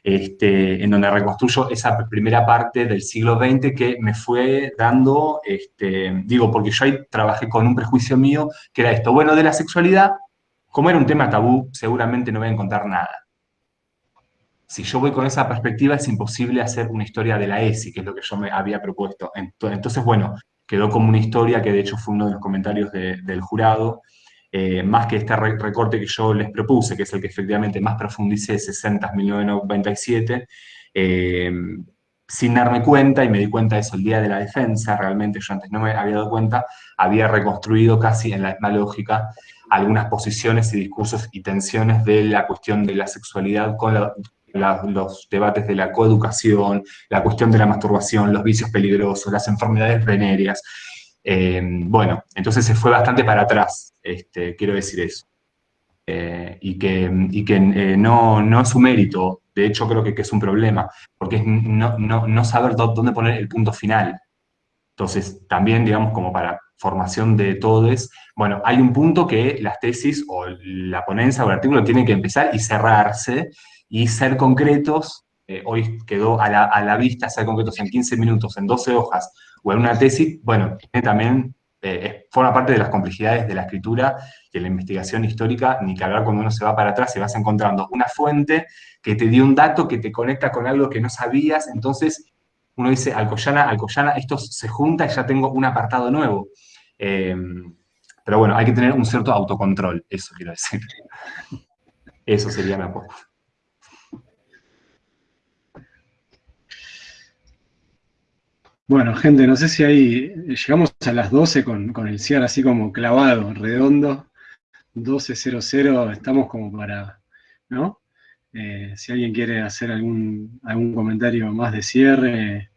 este, en donde reconstruyo esa primera parte del siglo XX que me fue dando, este, digo, porque yo ahí trabajé con un prejuicio mío, que era esto, bueno, de la sexualidad, como era un tema tabú, seguramente no voy a encontrar nada. Si yo voy con esa perspectiva, es imposible hacer una historia de la ESI, que es lo que yo me había propuesto. Entonces, bueno, quedó como una historia, que de hecho fue uno de los comentarios del jurado, eh, más que este recorte que yo les propuse, que es el que efectivamente más profundicé, 60 1997, eh, sin darme cuenta, y me di cuenta de eso el día de la defensa, realmente yo antes no me había dado cuenta, había reconstruido casi en la misma lógica algunas posiciones y discursos y tensiones de la cuestión de la sexualidad con los debates de la coeducación, la cuestión de la masturbación, los vicios peligrosos, las enfermedades venéreas. Eh, bueno, entonces se fue bastante para atrás este, quiero decir eso. Eh, y que, que eh, no, no, es su mérito, de hecho creo que, es un problema, porque es no, saber dónde poner el punto final. Entonces, también, digamos, como para formación de todos, bueno, hay un punto que las tesis o la ponencia o el artículo tiene que empezar y cerrarse y ser concretos, eh, hoy quedó a la, vista ser concretos en 15 minutos, en 12 hojas, o en una tesis, bueno, también eh, forma parte de las complejidades de la escritura y de la investigación histórica, ni que hablar cuando uno se va para atrás y vas encontrando una fuente que te dio un dato que te conecta con algo que no sabías, entonces uno dice, Alcoyana, Alcoyana, esto se junta y ya tengo un apartado nuevo. Em, pero bueno, hay que tener un cierto autocontrol, eso quiero decir. Eso sería mi aporte. Bueno, gente, no sé si ahí llegamos a las 12 con, el cierre así como clavado, redondo, 12.00, estamos como para, ¿no? Eh, si alguien quiere hacer algún, algún comentario más de cierre,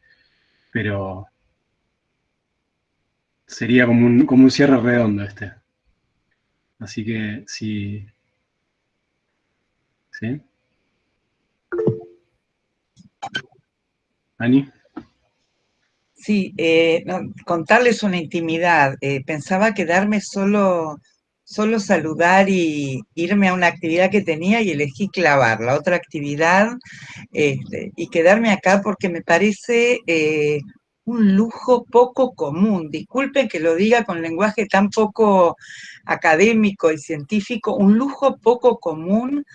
pero sería como un, como un cierre redondo este. Así que si... ¿Sí? ¿Ani? Sí, eh, contarles una intimidad. Eh, pensaba quedarme solo, solo saludar y irme a una actividad que tenía y elegí clavar la otra actividad este, y quedarme acá porque me parece eh, un lujo poco común. Disculpen que lo diga con lenguaje tan poco académico y científico, un lujo poco común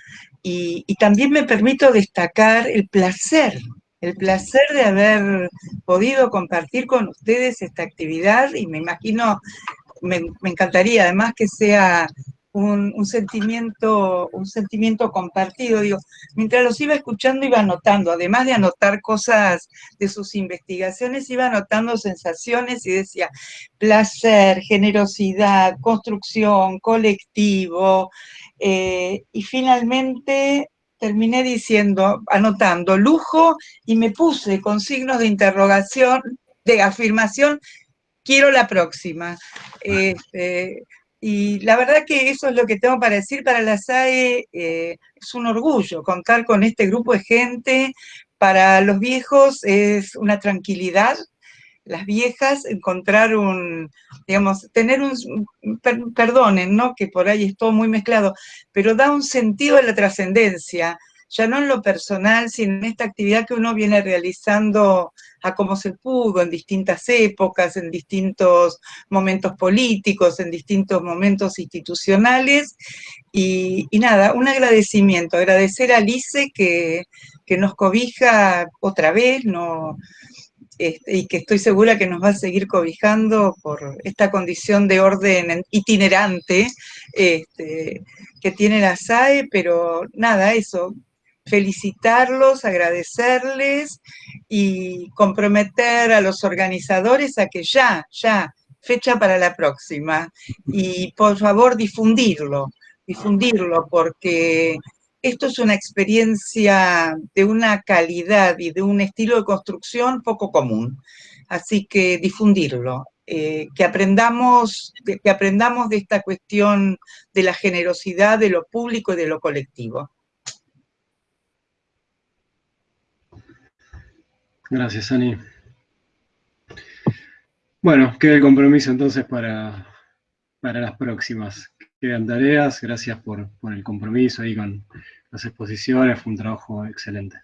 y, y también me permito destacar el placer el placer de haber podido compartir con ustedes esta actividad y me imagino, me, encantaría además que sea un, sentimiento, un sentimiento compartido. Digo, mientras los iba escuchando iba anotando, además de anotar cosas de sus investigaciones, iba anotando sensaciones y decía placer, generosidad, construcción, colectivo, eh, y finalmente terminé diciendo, anotando lujo y me puse con signos de interrogación, de afirmación, quiero la próxima. Este, y la verdad que eso es lo que tengo para decir para la SAE, eh, es un orgullo contar con este grupo de gente, para los viejos es una tranquilidad, las viejas encontrar un, digamos, tener un, perdonen, ¿no? Que por ahí es todo muy mezclado, pero da un sentido a la trascendencia, ya no en lo personal, sino en esta actividad que uno viene realizando a como se pudo, en distintas épocas, en distintos momentos políticos, en distintos momentos institucionales, y, nada, un agradecimiento, agradecer a Alice que, que nos cobija otra vez, no, este, y que estoy segura que nos va a seguir cobijando por esta condición de orden itinerante este, que tiene la SAE, pero nada, eso, felicitarlos, agradecerles y comprometer a los organizadores a que ya, ya, fecha para la próxima, y por favor difundirlo, difundirlo, porque esto es una experiencia de una calidad y de un estilo de construcción poco común. Así que difundirlo, eh, que, aprendamos, que aprendamos de esta cuestión de la generosidad de lo público y de lo colectivo. Gracias, Ani. Bueno, queda el compromiso entonces para, para las próximas quedan tareas, gracias por, por el compromiso ahí con las exposiciones, fue un trabajo excelente.